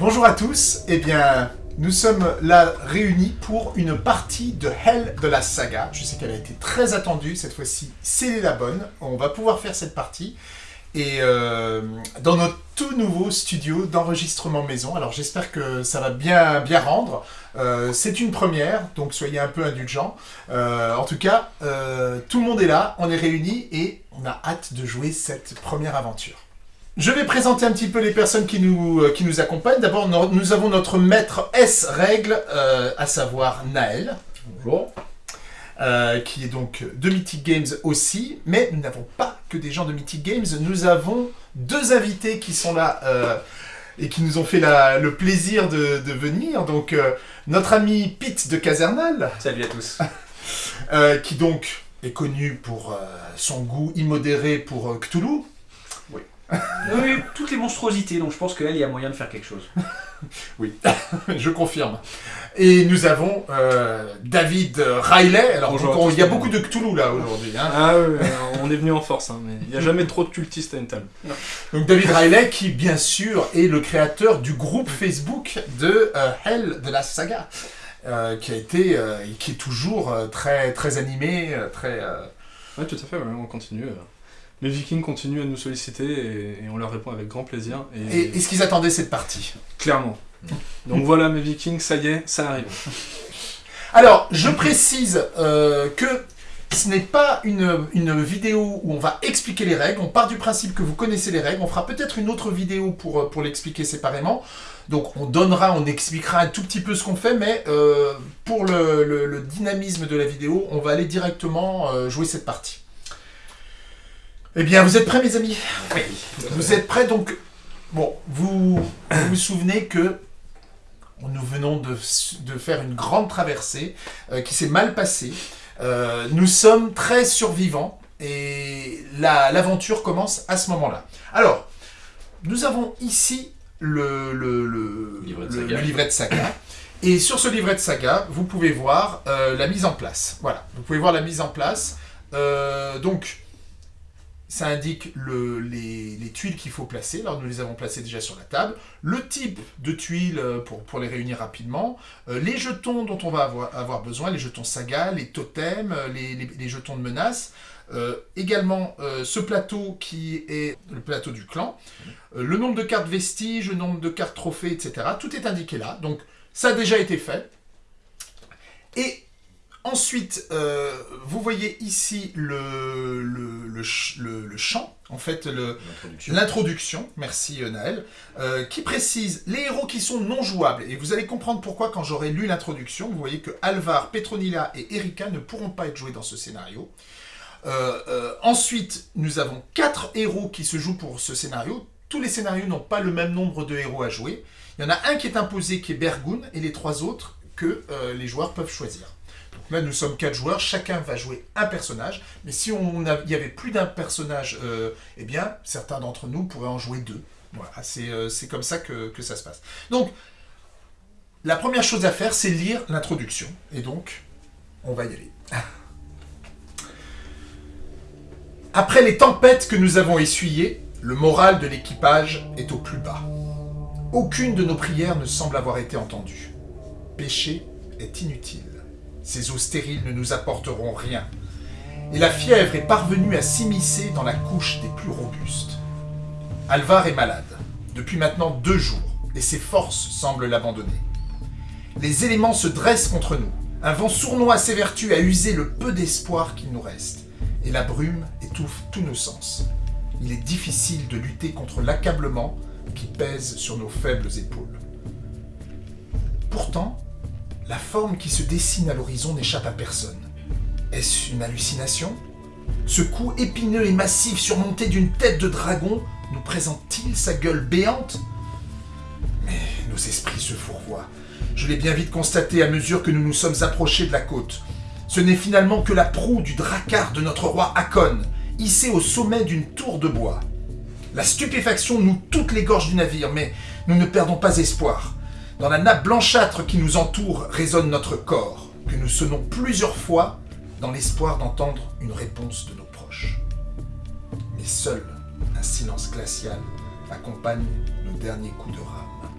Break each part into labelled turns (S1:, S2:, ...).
S1: Bonjour à tous, eh bien, nous sommes là réunis pour une partie de Hell de la saga. Je sais qu'elle a été très attendue, cette fois-ci, c'est la bonne. On va pouvoir faire cette partie. Et euh, dans notre tout nouveau studio d'enregistrement maison. Alors j'espère que ça va bien, bien rendre. Euh, c'est une première, donc soyez un peu indulgents. Euh, en tout cas, tout le monde est là, on est réunis et on a hâte de jouer cette première aventure. Je vais présenter un petit peu les personnes qui nous, qui nous accompagnent. D'abord, nous avons notre maître S-Règle, à savoir Naël.
S2: Bonjour.
S1: Euh, qui est donc de Mythic Games aussi, mais nous n'avons pas que des gens de Mythic Games, nous avons deux invités qui sont là euh, et qui nous ont fait le plaisir de, venir. Donc euh, notre ami Pete de Casernal.
S3: Salut à tous.
S1: qui donc est connu pour son goût immodéré pour Cthulhu.
S3: Oui. toutes les monstruosités, donc je pense qu'elle, y a moyen de faire quelque chose.
S1: oui, je confirme. Et nous avons euh, David Riley. Alors, il y a beaucoup de Cthulhu là aujourd'hui. Hein.
S2: Ah oui, on est venu en force, hein, mais il n'y a jamais trop de cultistes à une table.
S1: Donc David Riley, qui bien sûr est le créateur du groupe Facebook de euh, Hell de la saga, euh, qui a été, et qui est toujours très très animé, très.
S2: Oui, tout à fait. on continue. Les Vikings continuent à nous solliciter et, on leur répond avec grand plaisir.
S1: Et, est-ce qu'ils attendaient cette partie
S2: Clairement. Donc voilà, mes Vikings, ça y est, ça arrive.
S1: Alors, je précise euh, que ce n'est pas une, vidéo où on va expliquer les règles. On part du principe que vous connaissez les règles. On fera peut-être une autre vidéo pour, euh, pour l'expliquer séparément. Donc on donnera, on expliquera un tout petit peu ce qu'on fait, mais euh, pour le, dynamisme de la vidéo, on va aller directement jouer cette partie. Eh bien, vous êtes prêts, mes amis?
S3: Oui.
S1: Vous êtes prêts, donc... Bon, vous vous, souvenez que nous venons de, faire une grande traversée euh, qui s'est mal passée. Euh, nous sommes très survivants et l'aventure commence à ce moment-là. Alors, nous avons ici le, livret, de saga. Et sur ce livret de saga, vous pouvez voir euh, la mise en place. Voilà, vous pouvez voir la mise en place. donc, ça indique les, tuiles qu'il faut placer. Alors nous les avons placées déjà sur la table. Le type de tuiles euh, pour, les réunir rapidement. Euh, les jetons dont on va avoir, besoin, les jetons saga, les totems, euh, les, jetons de menace. également ce plateau qui est le plateau du clan. le nombre de cartes vestiges, le nombre de cartes trophées, etc. Tout est indiqué là. Donc ça a déjà été fait. Et Ensuite, euh, vous voyez ici le, le, champ, en fait, l'introduction, merci euh, Naël, euh, qui précise les héros qui sont non jouables. Et vous allez comprendre pourquoi quand j'aurai lu l'introduction. Vous voyez que Alvar, Petronilla et Erika ne pourront pas être joués dans ce scénario. ensuite, nous avons quatre héros qui se jouent pour ce scénario. Tous les scénarios n'ont pas le même nombre de héros à jouer. Il y en a un qui est imposé, qui est Bergun, et les trois autres que les joueurs peuvent choisir. Là, nous sommes quatre joueurs, chacun va jouer un personnage. Mais si on il y avait plus d'un personnage, euh, eh bien, certains d'entre nous pourraient en jouer deux. Voilà, c'est euh, comme ça que, ça se passe. Donc, la première chose à faire, c'est lire l'introduction. Et donc, on va y aller. Après les tempêtes que nous avons essuyées, le moral de l'équipage est au plus bas. Aucune de nos prières ne semble avoir été entendue. Péché est inutile. Ces eaux stériles ne nous apporteront rien. Et la fièvre est parvenue à s'immiscer dans la couche des plus robustes. Alvar est malade, depuis maintenant deux jours, et ses forces semblent l'abandonner. Les éléments se dressent contre nous. Un vent sournois s'évertue à user le peu d'espoir qu'il nous reste, et la brume étouffe tous nos sens. Il est difficile de lutter contre l'accablement qui pèse sur nos faibles épaules. Pourtant, la forme qui se dessine à l'horizon n'échappe à personne. Est-ce une hallucination? Ce cou épineux et massif surmonté d'une tête de dragon nous présente-t-il sa gueule béante? Mais nos esprits se fourvoient. Je l'ai bien vite constaté à mesure que nous nous sommes approchés de la côte. Ce n'est finalement que la proue du dracar de notre roi Hakon, hissée au sommet d'une tour de bois. La stupéfaction noue toutes les gorges du navire, mais nous ne perdons pas espoir. Dans la nappe blanchâtre qui nous entoure résonne notre corps, que nous sonnons plusieurs fois dans l'espoir d'entendre une réponse de nos proches. Mais seul un silence glacial accompagne nos derniers coups de rame.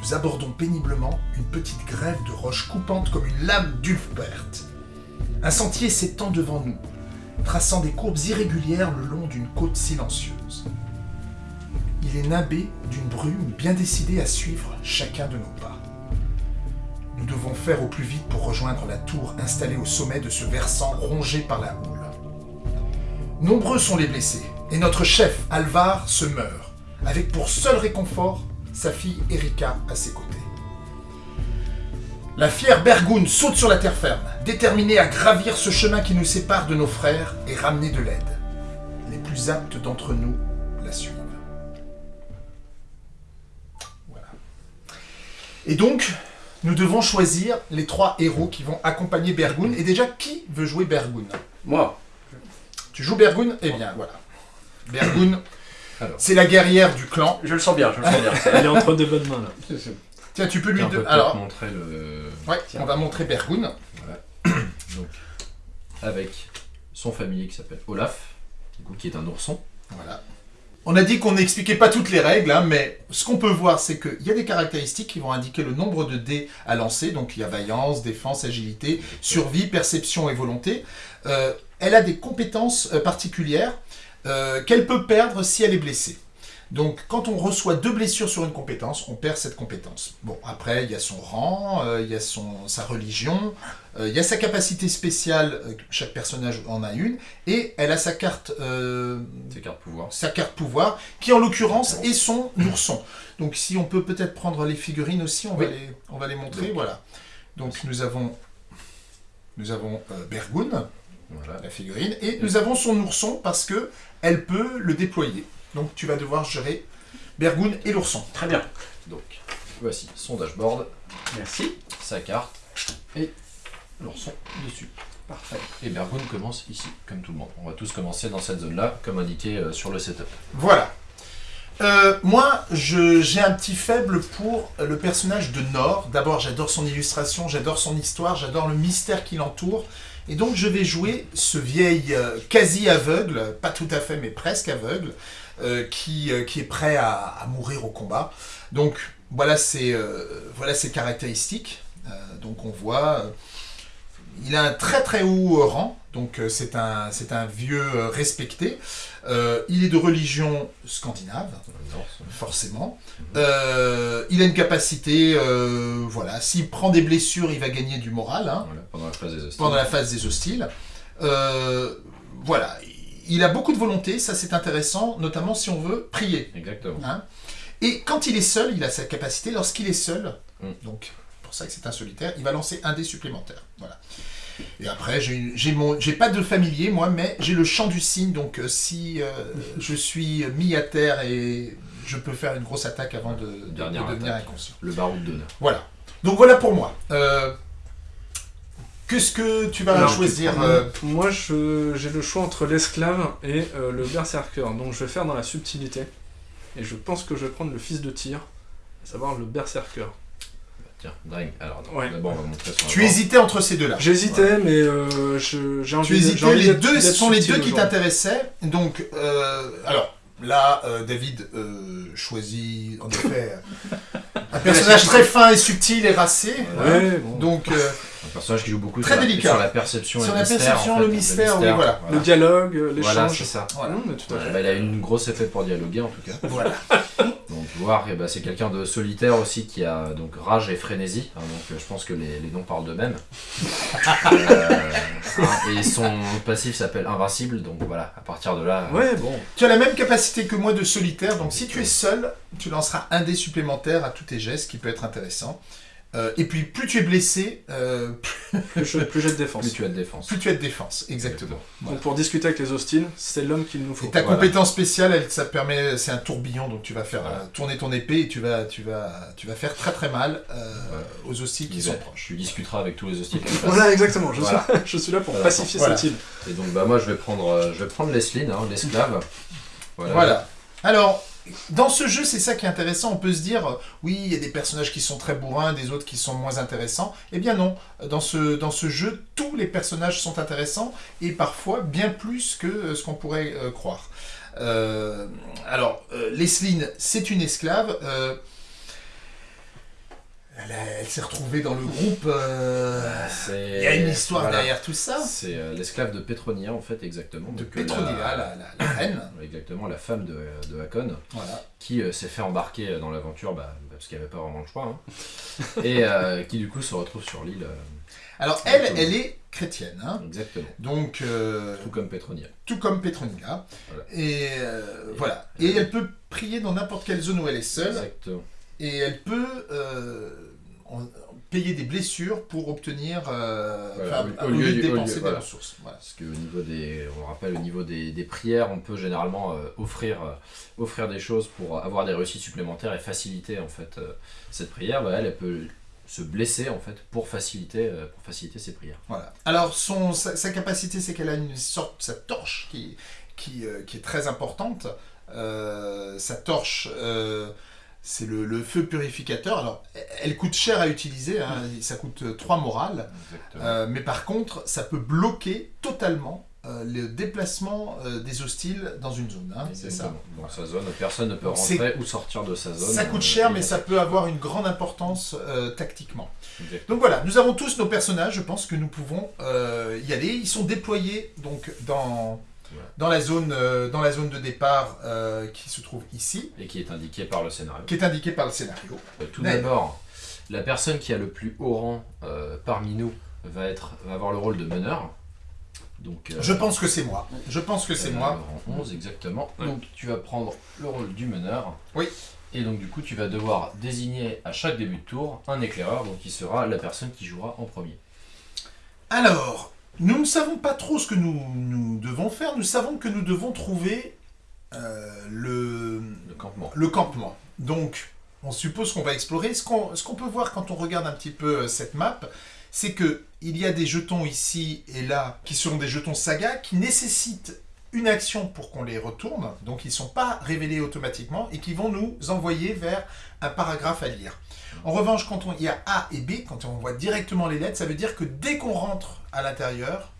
S1: nous abordons péniblement une petite grève de roches coupantes comme une lame d'Ulfbert. Un sentier s'étend devant nous, traçant des courbes irrégulières le long d'une côte silencieuse. Il est nimbé d'une brume bien décidée à suivre chacun de nos pas. Nous devons faire au plus vite pour rejoindre la tour installée au sommet de ce versant rongé par la houle. Nombreux sont les blessés, et notre chef, Alvar, se meurt, avec pour seul réconfort sa fille Erika à ses côtés. La fière Bergoun saute sur la terre ferme, déterminée à gravir ce chemin qui nous sépare de nos frères et ramener de l'aide. Les plus aptes d'entre nous Et donc, nous devons choisir les trois héros qui vont accompagner Bergoun. Et déjà, qui veut jouer Bergoun?
S3: Moi.
S1: Tu joues Bergoun? Eh bien, voilà. Bergoun, c'est la guerrière du clan.
S3: Je le sens bien, je le sens bien.
S2: Il est entre de bonnes mains là.
S1: Tiens, tu peux lui...
S4: On peut
S1: de-
S4: peut-être
S1: Alors,
S4: montrer le...
S1: ouais,
S4: Tiens.
S1: on va montrer Bergoun.
S4: Donc, avec son familier qui s'appelle Olaf, du coup, qui est un ourson.
S1: Voilà. On a dit qu'on n'expliquait pas toutes les règles, hein, mais ce qu'on peut voir, c'est qu'il y a des caractéristiques qui vont indiquer le nombre de dés à lancer. Donc il y a vaillance, défense, agilité, survie, perception et volonté. Euh, elle a des compétences euh, particulières euh, qu'elle peut perdre si elle est blessée. Donc quand on reçoit deux blessures sur une compétence, on perd cette compétence. Bon, après, il y a son rang, il y a sa religion, il y a sa capacité spéciale, chaque personnage en a une, et elle a sa carte...
S4: carte pouvoir.
S1: sa carte pouvoir, qui en l'occurrence est son ourson. Donc si on peut peut-être prendre les figurines aussi, on, va, les, on va les montrer.
S4: Donc.
S1: Voilà. Donc nous avons, nous avons euh, Bergoun,
S4: Voilà.
S1: la figurine, et nous avons son ourson parce que elle peut le déployer. Donc tu vas devoir gérer Bergoun et l'ourson.
S3: Très bien.
S4: Donc, voici son dashboard,
S3: Merci.
S4: sa carte et l'ourson dessus.
S3: Parfait.
S4: Et Bergoun commence ici, comme tout le monde. On va tous commencer dans cette zone-là, comme indiqué euh, sur le setup.
S1: Voilà. Euh, moi, je- j'ai un petit faible pour le personnage de Nord. D'abord, j'adore son illustration, j'adore son histoire, j'adore le mystère qui l'entoure. Et donc, je vais jouer ce vieil euh, quasi aveugle, pas tout à fait, mais presque aveugle, qui, qui est prêt à, à mourir au combat. Donc, voilà ses, voilà ses caractéristiques. Donc, on voit... il a un très très haut rang, donc euh, c'est un, un vieux euh, respecté. Euh, il est de religion scandinave, forcément. Euh, il a une capacité, euh, voilà, s'il prend des blessures, il va gagner du moral hein,
S4: Voilà, pendant la phase des hostiles.
S1: pendant la phase des hostiles. Voilà, il a beaucoup de volonté, ça c'est intéressant, notamment si on veut prier.
S4: Exactement.
S1: Hein. Et quand il est seul, il a sa capacité, lorsqu'il est seul,
S4: Mm.
S1: donc pour ça que c'est un solitaire, il va lancer un dé supplémentaire. Voilà. Et après, j'ai pas de familier, moi, mais j'ai le champ du cygne, donc euh, si euh, je suis mis à terre et je peux faire une grosse attaque avant de, de- de
S4: Dernière
S1: devenir
S4: attaque.
S1: inconscient.
S4: Le baroud d'honneur.
S1: Voilà. Donc voilà pour moi. Euh, Qu'est-ce que tu vas
S2: Alors,
S1: choisir
S2: tu-
S1: euh,
S2: Moi, j'ai le choix entre l'esclave et euh, le berserker. Donc, je vais faire dans la subtilité. Et je pense que je vais prendre le fils de tir, à savoir le berserker.
S4: Tiens, Drain. Alors, non,
S2: Ouais.
S4: d'abord, on va montrer son
S1: Tu hésitais entre ces deux-là.
S2: J'hésitais, mais euh, je- j'ai envie
S1: Tu
S2: j'ai
S1: hésitais,
S2: envie
S1: les
S2: d'être-
S1: deux, ce
S2: d'être
S1: sont les
S2: subtil
S1: deux qui
S2: aujourd'hui.
S1: t'intéressaient. Donc, euh, alors, là, euh, David euh, choisit, en effet, un personnage très fin et subtil et racé.
S2: Ouais, bon.
S1: Donc, euh,
S4: Un personnage qui joue beaucoup
S1: Très
S4: sur, la,
S1: délicat.
S4: sur la perception
S1: Sur
S4: et
S1: la
S4: le mystère.
S1: perception,
S4: en fait.
S1: le mystère, oui, voilà.
S2: Le dialogue, euh,
S4: Voilà,
S2: l'échange.
S4: c'est ça.
S1: Voilà.
S2: Non, mais tout à
S4: Ouais,
S2: fait.
S4: bah, il a une grosse effet pour dialoguer en tout cas.
S1: voilà.
S4: Donc voir, eh ben, c'est quelqu'un de solitaire aussi qui a donc rage et frénésie. hein, donc euh, je pense que les, les noms parlent d'eux-mêmes. Euh, hein, et son passif s'appelle invincible. Donc voilà, à partir de là. euh,
S2: Ouais, bon.
S1: Tu as la même capacité que moi de solitaire, donc si tu es seul, tu lanceras un dé supplémentaire à tous tes gestes, ce qui peut être intéressant. Euh, et puis, plus tu es blessé, euh,
S2: Plus je, plus j'ai de défense.
S4: Plus tu as de défense.
S1: plus tu as de défense. Exactement.
S2: Donc, pour discuter avec les hostiles, c'est l'homme qu'il nous faut.
S1: Et ta
S4: Voilà.
S1: compétence spéciale, elle, ça permet, c'est un tourbillon, donc tu vas faire
S4: Voilà.
S1: euh, tourner ton épée et tu vas, tu vas, tu vas faire très très mal euh,
S4: Voilà.
S1: aux hostiles qui sont proches.
S4: Tu discuteras avec tous les hostiles.
S2: Voilà, exactement. Je,
S4: Voilà.
S2: Suis, je suis là pour
S4: Voilà.
S2: pacifier
S1: Voilà.
S2: cette île.
S4: Et donc bah moi je vais prendre, euh, je vais prendre Lesline, hein, l'esclave. Voilà.
S1: Voilà. Alors, dans ce jeu, c'est ça qui est intéressant. On peut se dire, euh, oui, il y a des personnages qui sont très bourrins, des autres qui sont moins intéressants. Eh bien non, dans ce, dans ce jeu, tous les personnages sont intéressants et parfois bien plus que euh, ce qu'on pourrait euh, croire. Alors, euh, Lesline, c'est une esclave. Elle, s'est retrouvée dans le groupe. euh, Il y a une histoire
S4: voilà.
S1: derrière tout ça.
S4: C'est euh, l'esclave de Pétronia, en fait, exactement.
S1: De
S4: euh,
S1: Petronia,
S4: la-
S1: la, la- la reine.
S4: Exactement, la femme de, de Hakon,
S1: Voilà.
S4: qui euh, s'est fait embarquer dans l'aventure bah, parce qu'il n'y avait pas vraiment le choix. hein. et qui, du coup, se retrouve sur l'île.
S1: Alors, elle, elle est chrétienne. hein.
S4: exactement.
S1: Donc,
S4: Tout comme Pétronia.
S1: tout comme Petronia.
S4: Voilà.
S1: Et euh, voilà. Et elle peut prier dans n'importe quelle zone où elle est seule.
S4: Exactement.
S1: Et elle peut en- payer des blessures pour obtenir. euh,
S4: Voilà,
S1: enfin,
S4: au- lieu
S1: de
S4: lieu-
S1: dépenser des ressources. Voilà.
S4: Parce qu'au niveau des, on rappelle, au niveau des, des prières, on peut généralement euh, offrir, euh, offrir des choses pour avoir des réussites supplémentaires et faciliter en fait cette prière. Bah, elle, elle peut se blesser en fait pour faciliter, pour faciliter ses prières.
S1: Voilà. Alors, son, sa, sa capacité, c'est qu'elle a une sorte, sa torche qui, qui, qui est très importante. Sa torche, c'est le, le feu purificateur. Alors, elle coûte cher à utiliser, hein, ça coûte 3 morales.
S4: Exactement.
S1: Euh, mais par contre, ça peut bloquer totalement euh, le déplacement euh, des hostiles dans une zone. hein, c'est ça.
S4: Dans sa zone, personne ne peut rentrer ou sortir de sa zone.
S1: Ça coûte
S4: euh,
S1: cher, mais ça peut avoir une grande importance euh, tactiquement.
S4: Exactement.
S1: Donc voilà, nous avons tous nos personnages, je pense que nous pouvons euh, y aller. Ils sont déployés donc dans, Dans, la, zone, euh, dans la zone de départ euh, qui se trouve ici,
S4: Et qui est indiqué par le scénario.
S1: qui est indiquée par le scénario.
S4: Euh, Tout d'abord, la personne qui a le plus haut rang parmi nous va, être, va avoir le rôle de meneur. Donc,
S1: Je pense que c'est moi. Je pense que c'est moi.
S4: le rang 11, exactement.
S2: Ouais.
S4: Donc tu vas prendre le rôle du meneur.
S1: Oui.
S4: Et donc du coup, tu vas devoir désigner à chaque début de tour un éclaireur, donc qui sera la personne qui jouera en premier.
S1: Alors, nous ne savons pas trop ce que nous, nous devons faire. Nous savons que nous devons trouver euh, le,
S4: Le campement.
S1: le campement. Donc, on suppose qu'on va explorer. Ce qu'on ce qu'on peut voir quand on regarde un petit peu euh, cette map, c'est que il y a des jetons ici et là qui sont des jetons saga qui nécessitent une action pour qu'on les retourne. Donc, ils ne sont pas révélés automatiquement et qui vont nous envoyer vers un paragraphe à lire. En revanche, quand on, il y a A et B, quand on voit directement les lettres, ça veut dire que dès qu'on rentre à l'intérieur,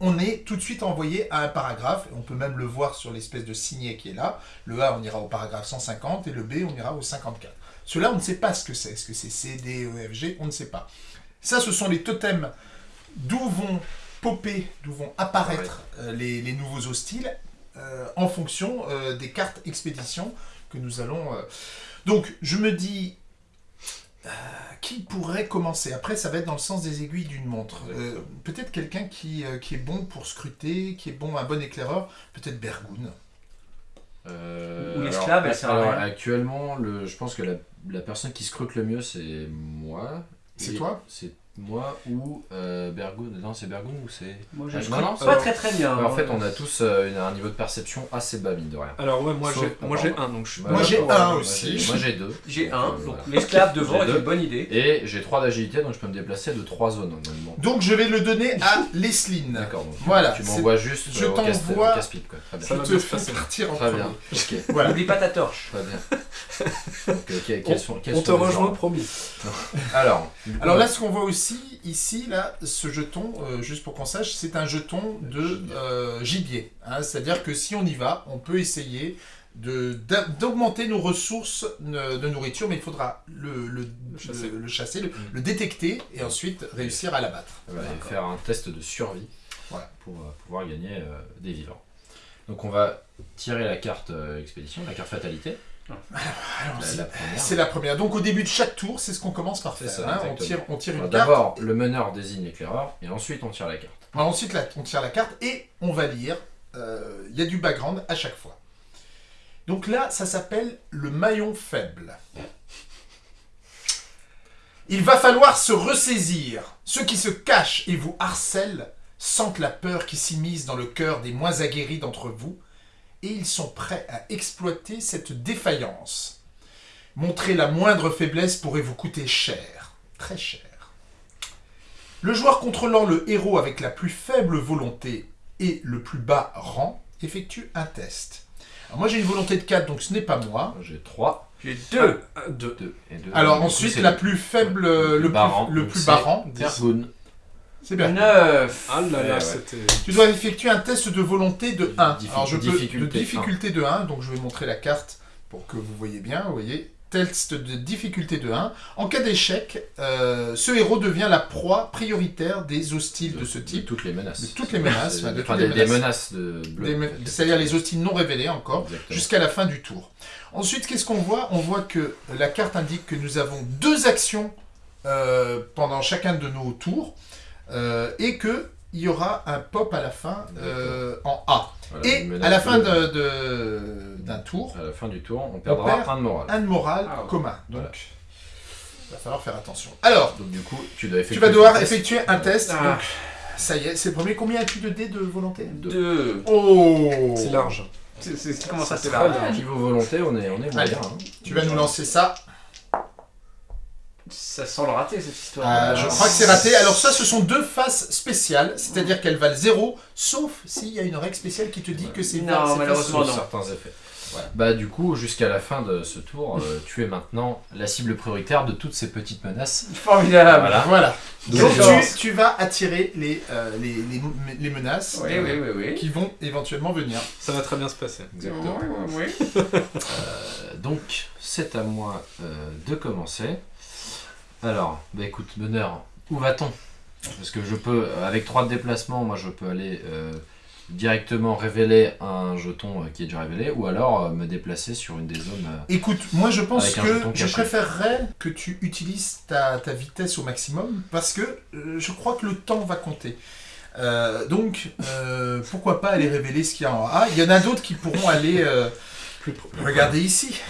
S1: on est tout de suite envoyé à un paragraphe. On peut même le voir sur l'espèce de signet qui est là. Le A, on ira au paragraphe 150 et le B, on ira au 54. Cela, on ne sait pas ce que c'est. Est-ce que c'est C, D, E, F, G? On ne sait pas. Ça, ce sont les totems d'où vont popper, d'où vont apparaître euh, les, les nouveaux hostiles euh, en fonction euh, des cartes expédition que nous allons. Donc, je me dis. Euh, qui pourrait commencer? Après, ça va être dans le sens des aiguilles d'une montre. Euh, peut-être quelqu'un qui, euh, qui est bon pour scruter, qui est bon, un bon éclaireur. Peut-être Bergoun.
S4: Euh,
S3: Ou l'esclave,
S4: alors,
S3: elle sert à.
S4: Actuellement, le, je pense que la, la personne qui scrute le mieux, c'est moi.
S1: C'est toi?
S4: C'est moi ou euh, Bergoun. Non, c'est Bergoun ou c'est.
S3: Moi, je
S4: Ah, non, non,
S3: pas très très bien.
S4: En fait, on a tous euh, une- un niveau de perception assez bas, mine de rien.
S2: Alors ouais, moi j'ai moi j'ai un, donc je suis
S1: Moi, j'ai un aussi.
S4: j'ai- Moi j'ai deux.
S3: J'ai un,
S4: euh,
S3: donc
S4: voilà.
S3: l'esclave devant
S4: J'ai
S3: est une bonne idée.
S4: Et j'ai 3 d'agilité, donc je peux me déplacer de 3 zones normalement.
S1: Donc, je vais le donner à Lesline.
S4: D'accord, donc
S1: Voilà,
S4: tu m'envoies juste
S1: je
S4: euh, au casse-pipe,
S1: Je te fais partir en
S4: Très
S1: premier.
S3: N'oublie pas ta torche.
S4: très bien. Euh,
S2: On te rejoint, promis.
S4: Alors,
S1: Alors là, ce qu'on voit aussi, ici, là, ce jeton, euh, juste pour qu'on sache, c'est un jeton de
S4: Gibier.
S1: euh, gibier. hein. C'est-à-dire que si on y va, on peut essayer d'augmenter nos ressources de, de nourriture, mais il faudra le, le,
S2: chasser.
S1: le- le chasser, le,
S4: Mm.
S1: le détecter et ensuite réussir à l'abattre.
S4: va faire un test de survie
S1: Voilà.
S4: pour euh, pouvoir gagner euh, des vivants. Donc on va tirer la carte euh, expédition, la carte fatalité,
S1: c'est-
S4: la première.
S1: C'est la première. Donc au début de chaque tour, c'est ce qu'on commence par faire.
S4: ça,
S1: hein. On tire, on tire
S4: Alors,
S1: une carte.
S4: D'abord, le meneur désigne l'éclaireur, et ensuite on tire la carte.
S1: Alors, ensuite, là, on tire la carte et on va lire. Euh, Il y a du background à chaque fois. Donc là, ça s'appelle le maillon faible. Il va falloir se ressaisir. Ceux qui se cachent et vous harcèlent sentent la peur qui s'immisce dans le cœur des moins aguerris d'entre vous et ils sont prêts à exploiter cette défaillance. Montrer la moindre faiblesse pourrait vous coûter cher, très cher. Le joueur contrôlant le héros avec la plus faible volonté et le plus bas rang effectue un test. Alors moi j'ai une volonté de 4, donc ce n'est pas moi.
S4: J'ai 3,
S3: J'ai deux.
S2: Ah, deux.
S4: 2 et 2.
S1: Alors ensuite la plus faible, le,
S4: plus bas
S1: plus,
S4: rang,
S1: le plus.
S4: C'est
S1: bien.
S3: Neuf.
S2: Ah là
S4: Ouais,
S2: là,
S4: ouais.
S2: c'était.
S1: Tu dois effectuer un test de volonté de 1.
S4: Diffi-
S1: Alors je peux de
S4: difficulté
S1: difficulté de 1, donc je vais montrer la carte pour que vous voyez bien. Vous voyez, test de difficulté de 1. En cas d'échec, euh, ce héros devient la proie prioritaire des hostiles de ce type.
S4: toutes les menaces.
S1: De toutes les menaces, enfin, de
S4: enfin,
S1: toutes les
S4: des,
S1: menaces.
S4: menaces de bleu.
S1: Des me- C'est-à-dire les hostiles non révélés encore, jusqu'à la fin du tour. Ensuite, qu'est-ce qu'on voit? On voit que la carte indique que nous avons deux actions euh, pendant chacun de nos tours, euh, et que il y aura un pop à la fin euh, en A.
S4: Voilà,
S1: Et à la fin
S4: bleue.
S1: de- de- d'un tour,
S4: À la fin du tour, on perdra
S1: perd
S4: un de moral.
S1: un de moral
S3: Ah ouais.
S1: commun. Donc,
S4: Voilà.
S1: il va falloir faire attention. Alors,
S4: Donc du coup, tu dois effectuer
S1: tu vas devoir effectuer un test.
S3: Ah.
S1: Donc, ça y est, c'est le premier. Combien as-tu de dés de volonté?
S3: Deux.
S1: Oh
S2: C'est large.
S3: C'est- c'est- Comment ça, c'est
S2: bien.
S4: Niveau volonté, on est, on est
S1: Allez.
S4: moyen. hein.
S1: Tu vas nous lancer ça.
S3: Ça sent le raté cette histoire.
S1: Euh, je crois que c'est raté. Alors ça, ce sont deux faces spéciales, c'est-à-dire qu'elles valent 0, sauf s'il y a une règle spéciale qui te dit que c'est
S3: Non, malheureusement, non.
S4: certains effets. Bah du coup, jusqu'à la fin de ce tour, euh, tu es maintenant la cible prioritaire de toutes ces petites menaces.
S3: Formidable.
S4: Voilà.
S1: Voilà. Donc tu, tu vas attirer les, euh, les, les, les menaces
S3: Oui, oui, oui, oui.
S1: qui vont éventuellement venir.
S2: Ça va très bien se passer.
S4: Exactement.
S3: Oui, oui, oui.
S4: Euh, donc, c'est à moi euh, de commencer. Alors, bah écoute, bonheur, où va-t-on? Parce que je peux, euh, avec trois de déplacement, moi je peux aller euh, directement révéler un jeton euh, qui est déjà révélé, ou alors euh, me déplacer sur une des zones. euh,
S1: Écoute, moi je pense que je préférerais que tu utilises ta, ta vitesse au maximum parce que euh, je crois que le temps va compter. Euh, donc, euh, pourquoi pas aller révéler ce qu'il y a en A Il y en a d'autres qui pourront aller euh,
S2: Plus pro-
S1: regarder ici.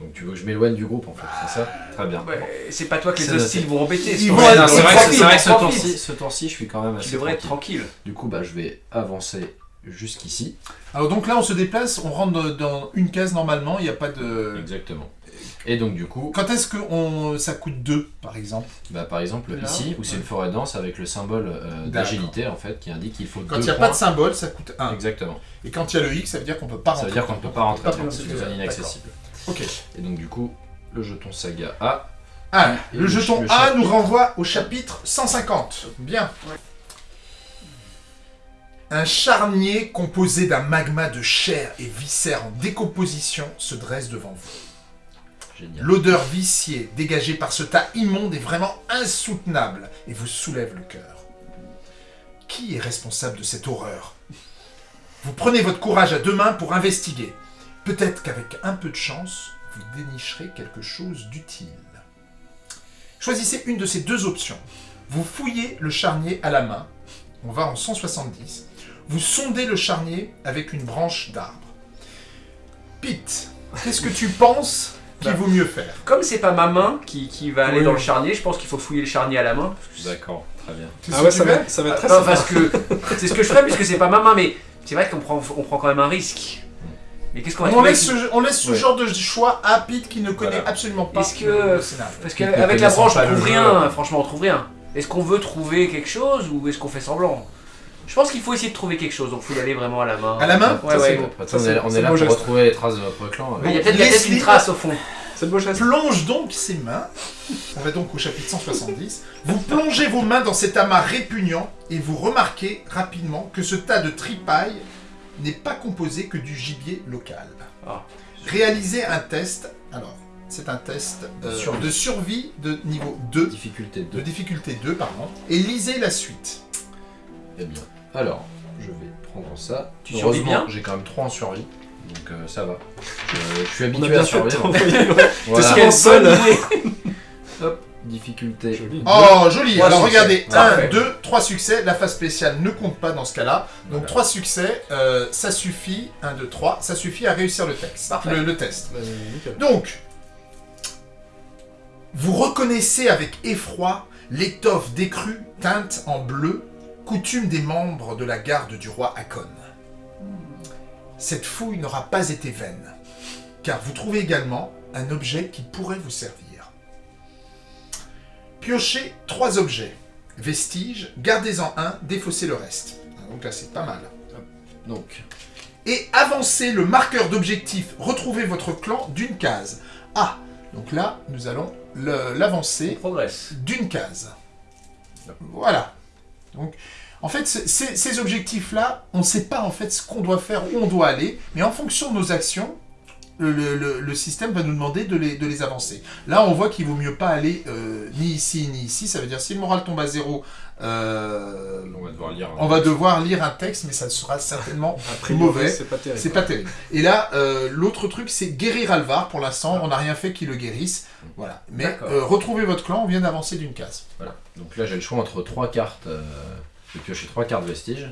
S4: Donc tu veux que je m'éloigne du groupe en fait, c'est ça? Très bien.
S3: Ouais, c'est pas toi que les hostiles vont embêter. C'est
S4: vrai, que- c'est vrai que ce tour-ci, je suis quand même
S3: Tu
S4: assez
S3: devrais être
S4: tranquille. Du coup, bah, je vais avancer jusqu'ici.
S1: Alors donc là, on se déplace, on rentre dans- une case normalement, il n'y a pas de...
S4: Exactement. Et donc du coup,
S1: Quand est-ce que on... ça coûte 2, par exemple?
S4: Bah, par exemple
S3: Là,
S4: ici, où c'est
S1: ouais.
S4: une forêt dense avec le symbole euh, d'agilité en fait, qui indique qu'il faut
S1: Quand il n'y a
S4: points.
S1: pas de symbole, ça coûte 1.
S4: Exactement.
S1: Et quand il y a le X, ça veut dire qu'on peut pas
S4: Ça
S1: rentrer.
S4: veut dire qu'on ne peut pas rentrer c'est une
S1: dedans.
S4: zone inaccessible.
S1: Ok.
S4: Et donc du coup, le jeton saga A.
S1: Ah, le
S4: le-
S1: jeton
S4: le
S1: A
S4: chapitre.
S1: nous renvoie au chapitre 150. Bien. Un charnier composé d'un magma de chair et viscères en décomposition se dresse devant vous.
S4: Génial.
S1: L'odeur viciée dégagée par ce tas immonde est vraiment insoutenable et vous soulève le cœur. Qui est responsable de cette horreur? Vous prenez votre courage à deux mains pour investiguer. Peut-être qu'avec un peu de chance, vous dénicherez quelque chose d'utile. Choisissez une de ces deux options. Vous fouillez le charnier à la main. On va en 170. Vous sondez le charnier avec une branche d'arbre. Pete, qu'est-ce que tu penses qu'il
S3: Bah.
S1: vaut mieux faire?
S3: Comme c'est pas ma main qui, qui va aller
S2: Oui.
S3: dans le charnier, je pense qu'il faut fouiller le charnier à la main.
S4: D'accord, très bien.
S2: Ah ouais, ça va, ça va être très
S3: Non,
S2: sympa.
S3: parce que c'est ce que je ferais puisque c'est pas ma main, mais c'est vrai qu'on prend, on prend quand même un risque. Mais qu'est-ce qu'on va
S1: On laisse, ce, on laisse ce
S4: Ouais.
S1: genre de choix à Pete qui ne connaît
S4: Voilà.
S1: absolument pas
S3: Est-ce que-
S1: le scénario.
S3: Parce qu'avec la branche, on trouve
S4: jeu.
S3: rien. Franchement, on trouve rien. Est-ce qu'on veut trouver quelque chose ou est-ce qu'on fait semblant? Je pense qu'il faut essayer de trouver quelque chose, donc il faut y aller vraiment à la main.
S1: À la main?
S3: Ouais,
S2: Ça, c'est
S3: ouais.
S4: Après,
S2: Ça,
S4: on est, on est là pour
S2: geste.
S4: retrouver les traces de notre clan.
S3: Il y a peut-être peut-être une trace au fond.
S2: C'est le beau geste.
S1: plonge donc ses mains. On va donc au chapitre 170. Vous plongez vos mains dans cet amas répugnant et vous remarquez rapidement que ce tas de tripailles n'est pas composé que du gibier local.
S3: Ah.
S1: Réalisez un test. Alors, c'est un test euh,
S4: De survie.
S1: de survie de niveau 2,
S4: Difficulté
S1: de
S4: 2.
S1: difficulté 2, pardon, et lisez la suite.
S4: Eh bien, alors, je vais prendre ça.
S3: Tu survis bien
S4: j'ai quand même 3 en survie. Donc euh, ça va. Je, je suis
S2: On a
S4: habitué
S2: bien
S4: à
S2: de
S4: survivre. Voilà.
S2: T'es seul.
S4: Hop, difficulté.
S2: Joli.
S1: Oh, joli
S3: Trois
S1: Alors
S3: succès.
S1: regardez,
S3: Parfait.
S1: 1, 2, 3 succès. La phase spéciale ne compte pas dans ce cas-là. Donc
S4: Voilà.
S1: 3 succès, euh, ça suffit. 1, 2, 3, ça suffit à réussir le texte.
S3: Parfait.
S1: Le, le test.
S2: Bah.
S1: Donc, vous reconnaissez avec effroi l'étoffe décrue teinte en bleu, coutume des membres de la garde du roi Hakon. Cette fouille n'aura pas été vaine, car vous trouvez également un objet qui pourrait vous servir. Piochez trois objets. Vestiges, gardez-en un, défaussez le reste. Donc là, c'est pas mal.
S4: Donc,
S1: Et avancez le marqueur d'objectif. Retrouvez votre clan d'une case. Ah, donc là, nous allons l'avancer d'une case. Voilà. Donc, en fait, ces objectifs-là, on ne sait pas en fait ce qu'on doit faire, où on doit aller, mais en fonction de nos actions, le, le- le- le système va nous demander de les, de les avancer. Là, on voit qu'il vaut mieux pas aller euh, ni ici ni ici. Ça veut dire si le moral tombe à zéro, euh,
S4: On va devoir lire. un-
S1: on va devoir lire un texte, mais ça sera certainement
S2: A priori,
S1: Mauvais.
S2: c'est pas terrible.
S1: c'est pas terrible. Et là, euh, l'autre truc, c'est guérir Alvar. Pour l'instant, on n'a rien fait qui le guérisse. Voilà. Mais euh, retrouvez votre clan, on vient d'avancer d'une case.
S4: Voilà. Donc là, j'ai le choix entre trois cartes. Euh, je vais piocher trois cartes vestiges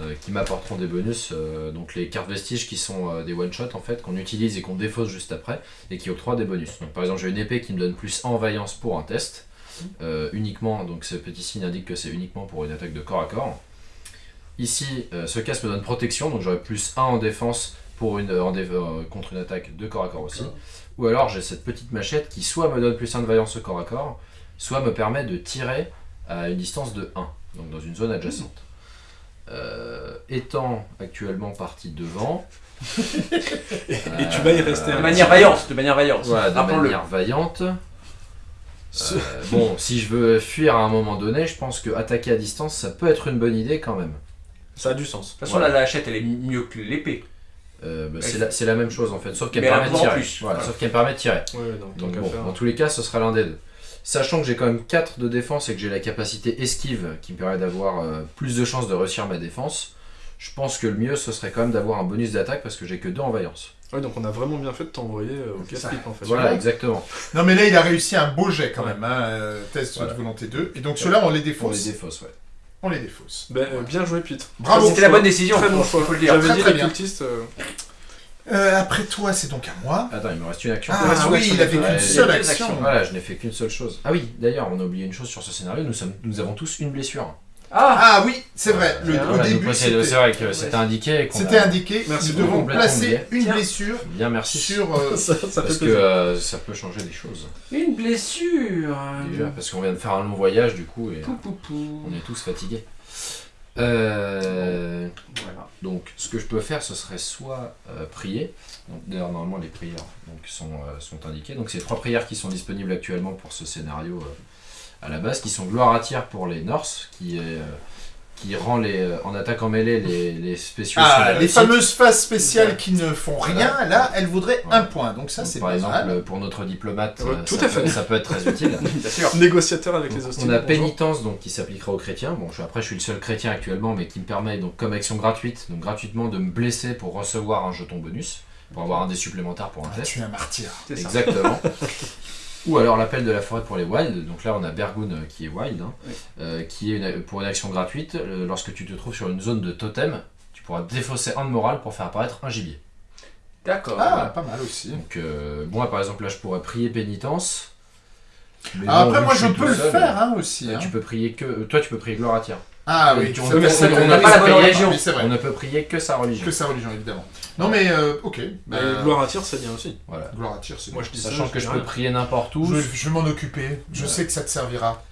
S4: euh, qui m'apporteront des bonus. euh, donc les cartes vestiges qui sont euh, des one-shot en fait, qu'on utilise et qu'on défausse juste après et qui octroient des bonus. Donc par exemple, j'ai une épée qui me donne plus 1 en vaillance pour un test. uniquement, donc ce petit signe indique que c'est uniquement pour une attaque de corps à corps. Ici, ce casque me donne protection, donc j'aurai plus 1 en défense pour une, en dé- contre une attaque de corps à corps aussi. Ou alors j'ai cette petite machette qui soit me donne plus 1 de vaillance au corps à corps, soit me permet de tirer à une distance de 1, donc dans une zone adjacente. Euh, étant actuellement parti devant,
S2: Et, et tu vas y rester
S3: De
S2: un
S3: manière vaillante, de manière vaillante.
S4: voilà, de manière vaillante.
S2: Ce-
S4: Euh, bon, si je veux fuir à un moment donné, je pense que attaquer à distance, ça peut être une bonne idée quand même.
S2: Ça a du sens.
S3: De toute façon,
S4: Voilà.
S3: la lâchette, elle est mieux que l'épée.
S4: Euh, bah, c'est la, même chose en fait, sauf qu'elle permet. Voilà,
S3: Voilà.
S4: Sauf qu'elle me permet de tirer.
S2: Ouais, donc,
S4: bon, dans tous les cas, ce sera l'un des deux. Sachant que j'ai quand même 4 de défense et que j'ai la capacité esquive qui me permet d'avoir euh, plus de chances de réussir ma défense, je pense que le mieux ce serait quand même d'avoir un bonus d'attaque parce que j'ai que 2 en vaillance.
S2: Ouais, donc on a vraiment bien fait de t'envoyer euh, au casse-pipe en fait.
S4: Voilà, exactement.
S1: Non, mais là, il a réussi un beau jet quand
S2: Ouais.
S1: même. Hein, euh, test
S4: Voilà.
S1: de volonté 2. Et donc, ceux-là, on les
S4: Pour les
S1: défausse.
S4: ouais.
S1: On les défausse.
S2: Ben, euh, bien joué, Pete.
S1: Bravo.
S3: C'était la bonne décision,
S2: Très
S3: faut,
S2: bon choix.
S3: faut le dire.
S2: J'avais
S1: Très,
S2: dit
S1: très
S2: les cultistes. Euh,
S1: après toi, c'est donc à moi.
S4: Attends, il me reste une action.
S1: Ah
S2: reste une
S1: oui,
S2: action
S1: il avait qu'une seule action.
S4: Voilà, je n'ai fait qu'une seule chose. Ah oui, d'ailleurs, on a oublié une chose sur ce scénario, nous, sommes, nous avons tous une blessure.
S3: Ah
S1: Ah oui, c'est vrai. Le, au début,
S4: c'est
S1: c'était
S4: c'est vrai que c'était indiqué. qu'on
S1: c'était
S4: a-
S1: indiqué.
S2: Merci
S1: nous devons placer une
S3: Tiens.
S1: blessure
S4: Bien, merci.
S1: sur. euh,
S2: ça,
S4: Parce que euh, ça peut changer des choses.
S3: Une blessure.
S4: Déjà, parce qu'on vient de faire un long voyage du coup et
S3: Pou, pou, pou.
S4: on est tous fatigués. Euh,
S3: Voilà.
S4: donc ce que je peux faire ce serait soit euh, prier. D'ailleurs normalement les prières donc, sont, euh, sont indiquées. Donc c'est trois prières qui sont disponibles actuellement pour ce scénario euh, à la base, qui sont gloire à tir pour les Norse, qui, est, qui rend les, euh, en attaque en mêlée les, les spéciaux
S1: Ah, les fameuses phases spéciales qui ne font rien, là, elles voudraient
S4: Voilà.
S1: un point. Donc ça, c'est
S4: par
S1: pas
S4: exemple,
S1: mal.
S4: pour notre diplomate,
S2: Ouais,
S4: euh,
S2: tout
S4: ça,
S2: à fait.
S4: peut, ça peut être très utile.
S3: Bien sûr.
S2: Négociateur avec les hostiles.
S4: On a
S2: bonjour.
S4: pénitence donc qui s'appliquera aux chrétiens. Bon, je- après je suis le seul chrétien actuellement, mais qui me permet donc comme action gratuite, donc gratuitement de me blesser pour recevoir un jeton bonus, pour avoir un dé supplémentaire pour un
S1: Ah,
S4: test.
S1: tu es un martyr.
S4: Exactement. Ou alors l'appel de la forêt pour les wild. Donc là on a Bergoun euh, qui est wild, hein,
S3: Oui.
S4: euh, qui est une- pour une action gratuite. euh, lorsque tu te trouves sur une zone de totem, tu pourras défausser un de morale pour faire apparaître un gibier.
S3: D'accord.
S1: Ah, pas mal aussi.
S4: Donc euh, moi par exemple là je pourrais prier pénitence. Mais
S1: Ah, après, moi, je peux le
S4: seul,
S1: faire hein, aussi.
S4: euh,
S1: hein.
S4: Tu peux prier que. Toi tu peux prier gloire à tir.
S1: Ah oui,
S4: tu-
S1: on peut- ça,
S4: on
S1: on
S4: n'a
S1: a
S4: pas la bonne
S1: religion.
S4: On ne peut prier que sa religion.
S1: Que sa religion, évidemment. Non, mais euh, ok. Bah,
S2: gloire à tir, c'est bien aussi.
S4: Voilà.
S1: gloire à tir, c'est
S2: Moi
S1: bien.
S2: je dis ça.
S4: Sachant que je peux
S2: rien.
S4: prier n'importe où.
S1: Je, je vais m'en occuper. Je
S4: Ouais.
S1: sais que ça te servira,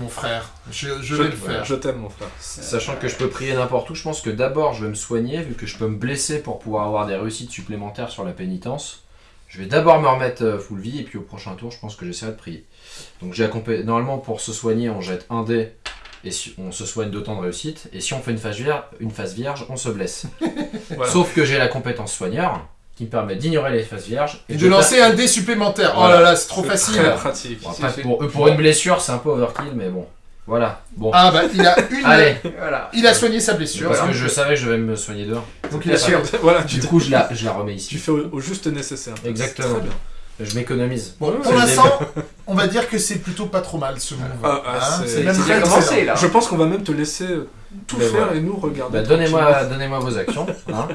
S1: mon frère. Je, je
S2: Je,
S1: vais le faire.
S2: je t'aime, mon frère.
S4: Sachant que je peux prier n'importe où, je pense que d'abord je vais me soigner, vu que je peux me blesser pour pouvoir avoir des réussites supplémentaires sur la pénitence. Je vais d'abord me remettre euh, full vie, et puis au prochain tour, je pense que j'essaierai de prier. Donc j'ai accompagné. Normalement, pour se soigner, on jette un dé, et si- on se soigne d'autant de réussite. Et si on fait une phase vierge, une phase vierge on se blesse.
S2: Voilà.
S4: Sauf que j'ai la compétence soigneur, qui me permet d'ignorer les phases vierges.
S1: Et de lancer un dé supplémentaire. Oh là là, c'est trop facile.
S2: Très pratique.
S4: Bon,
S3: Si,
S4: après,
S3: si.
S4: pour, une blessure, c'est un peu overkill, mais bon. Voilà. Bon.
S1: Ah bah, il a une.
S4: Allez,
S3: Voilà.
S1: Il a soigné sa blessure.
S4: parce que je savais que je devais me soigner dehors.
S1: Donc il a
S3: sûr.
S2: voilà, tu,
S4: Du coup, je la, je la remets
S2: tu
S4: ici.
S2: fais au, au juste nécessaire.
S4: Exactement.
S2: Très bien.
S4: Je m'économise.
S1: Bon, pour l'instant, on va dire que c'est plutôt pas trop mal ce move.
S2: Ah, ah,
S1: Hein,
S2: c'est-
S1: c'est même très
S3: commencé là.
S2: Je pense qu'on va même te laisser tout
S4: Mais
S2: faire
S4: voilà.
S2: et nous regarder.
S4: Bah, donnez-moi, donnez-moi vos actions. hein.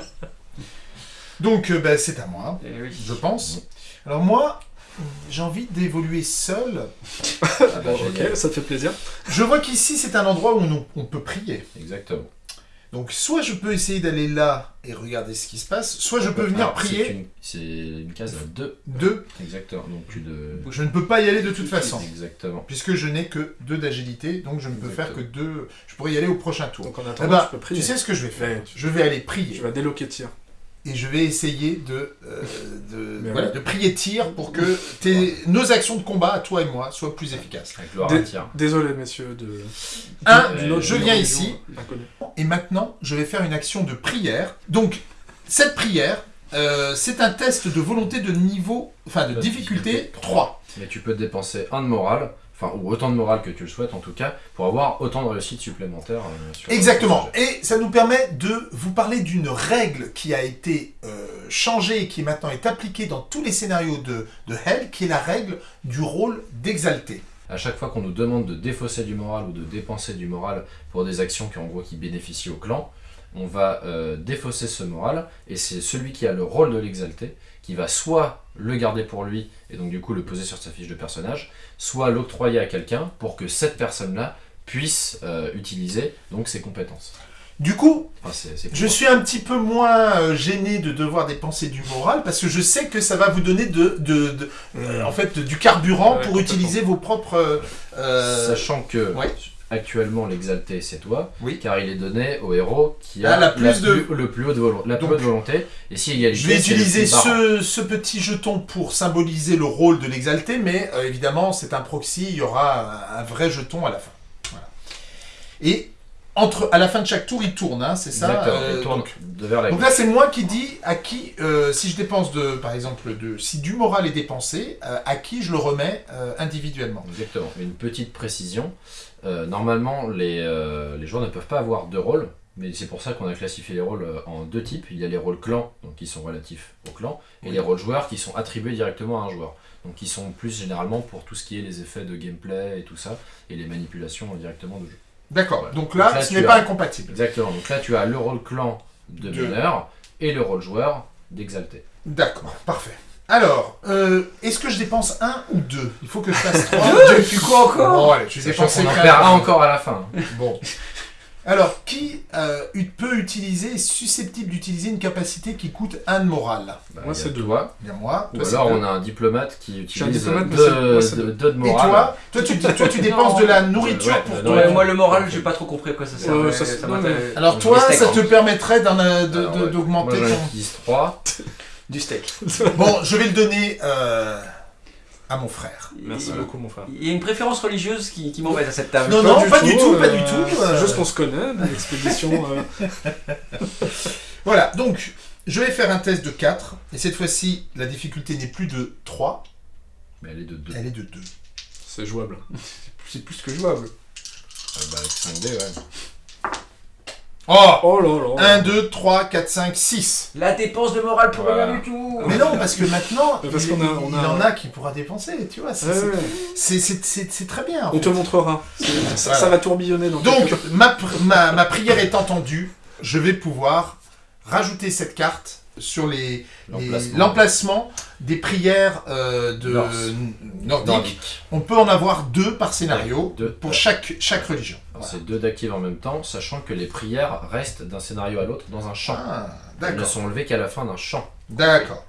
S1: Donc, euh, bah, c'est à moi,
S3: Eh oui.
S1: je pense. Alors moi, j'ai envie d'évoluer seul.
S4: Ah bah, génial.
S2: Ok, ça te fait plaisir.
S1: Je vois qu'ici, c'est un endroit où on, on peut prier.
S4: Exactement.
S1: Donc, soit je peux essayer d'aller là et regarder ce qui se passe, soit je peux venir
S4: c'est
S1: prier
S4: une- C'est une, case à deux.
S1: deux.
S4: Exactement. Donc tu de.
S1: Je ne peux pas y aller de toute façon.
S4: Exactement.
S1: Puisque je n'ai que deux d'agilité, donc je ne peux faire que deux. Je pourrais y aller au prochain tour.
S2: Donc en
S1: Eh
S2: attendant,
S1: ben,
S2: tu peux prier.
S1: tu sais ce que je vais faire
S2: tu-
S1: Je vais aller
S2: Tu
S1: prier.
S2: vas déloquer tir.
S1: Et je vais essayer de, euh, de, voilà,
S2: ouais.
S1: de prier tir pour que tes, nos actions de combat, à toi et moi, soient plus efficaces.
S4: Avec tir.
S2: Désolé, messieurs, de.
S1: Un, je viens ici, et maintenant, je vais faire une action de prière. Donc, cette prière, euh, c'est un test de volonté de niveau, enfin de difficulté 3.
S4: Mais tu peux dépenser un de morale, enfin, ou autant de morale que tu le souhaites en tout cas, pour avoir autant de réussites supplémentaires. euh, sur
S1: Exactement. Et ça nous permet de vous parler d'une règle qui a été euh, changée et qui maintenant est appliquée dans tous les scénarios de, de Hell, qui est la règle du rôle d'exalté.
S4: À chaque fois qu'on nous demande de défausser du moral ou de dépenser du moral pour des actions qui en gros qui bénéficient au clan, on va euh, défausser ce moral et c'est celui qui a le rôle de l'exalté qui va soit le garder pour lui et donc du coup le poser sur sa fiche de personnage, soit l'octroyer à quelqu'un pour que cette personne-là puisse euh, utiliser donc ses compétences.
S1: Du coup,
S4: Enfin,
S1: je suis un petit peu moins euh, gêné de devoir dépenser du moral parce que je sais que ça va vous donner de, de- de- euh, en fait, du carburant
S2: Ouais,
S1: pour utiliser vos propres...
S4: Sachant que
S1: ouais.
S4: Actuellement l'exalté c'est toi,
S1: Oui.
S4: car il est donné au héros qui a
S1: Ah, la plus de-
S4: plus- le plus haut de volo- la plus
S1: Donc,
S4: haute volonté. Et si égalité,
S1: Je vais utiliser ce, ce petit jeton pour symboliser le rôle de l'exalté, mais euh, évidemment, c'est un proxy, il y aura un, un vrai jeton à la fin. Voilà. Et entre, à la fin de chaque tour, il tourne, hein, c'est ça euh,
S4: il tourne
S1: donc,
S4: de vers la
S1: donc là, c'est moi qui dis à qui, euh, si je dépense de, par exemple, de, si du moral est dépensé, euh, à qui je le remets individuellement.
S4: Exactement. Une petite précision. Euh, normalement, les, euh, les joueurs ne peuvent pas avoir deux rôles, mais c'est pour ça qu'on a classifié les rôles euh, en deux types. Il y a les rôles clans, donc qui sont relatifs au clan, et
S1: Oui.
S4: les rôles joueurs qui sont attribués directement à un joueur. Donc qui sont plus généralement pour tout ce qui est les effets de gameplay et tout ça, et les manipulations directement de jeu.
S1: D'accord.
S4: Voilà.
S1: Donc là,
S4: Donc là,
S1: ce
S4: tu
S1: n'est
S4: as-
S1: pas incompatible.
S4: Exactement. Donc là, tu as le rôle clan de
S1: De-
S4: meneur et le rôle joueur d'exalté.
S1: D'accord, parfait. Alors, euh, est-ce que je dépense un ou deux? Il faut que je fasse trois.
S3: Tu quoi encore
S1: Bon, allez, je vais dépenser
S4: qu'on en
S1: quand
S4: perd
S1: même.
S4: un encore à la fin.
S1: Bon. Alors, qui euh, ut- peut utiliser, est susceptible d'utiliser une capacité qui coûte un de morale
S4: Bah,
S2: Moi,
S4: il y a
S2: c'est deux.
S4: toi.
S1: Bien moi.
S4: Ou
S1: toi, c'est
S4: alors
S1: deux.
S4: on a un diplomate qui utilise
S2: diplomate, mais
S4: deux,
S2: c'est- moi, c'est
S4: deux-
S2: deux.
S4: deux de
S1: Et
S4: morale.
S1: toi, toi tu, toi, tu dépenses de la nourriture
S4: Ouais,
S1: pour
S4: ouais,
S1: toi.
S3: Ouais, moi le moral, j'ai pas trop compris à quoi ça sert.
S2: Ça, c'est-
S3: m'intéresse.
S1: Alors toi, ça
S3: hein.
S1: te permettrait d'en, euh, de-
S4: Alors,
S1: de-
S4: ouais.
S1: d'augmenter
S4: Moi j'en
S1: ton...
S4: utilise 3.
S3: Du steak.
S1: Bon, je vais le donner euh, à mon frère.
S2: Merci
S3: Il-
S2: beaucoup, mon frère.
S3: Il y a une préférence religieuse qui, qui m'embête à cette table.
S1: Non, non, pas du tout, pas du tout,
S2: C'est
S1: euh.
S2: juste qu'on se connaît, des expéditions. euh,
S1: Voilà, donc je vais faire un test de 4. Et cette fois-ci, la difficulté n'est plus de 3,
S4: Mais elle est de 2.
S1: elle est de 2.
S2: C'est jouable.
S3: C'est plus que jouable.
S4: bah, avec 5D, ouais.
S1: Oh
S2: Oh là là.
S1: 1, 2, 3, 4, 5, 6.
S3: La dépense de morale pour
S4: Voilà.
S3: rien du tout.
S1: Mais non, parce que maintenant,
S2: Parce
S1: il,
S2: qu'on a- on
S1: il
S2: a-
S1: en a qui pourra dépenser, tu vois. c'est-
S2: Ouais,
S1: c'est-
S2: ouais.
S1: C'est c'est- c'est- c'est très bien. en
S2: On
S1: fait.
S2: te montrera. Ça,
S1: Voilà.
S2: ça va tourbillonner dans
S1: Donc, ma, pr- ma, ma prière est entendue, je vais pouvoir rajouter cette carte sur les
S4: L'emplacement.
S1: des prières euh, de nordiques.
S4: Nordique.
S1: On peut en avoir deux par scénario
S4: deux.
S1: pour chaque, chaque religion. Voilà.
S4: C'est deux d'actifs en même temps, sachant que les prières restent d'un scénario à l'autre dans un champ.
S1: Ah,
S4: Elles ne sont levées qu'à la fin d'un champ.
S1: D'accord.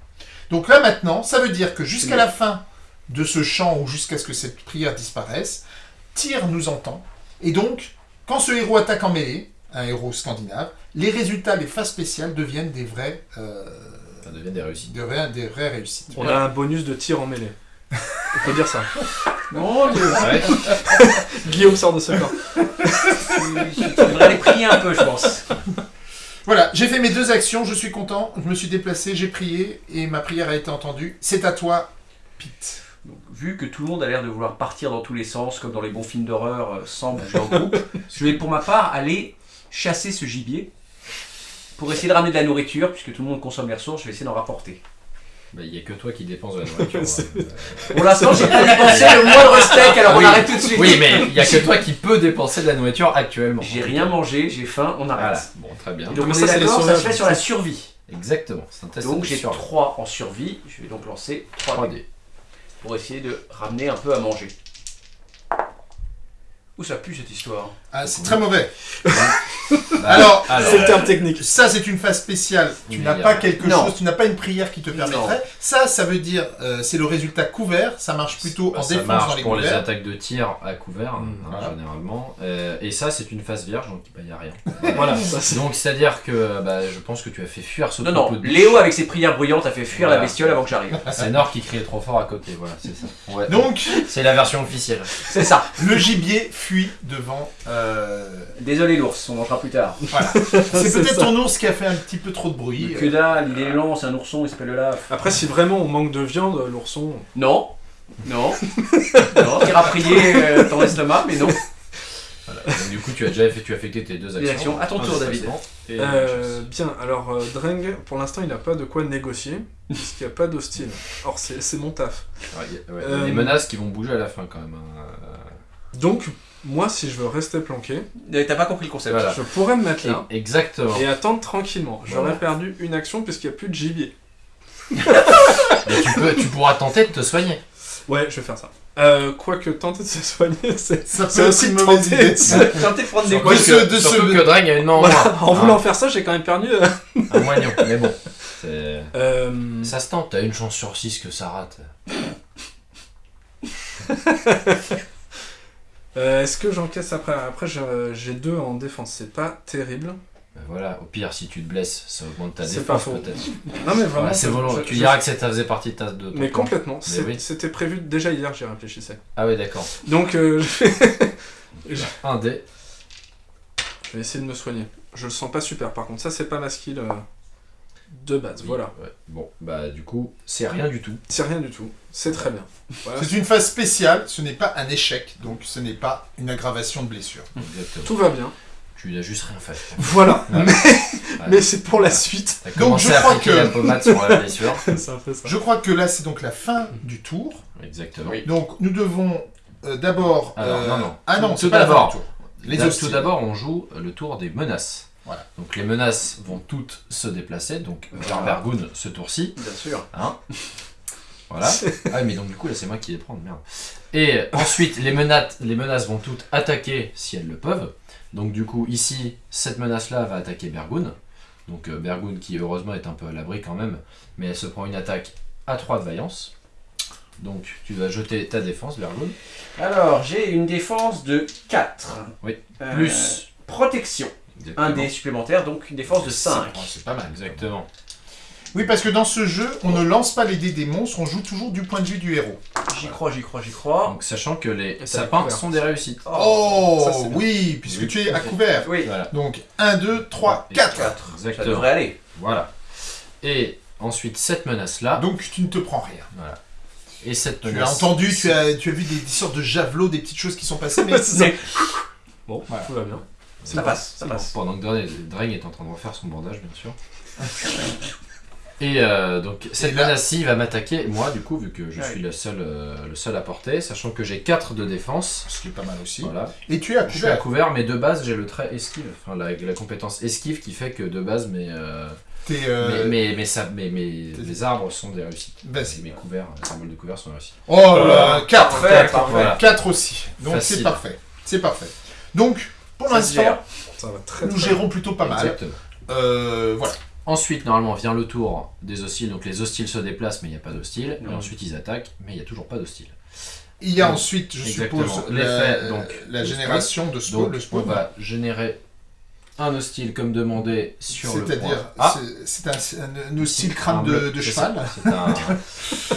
S1: Donc là maintenant, ça veut dire que jusqu'à la fin de ce chant ou jusqu'à ce que cette prière disparaisse, Tyr nous entend. Et donc, quand ce héros attaque en mêlée, un héros scandinave, les résultats, les phases spéciales deviennent des vrais, euh,
S4: Ça devient des réussites.
S1: des vraies réussites.
S2: On a un bonus de tir en mêlée. On peut dire ça.
S3: Dieu.
S4: Ouais.
S2: Guillaume sort de ce corps.
S3: Tu devrais les prier un peu, je pense.
S1: Voilà, j'ai fait mes deux actions, je suis content, je me suis déplacé, j'ai prié et ma prière a été entendue. C'est à toi, Pete.
S3: Donc, vu que tout le monde a l'air de vouloir partir dans tous les sens, comme dans les bons films d'horreur, euh, sans bouger en groupe, je vais pour ma part aller chasser ce gibier pour essayer de ramener de la nourriture, puisque tout le monde consomme les ressources, je vais essayer d'en rapporter.
S4: Bah, Il n'y a que toi qui dépenses de la nourriture. Hein.
S3: Pour l'instant, j'ai pas dépensé le moindre steak, alors on
S4: Oui.
S3: arrête tout de suite.
S4: Oui, mais il n'y a que toi qui peux dépenser de la nourriture actuellement.
S3: J'ai rien mangé, j'ai faim, on arrête.
S4: Voilà, bon, très bien.
S3: Et donc on
S2: ça,
S3: est
S2: c'est les
S3: d'accord, ça se
S2: sauvages.
S3: fait sur la survie.
S4: Exactement, c'est un test
S3: Donc
S4: de
S3: j'ai
S4: survie.
S3: 3 en survie, je vais donc lancer 3
S4: 3D.
S3: pour essayer de ramener un peu à manger. Où ça pue cette histoire
S1: Ah, c'est très mauvais.
S4: Bah,
S1: Alors,
S2: C'est le terme technique.
S1: Ça, c'est une phase spéciale. Tu n'as pas quelque
S3: Non.
S1: chose, tu n'as pas une prière qui te permettrait. Ça, ça veut dire, euh, c'est le résultat couvert. Ça marche plutôt
S4: Bah,
S1: en
S4: ça
S1: défense
S4: marche
S1: dans les
S4: pour les attaques de tir à couvert,
S2: Mm,
S4: hein,
S1: voilà.
S4: généralement. Euh, et ça, c'est une phase vierge, donc il n'y a rien.
S2: Voilà, ça
S4: donc, c'est-à-dire que bah, je pense que tu as fait fuir ce
S3: Non, non,
S4: de
S3: Léo avec ses prières bruyantes a fait fuir
S4: Voilà.
S3: la bestiole avant que j'arrive.
S4: C'est Nord qui criait trop fort à côté, voilà, c'est ça. Ouais.
S1: Donc,
S4: C'est la version officielle.
S3: C'est ça.
S1: le gibier fuit devant. euh,
S3: Désolé l'ours, on en train fera plus tard.
S1: C'est
S2: C'est
S1: peut-être ton ours qui a fait un petit peu trop de bruit.
S3: Que dalle, il est lent, c'est un ourson, il s'appelle Olaf.
S2: Après, si vraiment on manque de viande, l'ourson.
S3: Non, non, non, tu iras prier euh, ton estomac, mais non.
S4: Voilà. Donc, du coup, tu as déjà fait, tu as effectué tes deux
S3: Les
S4: actions.
S3: actions. À ton tour, David.
S4: Et
S2: Euh, bien, alors euh, Dreng, pour l'instant, il n'a pas de quoi négocier, puisqu'il n'y a pas d'hostile. Or, c'est mon taf.
S4: Ouais, y a- ouais,
S2: Euh,
S4: Les menaces qui vont bouger à la fin quand même. hein.
S2: Donc, moi, si je veux rester planqué,
S3: T'as pas compris le concept.
S4: Voilà.
S2: je pourrais me mettre là
S4: Et- Exactement.
S2: et attendre tranquillement. J'aurais
S4: Voilà.
S2: perdu une action puisqu'il n'y a plus de gibier.
S4: Mais tu, peux, tu pourras tenter de te soigner.
S2: Ouais, je vais faire ça. Euh, Quoique tenter de se soigner, c'est aussi
S1: une mauvaise
S2: tenter.
S1: idée.
S3: Tentez de prendre des coups.
S4: que,
S1: de
S4: surtout
S1: ce-
S4: que Drang a une main en
S2: Voilà,
S4: moins.
S2: en
S4: Hein,
S2: voulant faire ça, j'ai quand même perdu. euh,
S4: Un moignon. Mais bon.
S2: euh,
S4: Ça se tente, t'as une chance sur 6 que ça rate.
S2: euh, Est-ce que j'encaisse après Après, j'ai j'ai deux en défense, c'est pas terrible.
S4: Ben voilà, au pire, si tu te blesses, ça augmente ta
S2: C'est
S4: défense peut-être.
S2: Non, mais vraiment.
S4: Voilà, c'est
S2: je-
S4: volontaire.
S2: je-
S4: Tu
S2: je-
S4: diras que ça faisait partie de ta de
S2: Mais
S4: plan.
S2: complètement.
S4: Oui.
S2: C'était prévu déjà hier, j'y réfléchissais.
S4: Ah ouais, d'accord.
S2: Donc, euh, je, je
S4: Un dé.
S2: vais essayer de me soigner. Je le sens pas super, par contre. Ça, c'est pas ma skill euh, de base.
S4: Oui,
S2: Voilà.
S4: ouais. Bon, bah du coup, c'est rien du tout.
S2: C'est rien du tout. C'est très bien. Voilà.
S1: C'est une phase spéciale, ce n'est pas un échec, donc ce n'est pas une aggravation de blessure.
S4: Exactement.
S2: Tout va bien.
S4: Tu n'as juste rien fait.
S2: Voilà.
S4: Ouais.
S2: Mais,
S4: Ouais.
S2: mais c'est pour la suite.
S1: Donc, je
S4: à
S1: crois que-
S4: la pommade sur la blessure.
S2: ça fait ça.
S1: Je crois que là, c'est donc la fin du tour.
S4: Exactement.
S3: Oui.
S1: Donc, nous devons euh, d'abord...
S4: Alors,
S1: euh,
S4: non, non.
S1: Ah non,
S4: Tout
S1: c'est pas la fin
S4: d'abord.
S1: du tour. Les
S4: Là,
S1: hostiles.
S4: tout d'abord, on joue le tour des menaces.
S1: Voilà.
S4: Donc les menaces vont toutes se déplacer, donc vers Bergoun ce tour-ci.
S3: Bien sûr.
S4: Hein voilà. Ah mais donc du coup là c'est moi qui vais prendre, merde. Et ensuite les menaces, les menaces vont toutes attaquer si elles le peuvent. Donc du coup ici cette menace là va attaquer Bergoun. Donc euh, Bergoun qui heureusement est un peu à l'abri quand même, mais elle se prend une attaque à 3 de vaillance. Donc tu vas jeter ta défense Bergoun.
S3: Alors, j'ai une défense de 4.
S4: Oui.
S3: Euh,
S4: Plus
S3: Protection. Un dé supplémentaire, donc une défense de 5.
S4: Oh, c'est pas mal. Exactement.
S1: Oui, parce que dans ce jeu, on ne lance pas les dés des monstres, on joue toujours du point de vue du héros.
S3: J'y crois, j'y crois, j'y crois.
S4: Donc sachant que les sapins sont des réussites.
S1: Oh,
S2: ça, c'est bien.
S1: oui, puisque
S4: Oui.
S1: tu es à couvert.
S3: Oui,
S4: Voilà.
S1: Donc 1, 2, 3,
S4: Et
S1: 4.
S3: 4. Ça
S4: Exactement.
S3: devrait aller.
S4: Voilà. Et ensuite cette menace là.
S1: Donc tu ne te prends rien.
S4: Voilà. Et cette
S1: Tu as
S4: menace.
S1: entendu, tu as, tu as vu des, des sortes de javelots, des petites choses qui sont passées, mais
S2: C'est ça. Bon,
S1: Voilà.
S2: tout va bien.
S3: Ça passe, ça passe.
S4: Pendant que Drain Drain est en train de refaire son bandage, bien sûr. Et euh, donc cette
S1: là-
S4: menace-ci va m'attaquer, moi du coup, vu que je
S3: Ouais.
S4: suis le seul, euh, le seul à porter, sachant que j'ai 4 de défense.
S1: ce qui est pas mal aussi.
S4: Voilà.
S1: Et tu es à
S4: Je suis à
S1: couvert.
S4: couvert, mais de base j'ai le trait esquive, enfin la, la compétence esquive qui fait que de base mes, euh,
S1: euh,
S4: mes, mes, mes, mes- mes- arbres sont des réussites.
S1: Vas-y.
S4: Mes couverts, les symboles de couverts sont des réussites.
S1: Oh là là, 4.
S3: Parfait, parfait.
S4: Voilà.
S1: 4 aussi. Donc c'est parfait. C'est parfait. Donc, pour l'instant, nous
S2: très
S1: gérons plutôt pas mal. Euh, voilà.
S4: Ensuite, normalement, vient le tour des hostiles. Donc les hostiles se déplacent, mais il n'y a pas d'hostiles. Et ensuite, ils attaquent, mais il n'y a toujours pas d'hostiles.
S1: Il y a
S4: Donc,
S1: ensuite, je
S4: exactement.
S1: suppose, la,
S4: donc,
S1: la
S4: le
S1: génération de spawn.
S4: Donc,
S1: le
S4: on va générer un hostile comme demandé sur le point.
S1: C'est-à-dire,
S4: Ah,
S1: c'est- un, hostile crâne de, de cheval.
S4: un.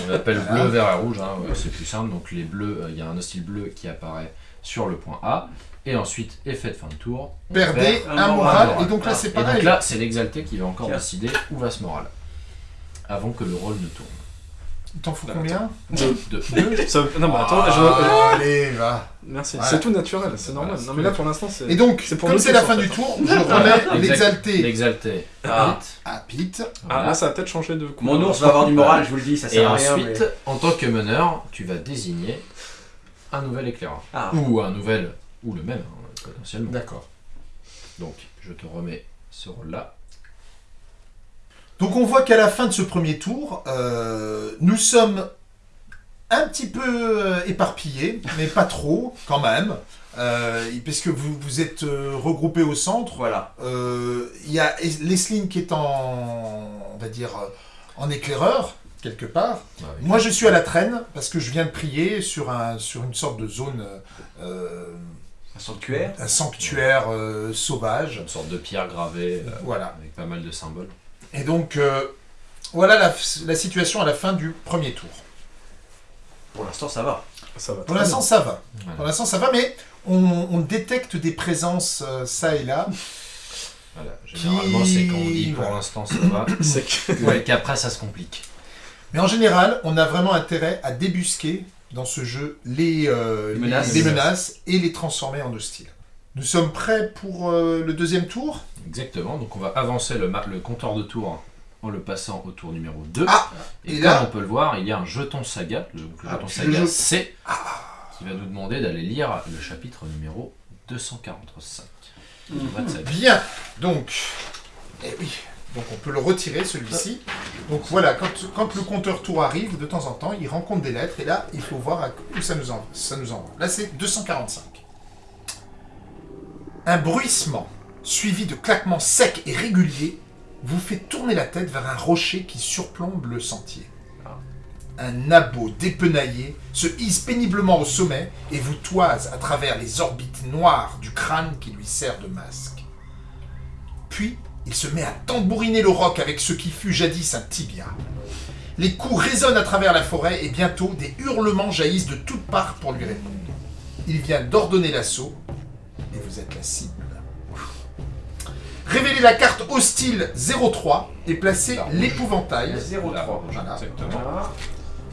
S4: On appelle
S1: Voilà.
S4: bleu, vert et rouge, hein, ouais, c'est plus simple. Donc les bleus, euh, il y a un hostile bleu qui apparaît sur le point A. Et ensuite, effet de fin de tour. on
S1: Perdez
S4: perd
S3: un moral.
S1: moral. Et donc là,
S3: Ah.
S1: c'est
S4: Et
S1: pareil.
S4: donc là, c'est l'exalté qui va encore
S3: Tiens.
S4: décider où va ce moral. Avant que le rôle ne tourne.
S1: Il t'en faut
S2: Bah,
S1: combien?
S2: Deux.
S4: Deux.
S2: Ça- Non, mais attends, je-
S1: Ah, Allez, va.
S2: Merci.
S1: Voilà.
S2: C'est tout naturel, c'est normal.
S4: Voilà,
S2: non, mais là pour l'instant, c'est.
S1: Et donc,
S2: C'est pour
S1: comme
S2: nous
S1: c'est la fin du tour, je remets l'exalté
S4: L'exalté.
S3: Ah.
S1: à Pete.
S2: Ah,
S4: Voilà.
S2: là, ça va peut-être changer de
S3: Mon ours va avoir du moral, je vous le dis, ça
S4: Et
S3: sert à rien.
S4: ensuite,
S3: mais-
S4: en tant que meneur, tu vas désigner un nouvel éclaireur.
S3: Ah.
S4: Ou un nouvel, ou le même, hein, potentiellement.
S1: D'accord.
S4: Donc, je te remets ce rôle-là.
S1: Donc on voit qu'à la fin de ce premier tour, euh, nous sommes un petit peu euh, éparpillés, mais pas trop quand même, euh, puisque vous vous êtes euh, regroupés au centre.
S3: Voilà.
S1: Euh, Il y a Leslie qui est en, on va dire, en éclaireur quelque part.
S4: Oui.
S1: Moi, je suis à la traîne parce que je viens de prier sur un sur une sorte de zone, euh,
S3: Un sanctuaire.
S1: un sanctuaire euh, sauvage.
S4: Une sorte de pierre gravée euh,
S1: Voilà.
S4: avec pas mal de symboles.
S1: Et donc, euh, voilà la, la situation à la fin du premier tour.
S3: Pour l'instant, ça va.
S2: Ça va.
S1: Pour l'instant, ça va.
S4: Voilà.
S1: Pour l'instant, ça va, mais on, on détecte des présences euh, ça et là.
S4: Voilà, généralement, c'est quand on dit pour
S1: Voilà.
S4: l'instant ça va,
S2: C'est.
S1: Ouais.
S4: qu'après ça se complique.
S1: Mais en général, on a vraiment intérêt à débusquer dans ce jeu les, euh,
S3: Les menaces.
S1: les menaces et les transformer en hostiles. Nous sommes prêts pour euh, le deuxième tour?
S4: Exactement, donc on va avancer le, compteur de tour en le passant au tour numéro 2.
S1: Ah,
S4: et,
S1: et
S4: comme
S1: là-
S4: on peut le voir, il y a un jeton saga, le,
S1: Ah,
S4: jeton saga
S1: je-
S4: C, qui va nous demander d'aller lire le chapitre numéro 245.
S1: Mhm. Bien, donc, eh oui, donc on peut le retirer celui-ci. Donc voilà, quand, quand le compteur tour arrive, de temps en temps, il rencontre des lettres et là, il faut voir où ça nous envoie. Ça nous envoie. Là, c'est 245. Un bruissement, suivi de claquements secs et réguliers, vous fait tourner la tête vers un rocher qui surplombe le sentier. Un nabot dépenaillé se hisse péniblement au sommet et vous toise à travers les orbites noires du crâne qui lui sert de masque. Puis, il se met à tambouriner le roc avec ce qui fut jadis un tibia. Les coups résonnent à travers la forêt et bientôt des hurlements jaillissent de toutes parts pour lui répondre. Il vient d'ordonner l'assaut et vous êtes la cible. Révélez la carte hostile 03 et placez l'épouvantail.
S3: 0,3.
S1: Voilà.
S4: Exactement.
S3: Voilà.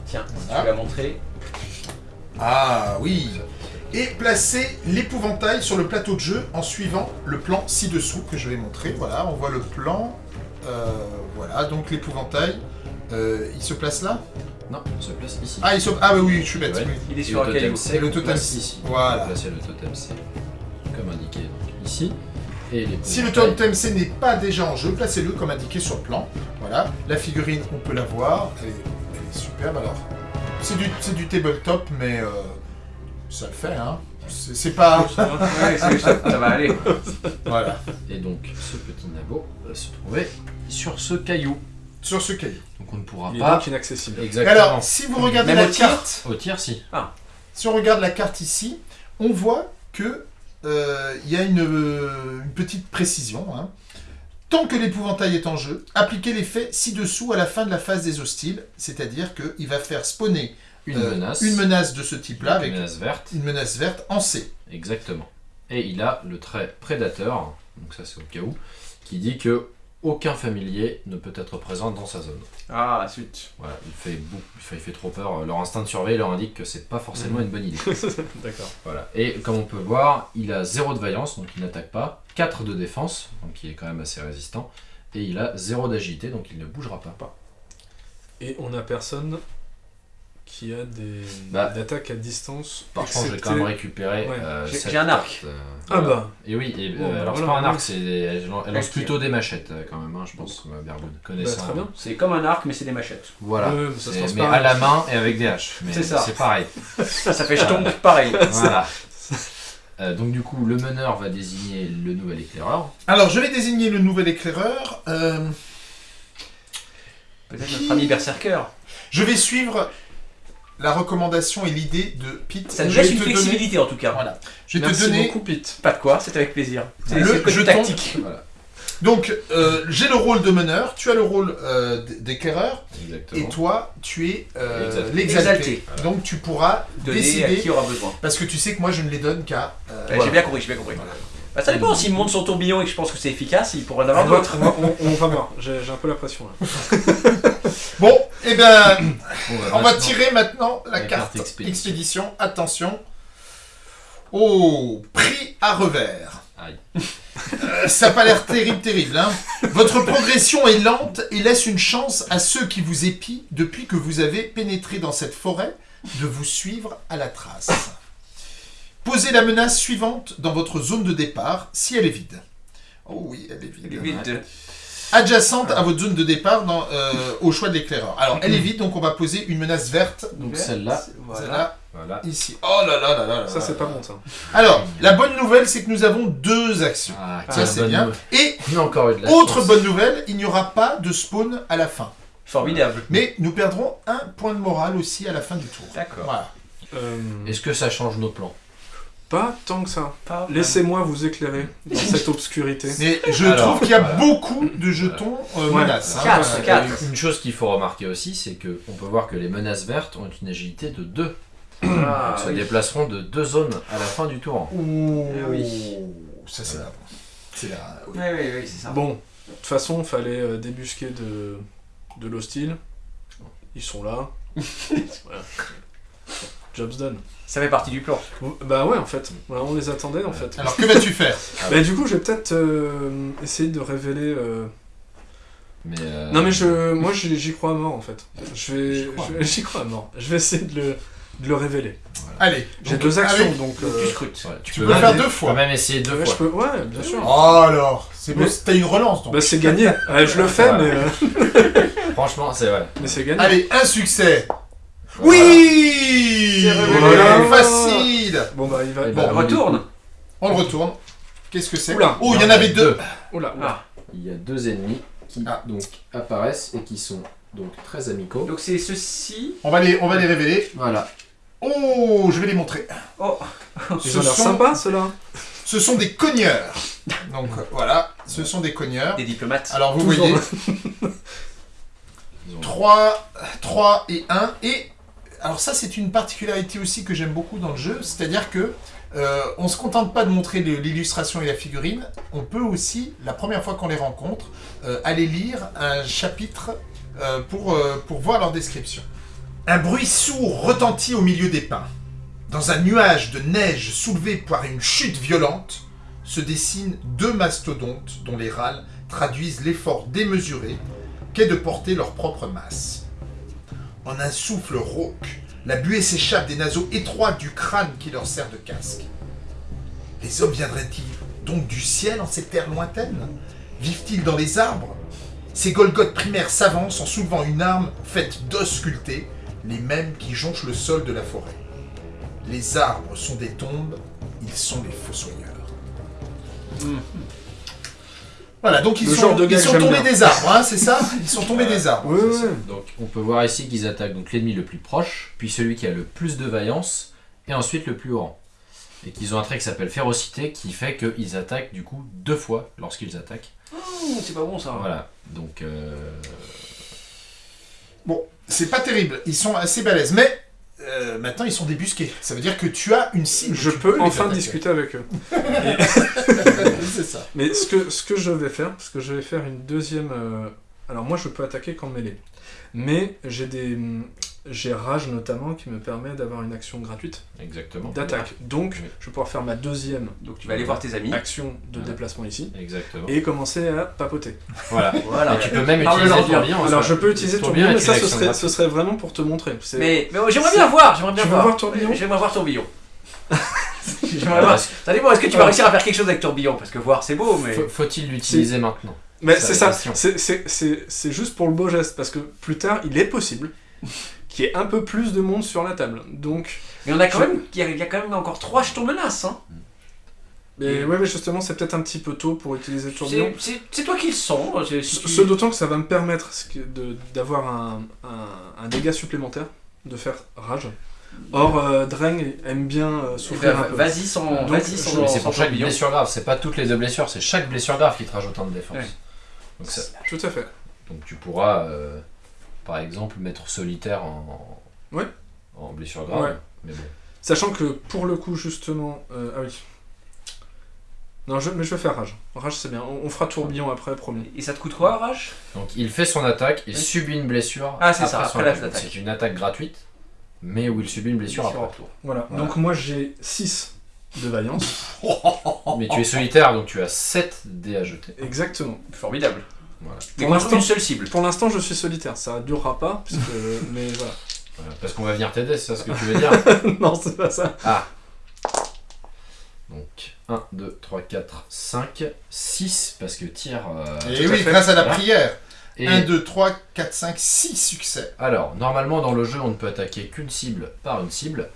S3: Tiens, si tu l'as montré.
S1: Ah oui Et placez l'épouvantail sur le plateau de jeu en suivant le plan ci-dessous que je vais montrer. Voilà, on voit le plan. Euh, voilà, donc l'épouvantail, euh, il se place là?
S4: Non, on se place ici.
S1: Ah, il se... ah oui, oui, je suis bête.
S4: Ouais.
S3: Il est sur un
S4: le
S3: caillou.
S4: totem C,
S1: Et le totem C.
S4: ici.
S1: Voilà.
S4: Placer le totem C, comme indiqué donc, ici. Et
S1: Si le totem C n'est pas déjà en jeu, placez-le comme indiqué sur le plan. Voilà, la figurine, on peut la voir. Elle est, elle est superbe alors. C'est du, c'est du tabletop, mais euh, ça le fait, hein. C'est pas.
S3: Ouais, ça ça va aller.
S1: voilà.
S4: Et donc, ce petit nabot va se trouver sur ce caillou.
S1: Sur ce cahier.
S4: Donc on ne pourra
S2: Il est
S4: pas
S2: donc inaccessible.
S4: Exactement
S1: alors, si vous regardez
S3: Même
S1: la
S3: au tir
S1: carte.
S4: au tir si.
S1: Si on regarde la carte ici, on voit que euh, il y a une, euh, une petite précision. hein. Tant que l'épouvantail est en jeu, appliquez l'effet ci-dessous à la fin de la phase des hostiles, c'est-à-dire qu'il va faire spawner
S4: Une
S1: euh,
S4: menace.
S1: une menace de ce type-là avec
S4: Une menace verte.
S1: une menace verte en C.
S4: Exactement. Et il a le trait prédateur, donc ça c'est au cas où, qui dit que aucun familier ne peut être présent dans sa zone.
S3: Ah, zut.
S4: Voilà, il fait, beaucoup, il fait, il fait trop peur. Leur instinct de surveille leur indique que c'est pas forcément une bonne idée.
S2: D'accord.
S4: Voilà. Et comme on peut voir, il a 0 de vaillance, donc il n'attaque pas, 4 de défense, donc il est quand même assez résistant, et il a 0 d'agilité, donc il ne bougera pas.
S2: Et on a personne qui a des
S4: Bah,
S2: d'attaques à distance.
S4: Par contre, j'ai quand même récupéré.
S2: Ouais.
S4: euh,
S3: J'ai- un arc.
S4: euh,
S2: Ah
S4: voilà.
S2: bah.
S4: Et oui, et, euh,
S2: Bon, bah,
S4: alors c'est pas un arc, c'est des- elle lance plutôt des machettes euh, quand même, hein, je pense, Bergoud,
S2: Bah,
S4: connaissant.
S2: très bien.
S3: C'est comme un arc, mais c'est des machettes.
S4: Voilà.
S2: Ouais, mais ça se lance
S4: mais à la main et avec des haches. Mais
S3: C'est ça.
S4: C'est pareil.
S3: Ça fait jeton pareil.
S4: voilà. Euh, donc du coup, le meneur va désigner le nouvel éclaireur.
S1: Alors, je vais désigner le nouvel éclaireur. euh,
S3: Peut-être notre ami Berserker.
S1: je vais suivre la recommandation et l'idée de Pete.
S3: Ça nous laisse une
S1: te donner-
S3: flexibilité en tout cas.
S1: Voilà. Je vais te
S2: Merci
S1: donner
S2: beaucoup, Pete.
S3: Pas de quoi, c'est avec plaisir. C'est
S1: Le
S3: c'est le côté
S1: jeton.
S3: tactique.
S4: Voilà.
S1: Donc, euh, j'ai le rôle de meneur, tu as le rôle euh, et toi, tu es euh,
S4: Exalté.
S1: l'exalté.
S3: Exalté.
S4: Voilà.
S1: Donc, tu pourras
S3: Donner à
S1: décider,
S3: qui aura besoin.
S1: parce que tu sais que moi, je ne les donne qu'à... euh, voilà.
S3: J'ai bien compris, j'ai bien compris. Bah, ça dépend, s'il monte son tourbillon et que je pense que c'est efficace, il pourrait en avoir
S2: On va,
S3: d'autres.
S2: on va- on- on va voir. J'ai un peu la pression là.
S1: Bon, eh ben,
S4: Bon, bah,
S1: on va tirer maintenant la,
S4: La
S1: carte,
S4: carte
S1: expédition.
S4: expédition.
S1: Attention. Oh, prix à revers.
S4: Aïe.
S1: Euh, ça n'a pas l'air terrible, terrible. Hein Votre progression est lente et laisse une chance à ceux qui vous épient depuis que vous avez pénétré dans cette forêt de vous suivre à la trace. Posez la menace suivante dans votre zone de départ si elle est vide. Oh oui, elle est vide.
S3: Il est vite.
S1: Adjacente à votre zone de départ dans, euh, au choix de l'éclaireur. Alors, elle est vide, donc on va poser une menace verte.
S4: Donc celle-là,
S3: Voilà.
S1: Celle-là,
S4: voilà.
S1: ici. Oh là là là là là
S2: Ça, c'est pas bon ça.
S1: Alors, la bonne nouvelle, c'est que nous avons deux actions.
S4: Ah,
S1: Ça, c'est bien.
S4: nouvelle.
S1: Et
S4: a encore eu de la
S1: autre
S4: chance.
S1: bonne nouvelle, il n'y aura pas de spawn à la fin.
S3: Formidable.
S1: Mais nous perdrons un point de morale aussi à la fin du tour.
S3: D'accord.
S1: Voilà.
S2: Euh,
S4: Est-ce que ça change nos plans?
S2: Pas tant que ça. Laissez-moi vous éclairer dans cette obscurité.
S1: Mais je
S4: Alors,
S1: trouve qu'il y a
S4: voilà.
S1: beaucoup de jetons euh,
S2: Ouais.
S1: menaces. hein.
S3: Quatre,
S1: Voilà.
S3: quatre.
S4: Une chose qu'il faut remarquer aussi, c'est que on peut voir que les menaces vertes ont une agilité de 2.
S3: Ah,
S4: se
S3: oui.
S4: déplaceront de deux zones à la fin du tour.
S1: Ouh,
S3: Ah oui.
S1: Ça, c'est
S4: Voilà.
S1: oui.
S3: Oui, oui, oui, c'est ça.
S2: Bon, de toute façon, fallait euh, débusquer de, de l'hostile. Ils sont là. Voilà. Job's done.
S3: Ça fait partie du plan.
S2: Bah ouais, en fait. Voilà, on les attendait, en fait.
S1: Alors que vas-tu faire
S2: Bah du coup, je vais peut-être euh, essayer de révéler... euh,
S4: Mais, euh,
S2: Non mais je, moi j'y j'y crois à mort en fait. Je vais,
S1: J'y crois.
S2: je vais- j'y crois à mort. Je vais essayer de le, de le révéler.
S1: Allez.
S2: J'ai
S1: donc,
S2: deux actions
S1: avec-
S2: donc. Euh,
S3: tu scrutes.
S4: ouais,
S1: Tu peux le faire deux fois.
S4: Tu peux même essayer deux
S2: ouais,
S4: fois.
S2: peux, ouais, bien sûr.
S1: Oh alors, c'est bon,
S2: Mais-
S1: t'as une relance donc.
S2: Bah c'est gagné. Ouais, je le fais mais, euh,
S4: Franchement, c'est vrai.
S2: mais c'est gagné.
S1: Allez, un succès.
S4: Voilà.
S1: Oui
S3: C'est révélé.
S1: Voilà, Facile
S2: Bon bah il va.
S4: Eh
S2: Bon,
S4: ben,
S3: Retourne.
S1: On le retourne. Qu'est-ce que c'est
S2: Oula.
S1: Oh, il y en avait deux.
S2: oula, oula.
S3: Ah.
S4: Il y a deux ennemis qui
S1: Ah.
S4: donc apparaissent et qui sont donc très amicaux.
S3: Donc c'est ceci.
S1: On va les, on va les révéler.
S4: Voilà.
S1: Oh, je vais les montrer.
S3: Oh,
S2: Ils
S1: Ce
S2: ont l'air
S1: sont-
S2: sympas ceux-là.
S1: Ce sont des cogneurs. Donc euh, voilà, ce sont des cogneurs.
S3: des diplomates.
S1: Alors vous
S2: Toujours.
S1: voyez,
S4: Ils ont-
S1: 3, 3 et 1. Et alors ça, c'est une particularité aussi que j'aime beaucoup dans le jeu, c'est-à-dire que euh, on se contente pas de montrer l'illustration et la figurine, on peut aussi, la première fois qu'on les rencontre, euh, aller lire un chapitre euh, pour, euh, pour voir leur description. Un bruit sourd retentit au milieu des pins. Dans un nuage de neige soulevé par une chute violente, se dessinent deux mastodontes dont les râles traduisent l'effort démesuré qu'est de porter leur propre masse. En un souffle rauque, la buée s'échappe des naseaux étroits du crâne qui leur sert de casque. Les hommes viendraient-ils donc du ciel en ces terres lointaines? Vivent-ils dans les arbres? Ces Golgoths primaires s'avancent en soulevant une arme faite d'os sculptés, les mêmes qui jonchent le sol de la forêt. Les arbres sont des tombes, ils sont des fossoyeurs.
S3: Hmm.
S1: Voilà, donc ils
S2: Le
S1: sont,
S2: genre de
S1: ils sont tombés
S2: bien.
S1: des arbres, hein, c'est ça? Ils sont tombés des arbres.
S4: Donc on peut voir ici qu'ils attaquent donc l'ennemi le plus proche, puis celui qui a le plus de vaillance, et ensuite le plus haut rang. Et qu'ils ont un trait qui s'appelle férocité, qui fait qu'ils attaquent du coup deux fois lorsqu'ils attaquent.
S3: Mmh, c'est pas bon ça.
S4: Voilà. Donc euh,
S1: Bon, c'est pas terrible, ils sont assez balèzes, mais euh, maintenant ils sont débusqués. Ça veut dire que tu as une cible.
S2: Je peux enfin discuter avec eux.
S1: c'est ça.
S2: Mais ce que, ce que je vais faire, parce que je vais faire une deuxième. euh, Alors moi je peux attaquer qu'en mêlée. Mais j'ai des. J'ai rage notamment qui me permet d'avoir une action gratuite
S4: exactement.
S2: d'attaque. Donc
S4: Oui.
S2: je vais pouvoir faire ma deuxième
S3: Donc tu vas aller voir tes amis.
S2: action de déplacement ici
S4: Exactement.
S2: et commencer à papoter.
S4: Voilà.
S3: Voilà.
S4: Et tu peux même
S3: Parle-leur
S4: utiliser
S3: bien.
S4: tourbillon.
S2: Alors je peux utiliser
S4: Tourbillon
S2: tourbillon, mais ça ce serait, ce serait vraiment pour te montrer.
S3: Mais, mais j'aimerais
S2: C'est-
S3: bien voir, j'aimerais bien
S2: Tu veux
S3: voir.
S2: voir Tourbillon
S3: J'aimerais voir Tourbillon. j'aimerais voir. dépend, est-ce que tu vas réussir à faire quelque chose avec Tourbillon? Parce que voir c'est beau, mais.
S4: faut- Faut-il l'utiliser maintenant?
S2: Mais c'est ça, c'est juste pour le beau geste, parce que plus tard, il est possible qu'il y ait un peu plus de monde sur la table. Donc,
S3: Mais on a quand
S2: Je-
S3: même. Il y a, il y a quand même encore trois jetons menaces. Hein.
S2: mais ouais, mais justement, c'est peut-être un petit peu tôt pour utiliser le tourbillon.
S3: C'est toi qui le sens. c'est- si
S2: Ce
S3: tu-
S2: ce d'autant que ça va me permettre d'avoir un, un- un dégât supplémentaire, de faire rage. Or, euh, Dreng aime bien euh,
S3: Eh
S2: souffrir
S3: ben,
S2: un peu.
S3: Vas-y sans,
S2: je-
S3: sans,
S4: Mais c'est pour chaque
S3: tourbillon.
S4: blessure grave, c'est pas toutes les deux blessures, c'est chaque blessure grave qui te rajoute un de défense.
S3: Ouais.
S4: Donc, ça-
S2: Tout à fait.
S4: donc tu pourras, euh, par exemple, mettre solitaire en,
S2: Ouais.
S4: en blessure grave.
S2: Ouais.
S4: Mais bon.
S2: Sachant que pour le coup, justement. euh, ah oui. Non, je, mais je vais faire rage. Rage, c'est bien. On, on fera tourbillon après, promis.
S3: Et ça te coûte quoi, Rage?
S4: Donc il fait son attaque et
S3: Oui.
S4: subit une blessure.
S3: Ah, c'est ça, après
S4: attaque.
S3: l'attaque.
S4: C'est une attaque gratuite, mais où il subit une blessure
S3: Blessure
S4: après.
S3: retour.
S2: Voilà.
S4: Voilà.
S2: Donc, moi, j'ai 6 de vaillance.
S4: Mais tu es solitaire, donc tu as 7 dés à jeter.
S2: Exactement.
S3: Formidable.
S4: Voilà.
S2: Pour l'instant-
S3: une seule cible.
S2: Pour l'instant, je suis solitaire. Ça durera pas, puisque. mais voilà.
S4: Voilà. Parce qu'on va venir t'aider, c'est ça ce que tu veux dire
S2: non, c'est pas ça.
S4: Ah Donc 1, 2, 3, 4, 5, 6, parce que tir. euh,
S1: Et oui,
S2: fait.
S1: grâce à la
S4: Voilà.
S1: prière.
S4: et
S1: 1, 2, 3, 4, 5, 6 succès.
S4: Alors, normalement dans le jeu, on ne peut attaquer qu'une cible par une cible,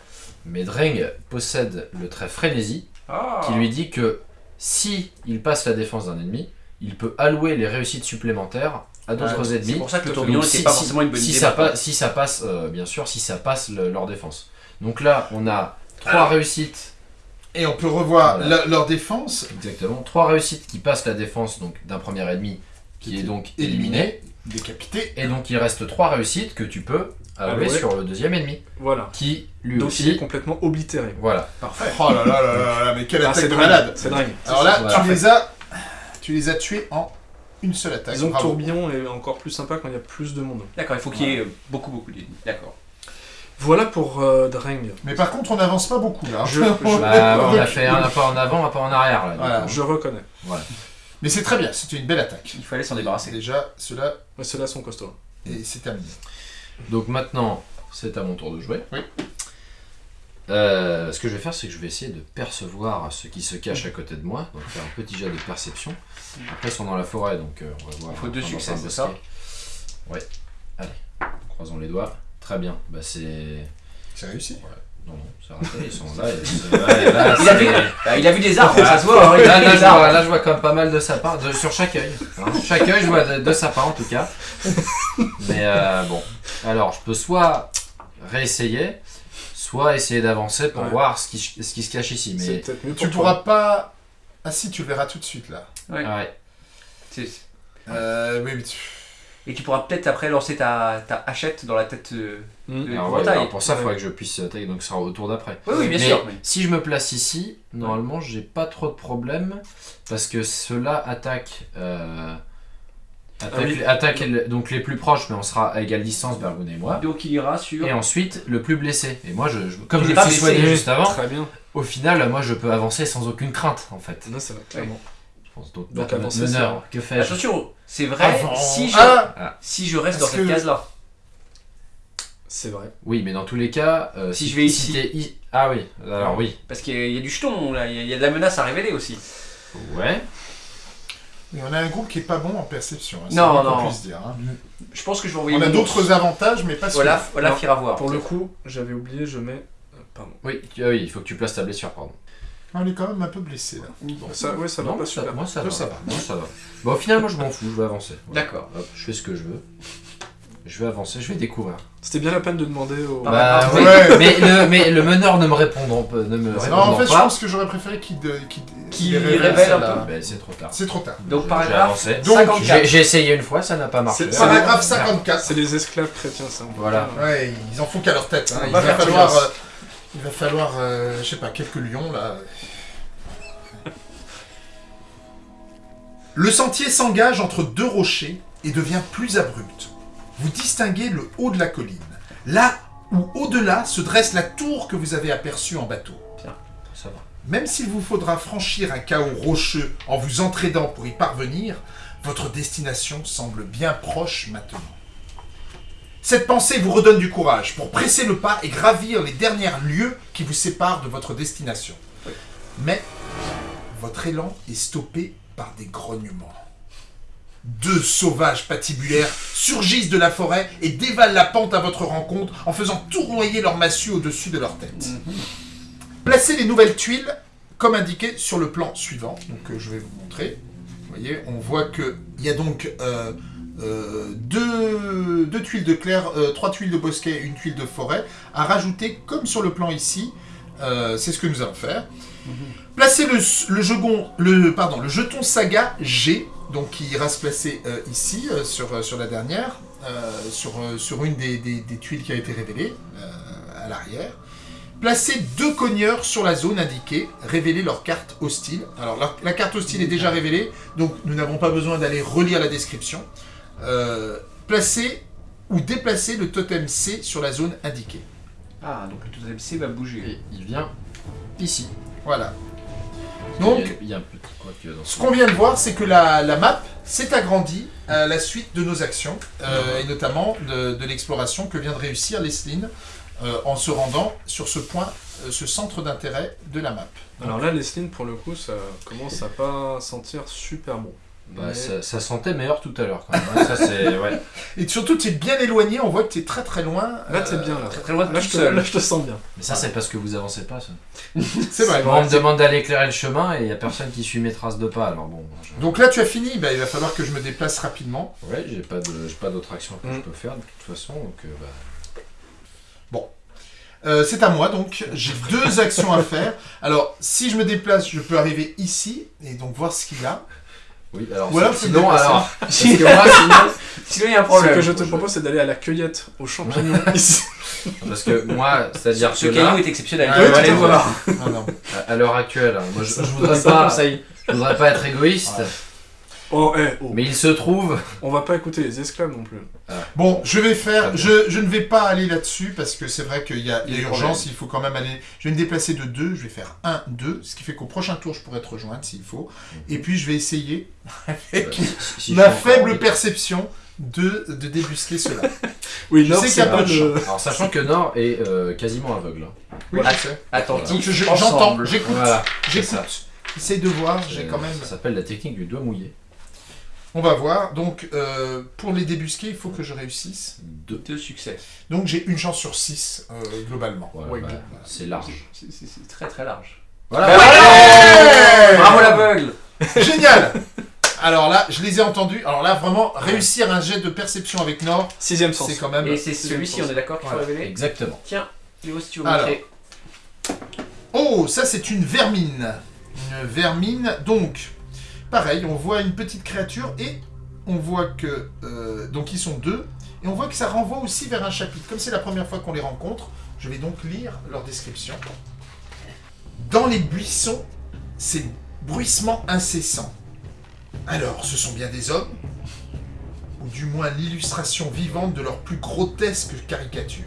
S4: mais Dreng possède le trait frénésie
S3: Ah.
S4: qui lui dit que si il passe la défense d'un ennemi, il peut allouer les réussites supplémentaires à d'autres
S1: Ah,
S3: C'est
S4: ennemis.
S3: pour ça que le
S1: Donc,
S4: si,
S3: pas forcément une bonne
S4: si
S3: idée.
S4: ça,
S3: maintenant.
S4: passe, si ça passe, euh, bien sûr, si ça passe le- leur défense. Donc là, on a trois réussites,
S1: Et on peut revoir
S4: Voilà.
S1: leur défense
S4: exactement, trois réussites qui passent la défense donc d'un premier ennemi qui est donc éliminé,
S1: décapité.
S4: et donc il reste trois réussites que tu peux allouer sur le deuxième ennemi,
S2: Voilà.
S4: qui lui
S2: Donc, il est
S4: aussi,
S2: complètement oblitéré.
S4: voilà.
S3: Parfait.
S1: Oh là là là là là, mais quelle
S2: Ah,
S1: attaque
S2: c'est
S1: de malade
S2: C'est dingue.
S1: Alors là,
S4: Voilà.
S1: tu les as Tu les as tués en une seule attaque.
S2: Disons que
S1: Bravo.
S2: tourbillon est encore plus sympa quand il y a plus de monde.
S3: D'accord, il faut qu'il y ait euh, beaucoup, beaucoup d'ennemis. D'accord.
S2: Voilà pour euh, Dreng.
S1: Mais par contre, on n'avance pas beaucoup là.
S2: Je- je-
S4: Bah, on a fait un pas en avant, un pas en arrière là.
S1: Voilà.
S2: Je reconnais.
S1: Mais c'est très bien, c'était une belle attaque.
S3: Il fallait s'en débarrasser.
S1: Déjà, cela,
S2: Mais ceux-là sont costauds.
S1: et c'est terminé.
S4: Donc maintenant, c'est à mon tour de jouer.
S1: Oui.
S4: Euh, ce que je vais faire, c'est que je vais essayer de percevoir ce qui se cache à côté de moi. Donc faire un petit jet de perception. Après, ils sont dans la forêt, donc euh, on va voir.
S3: Il faut deux succès, c'est ça
S4: Ouais. Allez, croisons les doigts. Très bien. Bah c'est.
S1: C'est réussi.
S4: Non, non, c'est raté. Ils sont là. et
S3: Il a, vu, bah, il a vu des arbres, ça se voit. hein, il a
S4: Là, je vois, là, je vois quand même pas mal de sapins, de- sur chaque œil. hein. Chaque œil, je vois de- deux sapins en tout cas. Mais euh, bon, alors je peux soit réessayer, soit essayer d'avancer pour
S2: Ouais.
S4: voir ce qui, ce qui se cache ici. Mais
S1: Tu
S2: toi.
S1: pourras pas. Ah si, tu le verras tout de suite là.
S3: Ouais.
S1: Euh, oui, mais tu-
S3: Et tu pourras peut-être après lancer ta, ta hachette dans la tête euh, de
S4: Alors, ouais,
S3: Bretagne.
S4: alors, pour ça, il
S2: Ouais.
S4: faudrait que je puisse attaquer, donc ce sera au tour d'après.
S3: Oui, oui, bien
S4: Mais
S3: sûr. mais-
S4: si je me place ici, normalement, j'ai pas trop de problèmes parce que ceux-là attaquent. euh, attaquent,
S2: Ah oui.
S4: attaquent le- donc les plus proches, mais on sera à égale distance, Bergoun et moi.
S3: Donc il ira sur.
S4: Et ensuite, le plus blessé. Et moi, je, je- comme
S3: Il
S4: je me suis soigné juste avant,
S2: Très bien.
S4: au final, moi, je peux avancer sans aucune crainte, en fait.
S2: Là, ça va, clairement.
S4: Je pense. Donc,
S2: Donc, avancer,
S4: meneur, que fais-je
S3: Attention, c'est vrai
S1: Avant-
S3: si je,
S1: Ah
S3: si je reste dans cette
S1: que-
S3: case-là.
S2: C'est vrai.
S4: Oui, mais dans tous les cas, euh,
S3: Si je vais ici.
S4: i- Ah oui, alors oui.
S3: Parce qu'il y, a- il y a du jeton, là, il y a- il y, a de la menace à révéler aussi.
S4: Ouais.
S1: On a un groupe qui est pas bon en perception. hein, c'est
S3: Non, non.
S1: puisse dire. hein.
S3: Je pense que je vais envoyer
S1: On a d'autres avantages, mais pas
S3: Voilà,
S1: celui-là.
S3: voilà, Fira voir.
S2: Pour le coup, j'avais oublié, je mets. euh, Pardon.
S4: Oui, tu- ah oui, il faut que tu places ta blessure, pardon.
S1: Ah, On est quand même un peu blessé là.
S2: Bon, ça, ouais, ça va
S4: Non,
S2: pas
S4: ça-
S2: super.
S4: moi ça
S1: Toi,
S4: va.
S1: ça va.
S4: Moi ça va. Bon, au final, moi je m'en fous, je vais avancer. Voilà.
S3: D'accord.
S4: Hop, je fais ce que je veux. Je vais avancer, je vais découvrir.
S2: C'était bien la peine de demander au.
S3: Ah,
S4: Bah,
S3: ah,
S4: oui,
S1: ouais.
S4: mais, le, mais le meneur ne me répondant pas. Ne me
S1: Non,
S4: répondant
S1: en fait, je pense que j'aurais préféré qu'il de- qu'il
S3: Qu'il
S1: qu'il
S3: révèle
S1: révèle
S3: un peu.
S4: Bah, c'est trop tard.
S1: C'est trop tard.
S3: Donc
S4: J'ai-
S3: paragraphe
S4: j'ai avancé.
S1: Donc,
S3: 54.
S4: J'ai j'ai essayé une fois, ça n'a pas marché.
S2: C'est- c'est-
S1: Paragraphe
S2: C'est
S1: 54.
S2: les esclaves chrétiens, ça. on peut
S4: Voilà.
S2: pas-
S1: Ouais, ils en font qu'à leur tête. hein.
S3: On
S1: Il
S3: va
S1: va
S3: faire
S1: falloir, euh, il va falloir, euh, je sais pas, quelques lions là. Le sentier s'engage entre deux rochers et devient plus abrupt. Vous distinguez le haut de la colline, là où au-delà se dresse la tour que vous avez aperçue en bateau.
S4: Ça va.
S1: Même s'il vous faudra franchir un chaos rocheux en vous entraînant pour y parvenir, votre destination semble bien proche maintenant. Cette pensée vous redonne du courage pour presser le pas et gravir les derniers lieux qui vous séparent de votre destination. Mais votre élan est stoppé par des grognements. Deux sauvages patibulaires surgissent de la forêt et dévalent la pente à votre rencontre en faisant tournoyer leur massue au-dessus de leur tête. Placez les nouvelles tuiles comme indiqué sur le plan suivant. Donc euh, je vais vous montrer. Vous voyez, on voit que il y a donc euh, euh, deux, deux tuiles de clair, trois tuiles de bosquet, une tuile de forêt à rajouter comme sur le plan ici. C'est ce que nous allons faire. Placez le, le, jeton, le, pardon, le jeton saga G, donc qui ira se placer euh, ici, euh, sur, euh, sur la dernière, euh, sur, euh, sur une des, des- des tuiles qui a été révélée, euh, à l'arrière. Placez deux cogneurs sur la zone indiquée, révélez leur carte hostile. Alors la, la carte hostile est déjà révélée, donc nous n'avons pas besoin d'aller relire la description. Euh, placez ou déplacez le totem C sur la zone indiquée.
S3: Ah, donc le totem C va bouger.
S4: Et il vient ici.
S1: Voilà.
S4: Il
S1: Donc,
S4: y a- il y a dans
S1: Ce qu'on vient de voir, c'est que la, la map s'est agrandie à la suite de nos actions, euh, et notamment de, de l'exploration que vient de réussir Lesline euh, en se rendant sur ce point, euh, ce centre d'intérêt de la map.
S2: Alors là, les slings, pour le coup, ça commence à pas sentir super bon.
S4: Bah,
S2: Mais-
S4: ça, ça sentait meilleur tout à l'heure quand même. hein. Ça c'est ouais.
S1: Et surtout, tu es bien éloigné, on voit que tu es très très loin.
S2: Là, t'es
S1: euh,
S2: bien, là.
S3: Très très loin de
S2: Là,
S3: tout
S2: je te,
S3: seul.
S2: là, je te sens bien.
S4: Mais ça c'est parce que vous avancez pas. Ça.
S1: C'est vrai.
S4: On me demande d'aller éclairer le chemin et il y a personne qui suit mes traces de pas. Alors bon. je-
S1: Donc là, tu as fini, bah, il va falloir que je me déplace rapidement.
S4: Ouais, j'ai pas de, j'ai pas d'autre action que je
S2: Mm.
S4: peux faire de toute façon. Donc euh, bah,
S1: Euh, c'est à moi, donc j'ai deux actions à faire. Alors, si je me déplace, je peux arriver ici et donc voir ce qu'il y a.
S4: oui. Alors
S1: Ou alors,
S4: sinon alors. Parce que moi sinon.
S3: Sinon, il y a un
S2: Ce
S3: problème.
S2: que je te propose, c'est d'aller à la cueillette aux champignons ici.
S4: Parce que moi, c'est-à-dire
S3: Ce
S4: que
S3: caillou
S4: là,
S3: est exceptionnel.
S1: Ah, oui,
S3: voir.
S1: Non, non.
S4: à, à l'heure actuelle, moi je, je voudrais pas, je voudrais pas être égoïste.
S2: Oh, eh, oh.
S4: Mais il se trouve.
S2: On va pas écouter les esclaves non plus.
S1: Bon, je vais faire. Je, je ne vais pas aller là-dessus parce que c'est vrai qu'il y a, il y a urgence. Il faut quand même aller. Je vais me déplacer de 2. Je vais faire 1, 2. Ce qui fait qu'au prochain tour, je pourrais te rejoindre s'il faut. Et puis, je vais essayer, avec
S4: euh, si- si je
S1: ma
S4: encore
S1: faible perception, de, de débusquer cela.
S2: Oui,
S1: Je
S2: Nord,
S1: sais
S2: c'est
S1: qu'il y a
S2: pas
S1: peu de.
S4: Alors, sachant que Nord est euh, quasiment aveugle. hein.
S1: Oui,
S3: Ah. Attentif,
S1: je- j'entends, j'écoute.
S4: Voilà.
S1: J'écoute. Essaye de voir. J'ai quand même.
S4: Ça s'appelle la technique du doigt mouillé.
S1: On va voir. Donc, euh, pour les débusquer, il faut que je réussisse.
S4: Deux.
S3: Deux succès.
S1: Donc, j'ai une chance sur 6 globalement.
S4: Voilà,
S2: Ouais,
S4: bah, c'est large.
S3: C'est très très large.
S4: Voilà.
S1: Ouais
S3: Bravo l'aveugle
S1: Génial Alors là, je les ai entendus. Alors là, vraiment, réussir un jet de perception avec Nord,
S2: Sixième sens.
S1: c'est quand même...
S3: Et c'est celui-ci, on est d'accord qu'il faut révéler
S4: Exactement.
S3: Tiens, Léo, si tu veux
S1: Alors.
S3: montrer.
S1: Oh, ça c'est une vermine. Une vermine, donc, pareil, on voit une petite créature et on voit que... euh, donc ils sont deux. Et on voit que ça renvoie aussi vers un chapitre. Comme c'est la première fois qu'on les rencontre, je vais donc lire leur description. Dans les buissons, c'est bruissement incessant. Alors, ce sont bien des hommes Ou du moins l'illustration vivante de leur plus grotesque caricature.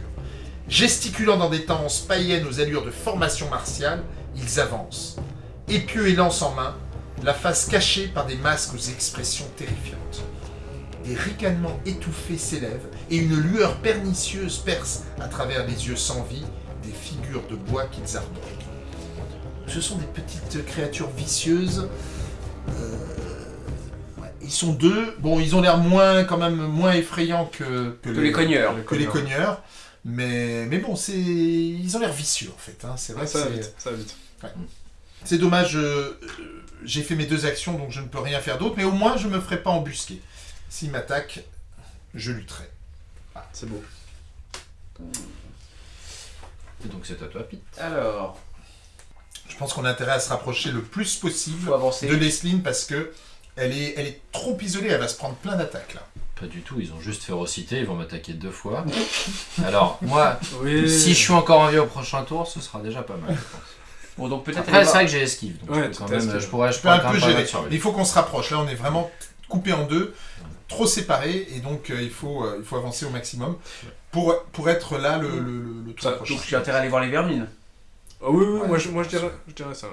S1: Gesticulant dans des tendances païennes aux allures de formation martiale, ils avancent. Épieux et lance en main, la face cachée par des masques aux expressions terrifiantes. Des ricanements étouffés s'élèvent et une lueur pernicieuse perce à travers les yeux sans vie des figures de bois qu'ils arborent. Ce sont des petites créatures vicieuses. Euh, ouais, Ils sont deux. Bon, ils ont l'air moins, quand même, moins effrayants que,
S3: Que les cogneurs.
S1: que les cogneurs. Mais, mais bon, c'est ils ont l'air vicieux en fait. hein. C'est vrai que
S2: ça va vite, ça va vite.
S1: c'est dommage. euh, J'ai fait mes deux actions, donc je ne peux rien faire d'autre. Mais au moins, je me ferai pas embusquer. S'il m'attaque, je lutterai.
S2: C'est beau.
S4: Et donc c'est à toi, Pete.
S3: Alors,
S1: Je pense qu'on a intérêt à se rapprocher le plus possible de Lesline parce que elle est, elle est trop isolée. Elle va se prendre plein d'attaques là.
S4: Pas du tout, ils ont juste férocité, ils vont m'attaquer deux fois. Alors, moi,
S2: Oui.
S4: si je suis encore en vie au prochain tour, ce sera déjà pas mal. je pense.
S3: Bon, donc peut-être
S4: Après, c'est vrai que j'ai esquive, donc
S2: Ouais,
S4: je,
S2: tout
S4: quand même, je pourrais, je
S1: Je un
S4: pourrais quand
S1: peu. Il faut qu'on se rapproche. Là, on est vraiment coupé en deux, trop séparés, et donc euh, il, faut, euh, il faut avancer au maximum pour, pour être là le, le, le- le tour
S2: Ça,
S1: prochain.
S3: Donc j'ai intérêt à aller voir les vermines.
S2: Ah oui, oui,
S1: Ouais,
S2: moi, je, moi je, dirais, je dirais ça.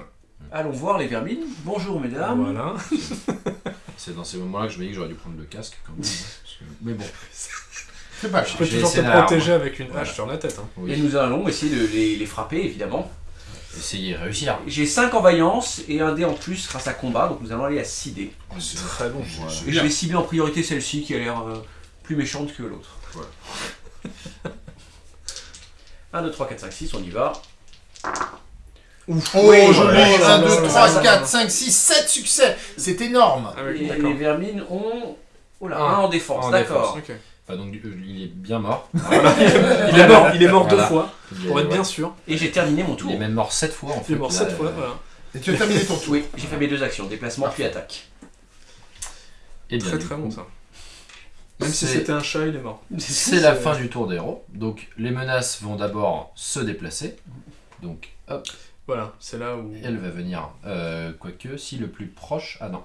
S3: Allons voir les vermines. Bonjour mesdames.
S2: Voilà.
S4: C'est dans ces moments-là que je me dis que j'aurais dû prendre le casque quand même. parce que- Mais bon,
S1: C'est pas
S2: Tu
S1: grave.
S2: peux toujours te protéger avec une hache
S4: Voilà.
S2: sur la tête. Hein.
S3: Et nous allons essayer de les, les frapper évidemment.
S4: Réussir.
S3: J'ai 5 en vaillance et un dé en plus grâce à combat, donc nous allons aller à 6 dés.
S1: Oh, c'est-
S2: Très bon.
S4: Voilà.
S3: Et je vais cibler en priorité celle-ci qui a l'air euh, plus méchante que l'autre.
S4: Voilà.
S3: 1, 2, 3, 4, 5, 6, on y va.
S1: Oh,
S3: Oui,
S1: joli
S3: ouais,
S1: 1,
S2: ouais,
S1: 2,
S2: ouais,
S1: 3,
S2: ouais,
S1: 4,
S2: ouais.
S1: 5, 6, 7 succès C'est énorme
S3: Et les vermines ont. Oh là,
S4: Un.
S3: 1 en défense,
S4: En
S3: d'accord.
S4: Enfin, donc, euh, il est bien mort.
S2: Il est mort, il est mort deux
S4: Voilà.
S2: fois,
S4: Il est,
S2: pour être
S4: ouais.
S2: bien sûr.
S3: Et j'ai terminé mon
S4: Il
S3: tour.
S4: est même mort sept fois en fait.
S2: Il est mort
S4: là,
S2: sept fois,
S4: euh,
S2: voilà.
S1: Et tu as terminé ton tour.
S3: Oui, j'ai fait mes deux actions, déplacement puis attaque.
S4: Et bien,
S2: Très
S4: du
S2: très
S4: coup,
S2: bon ça. Même si
S4: c'est-
S2: c'était un chat, il est mort.
S4: C'est la fin du tour des héros. Donc les menaces vont d'abord se déplacer. Donc hop,
S2: Voilà, c'est là où.
S4: elle va venir. Euh, quoique, si le plus proche. Ah non.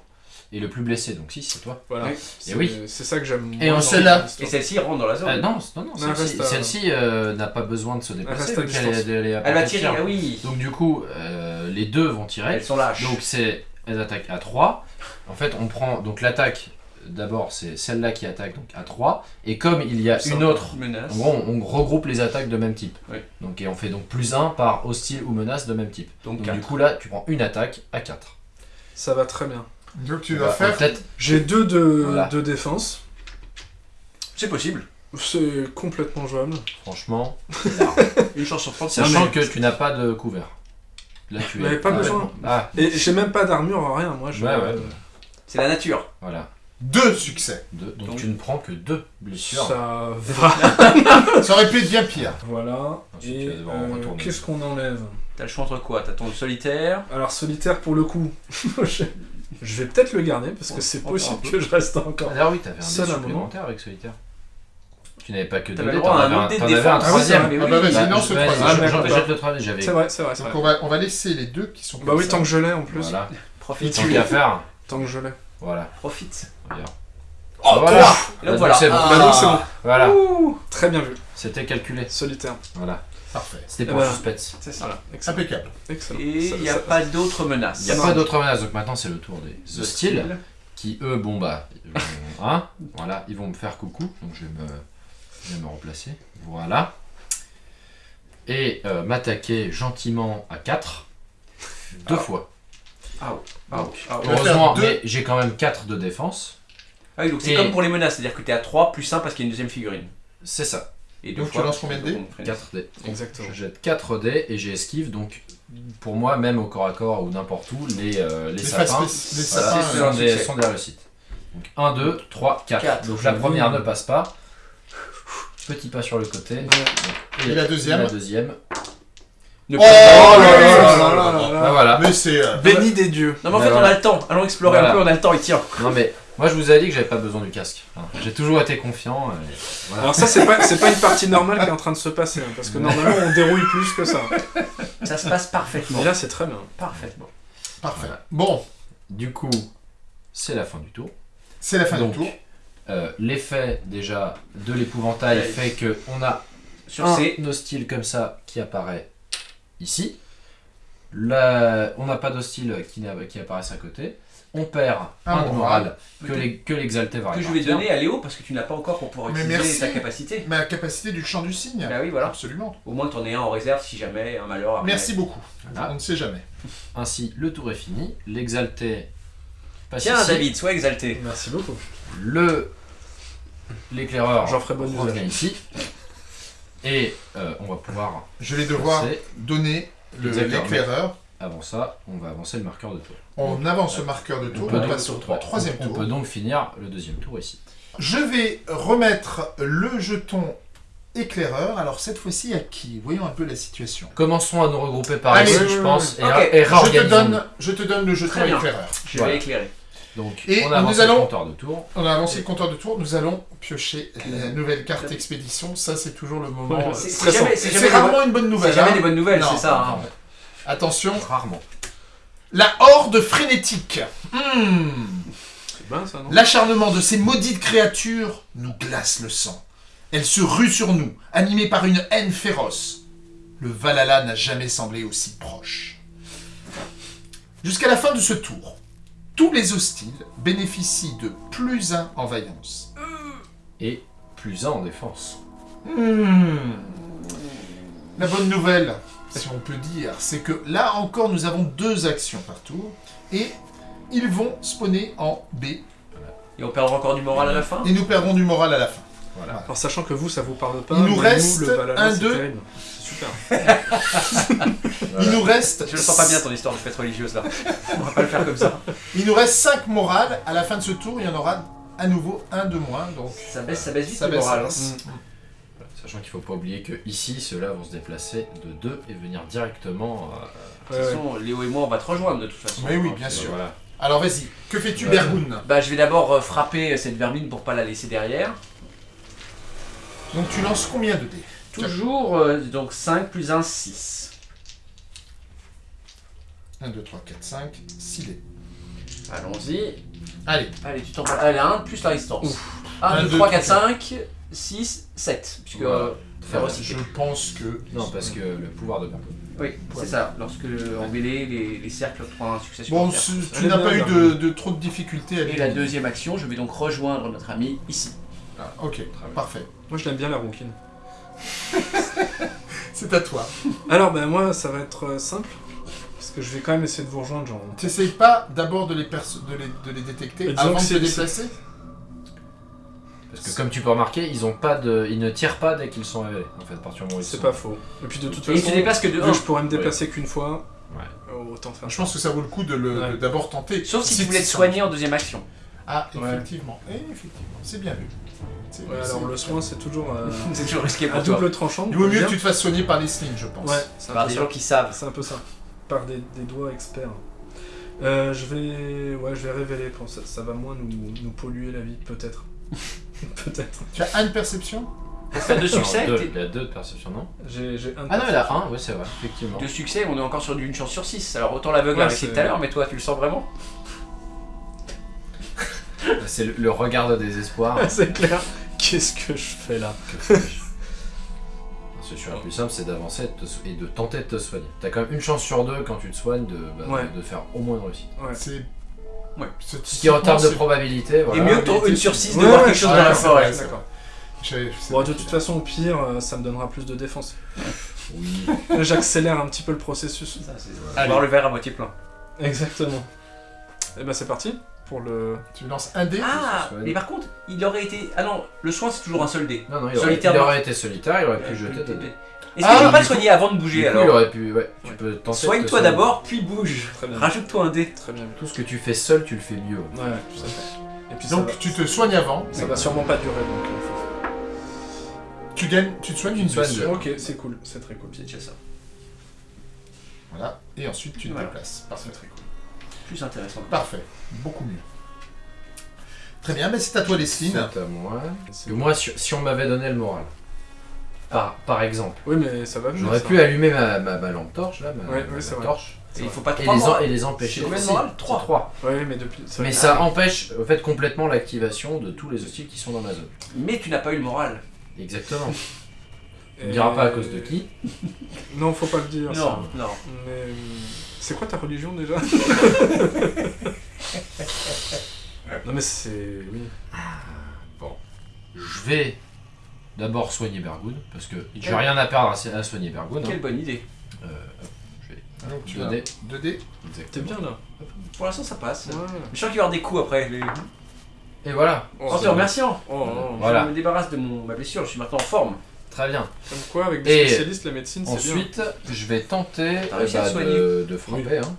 S4: Et le plus blessé, donc si, c'est toi.
S2: Voilà.
S3: Oui.
S2: C'est
S4: Et oui.
S2: c'est ça que j'aime.
S4: Et
S2: l'histoire.
S3: Et celle-ci rentre dans la zone.
S4: Ah non, non, non, celle-ci
S2: à-
S4: euh, n'a pas besoin de se déplacer. elle est à
S3: Elle va tirer,
S4: tir.
S3: ah oui.
S4: Donc du coup, euh, les deux vont tirer.
S3: Elles sont lâches.
S4: Donc c'est elles attaquent à 3. En fait, on prend donc l'attaque d'abord, c'est celle-là qui attaque donc à 3 et comme il y a une autre
S3: menace.
S4: En gros, on, on regroupe les attaques de même type.
S3: Oui.
S4: Donc, et on fait donc plus 1 par hostile ou menace de même type.
S3: Donc
S4: Donc,
S3: 4.
S4: du coup, là, tu prends une attaque à 4.
S2: Ça va très bien.
S1: Donc tu vas
S4: va
S1: faire...
S4: peut-être.
S2: J'ai deux de,
S4: Voilà.
S2: de défense.
S3: C'est possible.
S2: C'est complètement jouable.
S4: Franchement,
S3: Une chance sur 30, c'est
S4: sachant que tu n'as pas de couvert. Là, tu es
S2: pas
S4: complètement-
S2: besoin.
S4: Ah,
S2: Et j'ai même pas d'armure, rien. Moi, je.
S4: Ouais, ouais.
S3: c'est la nature.
S4: voilà.
S1: Deux succès.
S4: Deux. Donc,
S3: Donc-
S4: tu ne prends que deux blessures.
S2: Ça va.
S1: Ça aurait pu être bien pire.
S2: Voilà.
S4: Ensuite,
S2: Et
S4: tu vas devoir
S2: euh,
S4: retourner.
S2: qu'est-ce qu'on enlève?
S3: T'as le choix entre quoi? T'as ton solitaire?
S2: Alors solitaire pour le coup. je je vais peut-être le garder parce que c'est possible que je reste encore.
S4: Ah, oui, t'avais un
S2: Seul un
S4: supplémentaire avec solitaire. Tu n'avais pas que deux dés, t'en avais un, un troisième.
S1: Ah bah vas-y,
S4: Bah,
S1: le
S4: vas-y,
S1: troisième.
S4: Jette le troisième, j'avais.
S2: C'est vrai, c'est vrai,
S1: Donc on va, on va laisser les deux qui sont
S2: Bah oui, tant que je l'ai en plus.
S4: Voilà.
S3: Profite.
S4: Tant qu'à faire.
S2: Tant que je l'ai.
S4: Voilà.
S3: Profite.
S4: Bien.
S1: Oh,
S4: voilà.
S1: trois
S3: Et donc
S4: Ah,
S3: voilà.
S4: c'est bon.
S1: Ah.
S2: Bah donc c'est bon.
S4: Voilà.
S2: Très bien vu.
S4: C'était calculé.
S2: Solitaire.
S4: Voilà.
S1: Parfait.
S4: C'était
S2: Eh
S4: pour
S2: ben,
S4: le suspense.
S3: C'est ça.
S2: Voilà. Excellent.
S1: Impeccable.
S2: Excellent.
S3: Et il n'y a
S2: ça-
S3: pas d'autres menaces.
S4: Il n'y a
S2: Non.
S4: pas d'autres menaces, donc maintenant c'est le tour des hostiles. qui eux, bon bah, ils vont, hein, voilà, ils vont me faire coucou, donc je vais me, je vais me remplacer, voilà. Et euh, m'attaquer gentiment à 4, deux
S3: Ah.
S4: fois.
S3: Ah,
S1: On va
S4: Heureusement,
S1: faire deux.
S4: mais j'ai quand même 4 de défense,
S3: Ah oui, donc c'est
S4: Et-
S3: comme pour les menaces, c'est-à-dire que t'es à 3 plus 1 parce qu'il y a une deuxième figurine.
S4: c'est ça,
S3: et
S1: donc tu lances combien de dés
S4: 4 dés.
S2: Exactement.
S4: Je jette 4 dés et j'ai esquive, donc pour moi, même au corps à corps ou n'importe où, les, euh, les,
S1: les,
S4: sapins,
S1: les, euh,
S4: sont, euh,
S3: des,
S4: sont, des, réussites. Donc 1, 2, 3, 4. Donc la première ne passe pas. Petit pas sur le côté.
S1: Et, la deuxième et
S4: La deuxième.
S3: Ne
S1: oh là là
S2: là
S1: là
S2: là
S4: Voilà.
S1: Mais c'est... Euh...
S2: Béni des dieux.
S3: Non mais en fait,
S4: bah,
S3: on a le temps. Allons explorer un peu, on a le temps, et tient.
S4: Non mais moi je vous ai dit que j'avais pas besoin du casque. J'ai toujours été confiant. et voilà.
S2: Alors ça c'est pas c'est pas une partie normale qui est en train de se passer hein, parce que normalement on dérouille plus que ça.
S3: Ça se passe parfaitement.
S2: Mais là c'est très bien.
S3: Parfaitement.
S1: Parfait.
S4: Voilà.
S1: Bon,
S4: Du coup, c'est la fin du tour.
S1: c'est la fin
S4: Donc,
S1: du tour.
S4: euh, l'effet déjà de l'épouvantail
S3: Ouais.
S4: fait que on a
S3: Sur
S4: un
S3: ces...
S4: hostile comme ça qui apparaît ici. Là, on n'a pas d'hostile qui, n'a- qui apparaissent à côté. On perd
S1: Un
S4: un, de
S1: moral.
S4: moral que l'exalté va
S3: que je vais donner à Léo parce que tu n'as pas encore pour pouvoir utiliser
S1: merci.
S3: ta capacité.
S1: Ma capacité du champ du cygne.
S3: Bah oui, voilà.
S1: Absolument.
S3: Au moins t'en es un en réserve si jamais un malheur arrive.
S1: Merci beaucoup.
S4: Voilà.
S1: On ne sait jamais.
S4: Ainsi, le tour est fini. L'exalté passe
S3: Tiens
S4: ici.
S3: David, sois exalté.
S2: Merci beaucoup.
S4: Le l'éclaireur
S2: J'en ferai bonne usage.
S4: ici. Et euh, on va pouvoir
S1: Je vais devoir
S4: passer.
S1: donner l'éclaireur.
S4: Avant ça, on va avancer le marqueur de tour.
S1: On avance le marqueur de tour. On
S4: donc-
S1: passe au troisième
S4: on
S1: tour.
S4: peut donc finir le deuxième tour ici.
S1: Je vais remettre le jeton éclaireur. Alors cette fois-ci à qui? Voyons un peu la situation.
S4: Commençons à nous regrouper par
S1: Allez,
S4: ici, je pense, et,
S3: Ok,
S4: ra- et
S1: Je te donne, je te donne le jeton éclaireur.
S3: Je
S4: Voilà.
S3: vais éclairer.
S4: Donc,
S1: Et
S4: on
S1: nous
S4: avance
S1: allons-
S4: le compteur de tour.
S1: On a avancé le compteur de tour. Nous allons piocher la nouvelle carte expédition. Ça c'est toujours le moment.
S2: Ouais,
S3: C'est c'est
S2: stressant.
S3: jamais, c'est
S1: C'est
S3: jamais,
S1: rarement une bonne
S3: c'est
S1: nouvelle.
S3: jamais
S1: hein.
S3: des bonnes nouvelles,
S1: Non,
S3: c'est ça. hein.
S1: Attention,
S4: Rarement.
S1: la horde frénétique. Hmm.
S2: C'est bien ça non?
S1: L'acharnement de ces maudites créatures nous glace le sang. Elles se ruent sur nous, animées par une haine féroce. Le Valhalla n'a jamais semblé aussi proche. Jusqu'à la fin de ce tour, tous les hostiles bénéficient de plus un en vaillance.
S4: Et plus un en défense.
S1: Hmm. La bonne nouvelle, si on peut dire, c'est que là encore nous avons deux actions par tour et ils vont spawner en B
S3: Et on perdra encore du moral à la fin
S1: et nous perdrons du moral à la fin.
S4: Voilà.
S2: Alors sachant que vous ça vous parle pas.
S1: Il nous reste
S2: le Valhalla,
S1: un, deux.
S2: terrible. Super.
S1: Il nous reste
S3: Je le sens pas bien ton histoire de fête religieuse là. On va pas le faire comme ça.
S1: Il nous reste 5 morales. À la fin de ce tour, il y en aura à nouveau un de moins. Donc
S3: Ça baisse, ça baisse vite
S1: ça
S3: le
S1: baisse,
S3: moral.
S1: ça
S3: hein.
S1: baisse.
S4: Voilà. Sachant qu'il faut pas oublier que ici, ceux-là vont se déplacer de 2 et venir directement. euh,
S3: De toute façon, Léo et moi on va te rejoindre de toute façon.
S1: Mais oui, bien sûr.
S4: Voilà.
S1: Alors vas-y, que fais-tu. Bergoun
S3: Bah je vais d'abord euh, frapper cette vermine pour pas la laisser derrière.
S1: Donc tu lances combien de dés?
S3: Toujours euh, donc 5 plus 1, 6.
S1: 1, 2, 3, 4, 5, 6 dés.
S3: Allons-y.
S1: Allez,
S3: Allez, tu t'en Allez, 1 plus la résistance. 1,
S1: Un,
S3: 2,
S1: deux,
S3: 3,
S1: trois,
S3: 4, 5, 6, 7. Puisque
S4: Voilà.
S3: euh, faire
S1: euh, je pense que...
S4: Non, parce que le pouvoir de.
S3: Oui, c'est ça. Lorsque en mêlée, les, les cercles prennent un succès
S1: Bon, ce- tu n'as pas eu de, de trop de difficultés à
S3: Et la deuxième action, je vais donc rejoindre notre ami ici.
S1: Ah, ok, parfait.
S2: Moi je l'aime bien la ronquine.
S1: C'est à toi.
S2: Alors ben moi ça va être euh, simple. Parce que je vais quand même essayer de vous rejoindre genre.
S1: T'essayes pas d'abord de de les, de les détecter avant de te
S2: c'est-
S1: déplacer?
S4: Parce que comme tu peux remarquer, ils ont pas de, ils ne tirent pas dès qu'ils sont révélés. En fait, à partir du moment où ils
S2: C'est
S4: sont-
S2: pas faux. Et puis de toute
S3: Et
S2: façon,
S3: que de
S2: vu
S3: 1.
S2: que je pourrais me déplacer qu'une fois,
S4: Ouais.
S2: euh, autant faire
S1: Je pense que ça vaut le coup de le-
S2: Ouais.
S1: de d'abord tenter.
S3: Sauf si tu voulais te soigner en deuxième action.
S1: Ah,
S2: Ouais.
S1: effectivement. Eh, effectivement. C'est bien vu. C'est-
S2: Ouais,
S1: c'est-
S2: alors le soin c'est toujours euh,
S3: C'est toujours risqué
S2: à
S3: pour toi.
S2: double tranchant.
S1: Il vaut mieux
S2: bien.
S1: que tu te fasses soigner par les slings, je pense.
S2: Ouais, c'est un,
S3: Par
S2: peu
S3: des
S2: ça.
S3: gens qui savent.
S2: C'est un peu ça. Par des, des doigts experts. Euh, je vais, ouais, je vais révéler. Pour ça, ça va moins nous, nous polluer la vie, peut-être. peut-être.
S1: Tu as une perception
S3: Pour faire deux succès,
S4: Non, deux.
S3: t'es-
S4: Il y a deux de perception, non
S2: J'ai, un.
S4: Ah non, il a un, oui, c'est vrai, effectivement.
S3: deux succès, on est encore sur du- une chance sur 6. Alors autant l'aveugle
S2: Ouais, c'est-
S3: tout à l'heure, mais toi tu le sens vraiment
S4: c'est le, le regard de désespoir.
S2: c'est clair. Qu'est-ce que je fais là
S4: Que fais-je la plus simple, c'est d'avancer et de te so- et de tenter de te soigner. T'as quand même une chance sur deux quand tu te soignes de, bah, de-
S2: Ouais.
S4: de faire au moins une réussite.
S2: Ouais.
S1: C'est.
S3: Ouais.
S4: Ce qui en termes de probabilité,
S3: Et
S4: voilà.
S3: mieux que ton
S1: mais
S3: une
S1: c'est-
S3: sur 6 de
S2: Ouais,
S3: voir quelque chose dans la forêt.
S2: D'accord. Bon, de toute façon, au pire, euh, ça me donnera plus de défense.
S4: Oui.
S2: J'accélère un petit peu le processus.
S3: Ça, c'est
S1: Allez.
S3: voir le verre à moitié plein.
S2: Exactement. Et ben c'est parti pour le.
S1: Tu lances un dé?
S3: Ah, mais par contre, il aurait été. Ah non, le soin c'est toujours un seul dé.
S4: Non, non, il aurait, il été solitaire, il aurait pu jeter des dés.
S3: Est-ce
S1: Ah,
S3: que je peux pas le soigner avant de bouger alors
S4: il aurait pu, ouais, tu
S2: Ouais.
S4: peux tenter de te
S3: Soigne-toi d'abord, puis bouge. Rajoute-toi un dé.
S2: Très bien.
S4: Tout ce que tu fais seul, tu le fais mieux.
S2: Ouais, tout à fait. Et puis
S1: Donc tu te soignes avant.
S2: va, ça va sûrement pas durer donc.
S1: Tu gagnes, tu te soignes une
S4: soignes
S1: blessure.
S2: Ok, c'est cool, c'est très cool.
S3: C'est déjà ça.
S1: Voilà. Et ensuite tu te
S3: Voilà.
S1: déplaces. Parfait.
S2: très cool.
S3: Plus intéressant.
S1: Parfait. Beaucoup mieux. Très bien, mais c'est à toi Leslie.
S4: C'est à moi. Moi, si on m'avait donné le moral, par, par exemple,
S2: Oui, mais ça va venir.
S4: j'aurais
S2: ça.
S4: pu allumer ma, ma, ma lampe torche, là, ma,
S2: Ouais,
S4: ma
S2: ouais, c'est vrai.
S4: torche,
S3: Et il faut pas
S4: et les, en-
S3: morts.
S4: et les empêcher.
S3: C'est combien de
S4: Si,
S3: moral
S4: c'est
S3: Trois.
S4: trois.
S2: Ouais, mais depuis.
S4: Mais
S2: vrai.
S4: ça empêche, en fait, complètement l'activation de tous les hostiles qui sont dans ma zone.
S3: Mais tu n'as pas eu le moral.
S4: Exactement. On
S2: Et-
S4: ne dira pas à cause de qui.
S2: Non, faut pas le dire.
S3: Non,
S2: ça.
S3: non.
S2: Mais. euh, C'est quoi ta religion déjà? Non, mais c'est. Oui.
S4: Je vais d'abord soigner Bergoun, parce que j'ai
S3: Ouais.
S4: rien à perdre à, à soigner Bergoun. hein.
S3: Quelle bonne idée.
S4: Euh,
S1: Donc tu
S4: Deux
S1: as
S4: dés.
S1: 2 dés.
S2: T'es
S4: exactement.
S2: bien là.
S3: Pour l'instant, ça passe.
S2: Ouais.
S3: Mais je sens qu'il va y avoir des coups après. Les...
S4: Et voilà,
S2: Oh,
S3: En te remerciant.
S2: Oh, oh,
S4: Voilà.
S3: Je me débarrasse de mon, ma blessure, je suis maintenant en forme.
S4: très bien.
S2: Comme quoi, avec des
S4: Et
S2: spécialistes, la médecine, c'est bien.
S4: Ensuite, je vais tenter euh, bah, de, de frapper. Hein.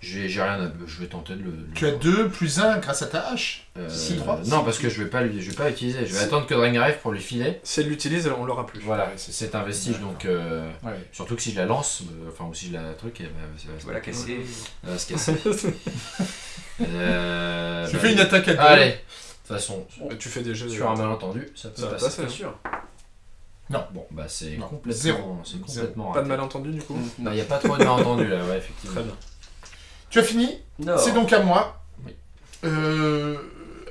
S4: J'ai j'ai rien à... Je vais tenter de le...
S1: Tu as 2 plus 1 grâce à ta hache.
S4: Euh,
S1: Si, trois.
S4: non, parce que je vais pas, lui- je vais pas utiliser. Je vais
S2: Si.
S4: attendre que Drain arrive pour lui filer.
S2: Si elle l'utilise, on l'aura plus.
S4: Voilà, c'est c'est un vestige, donc... euh,
S1: Ouais.
S4: surtout que si je la lance, euh, enfin, ou si je la truc, elle va, ça va
S3: Je la casser.
S4: elle va se casser. Euh,
S1: Tu
S4: bah,
S1: fais une attaque à 2.
S4: Allez, de toute façon,
S2: Mais tu fais des jeux.
S4: sur un malentendu, ça peut
S2: Ça
S4: passer.
S2: passer.
S3: Bien sûr.
S4: Bon, bah c'est
S1: Non,
S4: complètement...
S1: zéro.
S4: C'est
S1: Zéro.
S4: complètement
S2: Pas de malentendu du coup
S4: Il n'y a pas trop de malentendu là, ouais, effectivement.
S2: Très bien.
S1: Tu as fini. C'est donc à moi.
S4: Oui.
S1: Euh,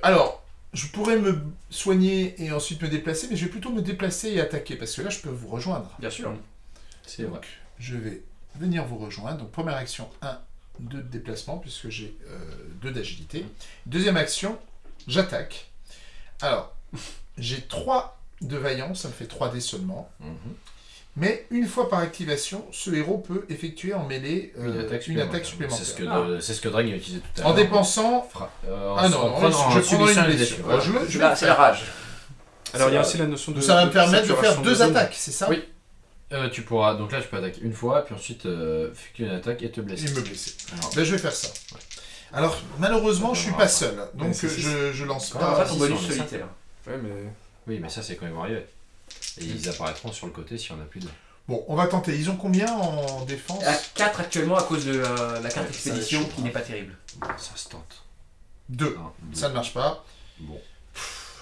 S1: alors, je pourrais me soigner et ensuite me déplacer, mais je vais plutôt me déplacer et attaquer, parce que là, je peux vous rejoindre.
S3: Bien sûr.
S4: C'est vrai.
S1: Donc, je vais venir vous rejoindre. Donc, première action, 1, 2 de déplacement, puisque j'ai 2 d'agilité. Deuxième action, j'attaque. Alors, j'ai 3 de vaillance, ça me fait 3 dés seulement.
S4: Mhm.
S1: Mais une fois par activation, ce héros peut effectuer en mêlée euh,
S4: Une attaque supplémentaire.
S1: supplémentaire.
S4: C'est ce que, c'est ce que Drain a utilisé tout à l'heure.
S1: En dépensant.
S4: Fra- euh,
S1: Ah non,
S4: en
S1: non,
S4: prenant-
S1: je
S4: en
S1: prends une
S4: les
S1: blessure.
S4: blessures.
S1: Je je
S3: C'est
S1: vais
S3: la,
S1: le
S3: c'est la rage.
S2: Alors il y a aussi la notion de.
S1: Ça va me permettre de faire deux attaques, c'est ça
S4: Oui. Euh, tu pourras, donc là tu peux attaquer une fois, puis ensuite euh, effectuer une attaque et te blesser.
S1: Et me blesser.
S4: Alors,
S1: Ben, je vais faire ça. Alors, malheureusement, je suis pas seul. Donc, je, je lance
S4: Ah,
S3: Pas
S1: pas.
S3: ton bonus solitaire?
S2: Ouais, mais.
S4: oui, mais ça c'est quand ils vont arriver. Et ils apparaîtront sur le côté si on a plus de.
S1: Bon, on va tenter. Ils ont combien en défense?
S3: À 4 actuellement à cause de euh, la carte
S1: Ouais,
S3: expédition
S1: va
S3: qui n'est pas terrible.
S4: Ça se tente.
S1: 2.
S4: Un, deux.
S1: Ça ne marche pas.
S4: Bon.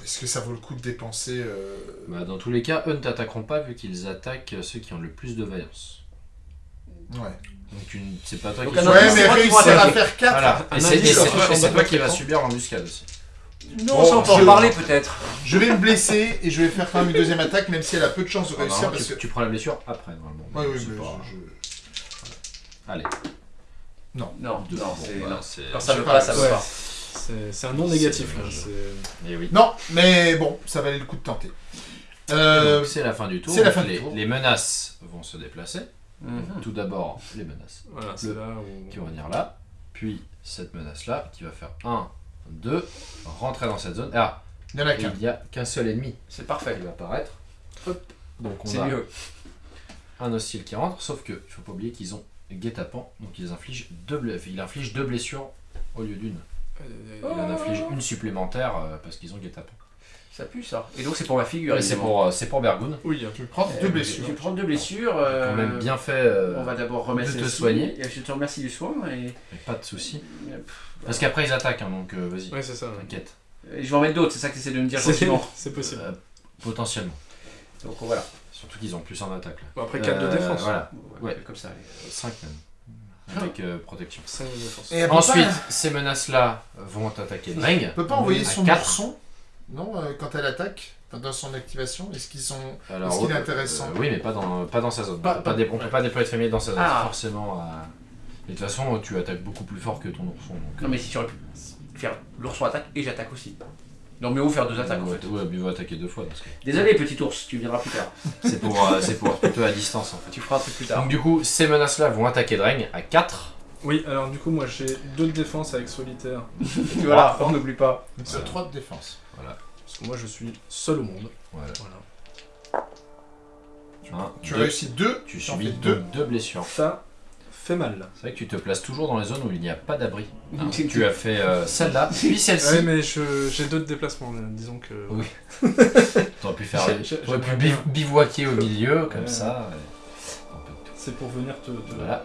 S1: Est-ce que ça vaut le coup de dépenser euh,
S4: Bah, dans tous les cas, eux ne t'attaqueront pas vu qu'ils attaquent ceux qui ont le plus de vaillance.
S1: Ouais.
S4: Donc tu ne- c'est pas toi
S3: Donc
S4: qui
S3: Ouais,
S1: mais réussir à faire 4.
S4: Voilà.
S2: Un
S4: Et c'est toi, qui
S2: non
S4: subir l'embuscade aussi.
S3: Non,
S1: Bon,
S3: ça on peut en
S1: je-
S3: parler peut-être.
S1: Je vais me blesser et je vais faire quand même une deuxième attaque, même si elle a peu de chances de
S4: Ah,
S1: réussir.
S4: non,
S1: parce
S4: tu,
S1: que...
S4: tu prends la blessure après normalement.
S1: Ouais, oui,
S4: C'est
S1: mais
S4: pas-
S1: je-
S4: Allez.
S3: Non,
S4: Deux.
S3: non,
S4: Bon,
S3: c'est.
S4: bah,
S3: non.
S4: c'est-
S3: Quand ça
S1: je
S3: veut
S1: sais
S3: pas,
S1: pas,
S3: ça
S2: ouais.
S3: pas.
S2: C'est c'est un non négatif là. c'est-
S4: Eh oui.
S1: Non, mais bon, ça valait le coup de tenter. Euh,
S4: Donc, c'est la fin du tour.
S1: c'est la
S4: Donc,
S1: fin du
S4: les,
S1: tour.
S4: les menaces vont se déplacer.
S3: Mhm.
S4: Tout d'abord, les menaces
S2: Voilà, c'est là où.
S4: qui vont venir là. Puis cette menace-là qui va faire 1, 2, rentrer dans cette zone. Ah,
S1: il y en a
S4: et
S1: qu'un.
S4: il n'y a qu'un seul ennemi
S3: C'est parfait.
S4: qui va apparaître. Hop. Donc on
S3: C'est
S4: a
S3: mieux.
S4: un hostile qui rentre, sauf que il faut pas oublier qu'ils ont guet-apens, donc ils infligent deux, il inflige deux blessures au lieu d'une.
S2: Euh,
S4: Il en inflige une supplémentaire euh, parce qu'ils ont guet-apens.
S3: Ça pue ça. Et donc c'est pour ma figure.
S4: Et c'est pour, euh, c'est pour Bergoun.
S2: Oui,
S1: Je vais prendre
S3: Euh,
S1: deux
S3: Je
S1: blessures.
S3: vais prendre deux blessures. euh,
S4: Quand même bien fait. euh,
S3: On va d'abord remettre
S4: de te soigner.
S3: et Je te remercie du soin et.
S4: mais pas de soucis.
S3: et
S4: Parce qu'après ils attaquent, hein, donc euh, vas-y,
S2: ouais, c'est ça.
S4: t'inquiète.
S3: je vais en mettre d'autres, c'est ça que tu essaies de me dire
S2: C'est
S3: gentiment.
S2: c'est possible.
S4: Euh, potentiellement.
S3: Donc voilà.
S4: Surtout qu'ils ont plus en attaque là.
S2: Bon, après 4 de défense.
S4: Voilà,
S3: Ouais,
S4: Ouais.
S3: Comme ça. allez.
S4: 5 même. avec euh, protection.
S2: 5 de défense.
S1: Et
S4: Ensuite,
S1: pas-
S4: ces menaces-là vont attaquer Dreng.
S1: elle peut pas envoyer son
S4: quatre.
S1: Non, euh, quand elle attaque, dans son activation, est-ce qu'ils sont.
S4: Alors,
S1: Est-ce qu'il est
S4: euh,
S1: intéressant
S4: euh, Oui, mais pas dans, pas dans sa zone.
S1: Pas-
S4: Pas
S1: pas-
S4: dé- on peut pas déployer de famille dans sa zone,
S3: Ah.
S4: forcément. à- Et de toute façon, tu attaques beaucoup plus fort que ton ourson. Donc,
S3: Non mais si tu aurais pu faire l'ourson attaque et j'attaque aussi. Non mais où faire deux attaques en
S4: ouais,
S3: fait.
S4: ouais, attaquer deux fois. Parce que
S3: Désolé petit ours, tu viendras plus tard.
S4: c'est pour, euh, c'est pour plutôt à distance en fait.
S3: Tu feras un truc plus tard.
S4: Donc du coup, ces menaces-là vont attaquer Dreng à 4.
S2: Oui, alors du coup, moi j'ai 2 de défense avec solitaire.
S3: Voilà, on n'oublie pas.
S1: C'est 3 de défense.
S2: Parce que moi je suis seul au monde.
S4: Voilà.
S2: Voilà.
S4: Un,
S1: Tu
S4: deux.
S1: réussis 2,
S4: Tu subis deux.
S1: 2.
S4: deux blessures.
S2: Ça fait mal.
S4: C'est vrai que tu te places toujours dans les zones où il n'y a pas d'abri. hein.
S3: Tu-
S4: as fait euh, celle-là, puis celle-ci.
S2: Ouais, mais j'ai deux de déplacement, là, disons que.
S4: Oui. T'aurais pu faire. T'aurais pu biv- bivouaquer au milieu, comme
S2: Ouais.
S4: ça.
S2: C'est pour venir te. te-
S4: Voilà.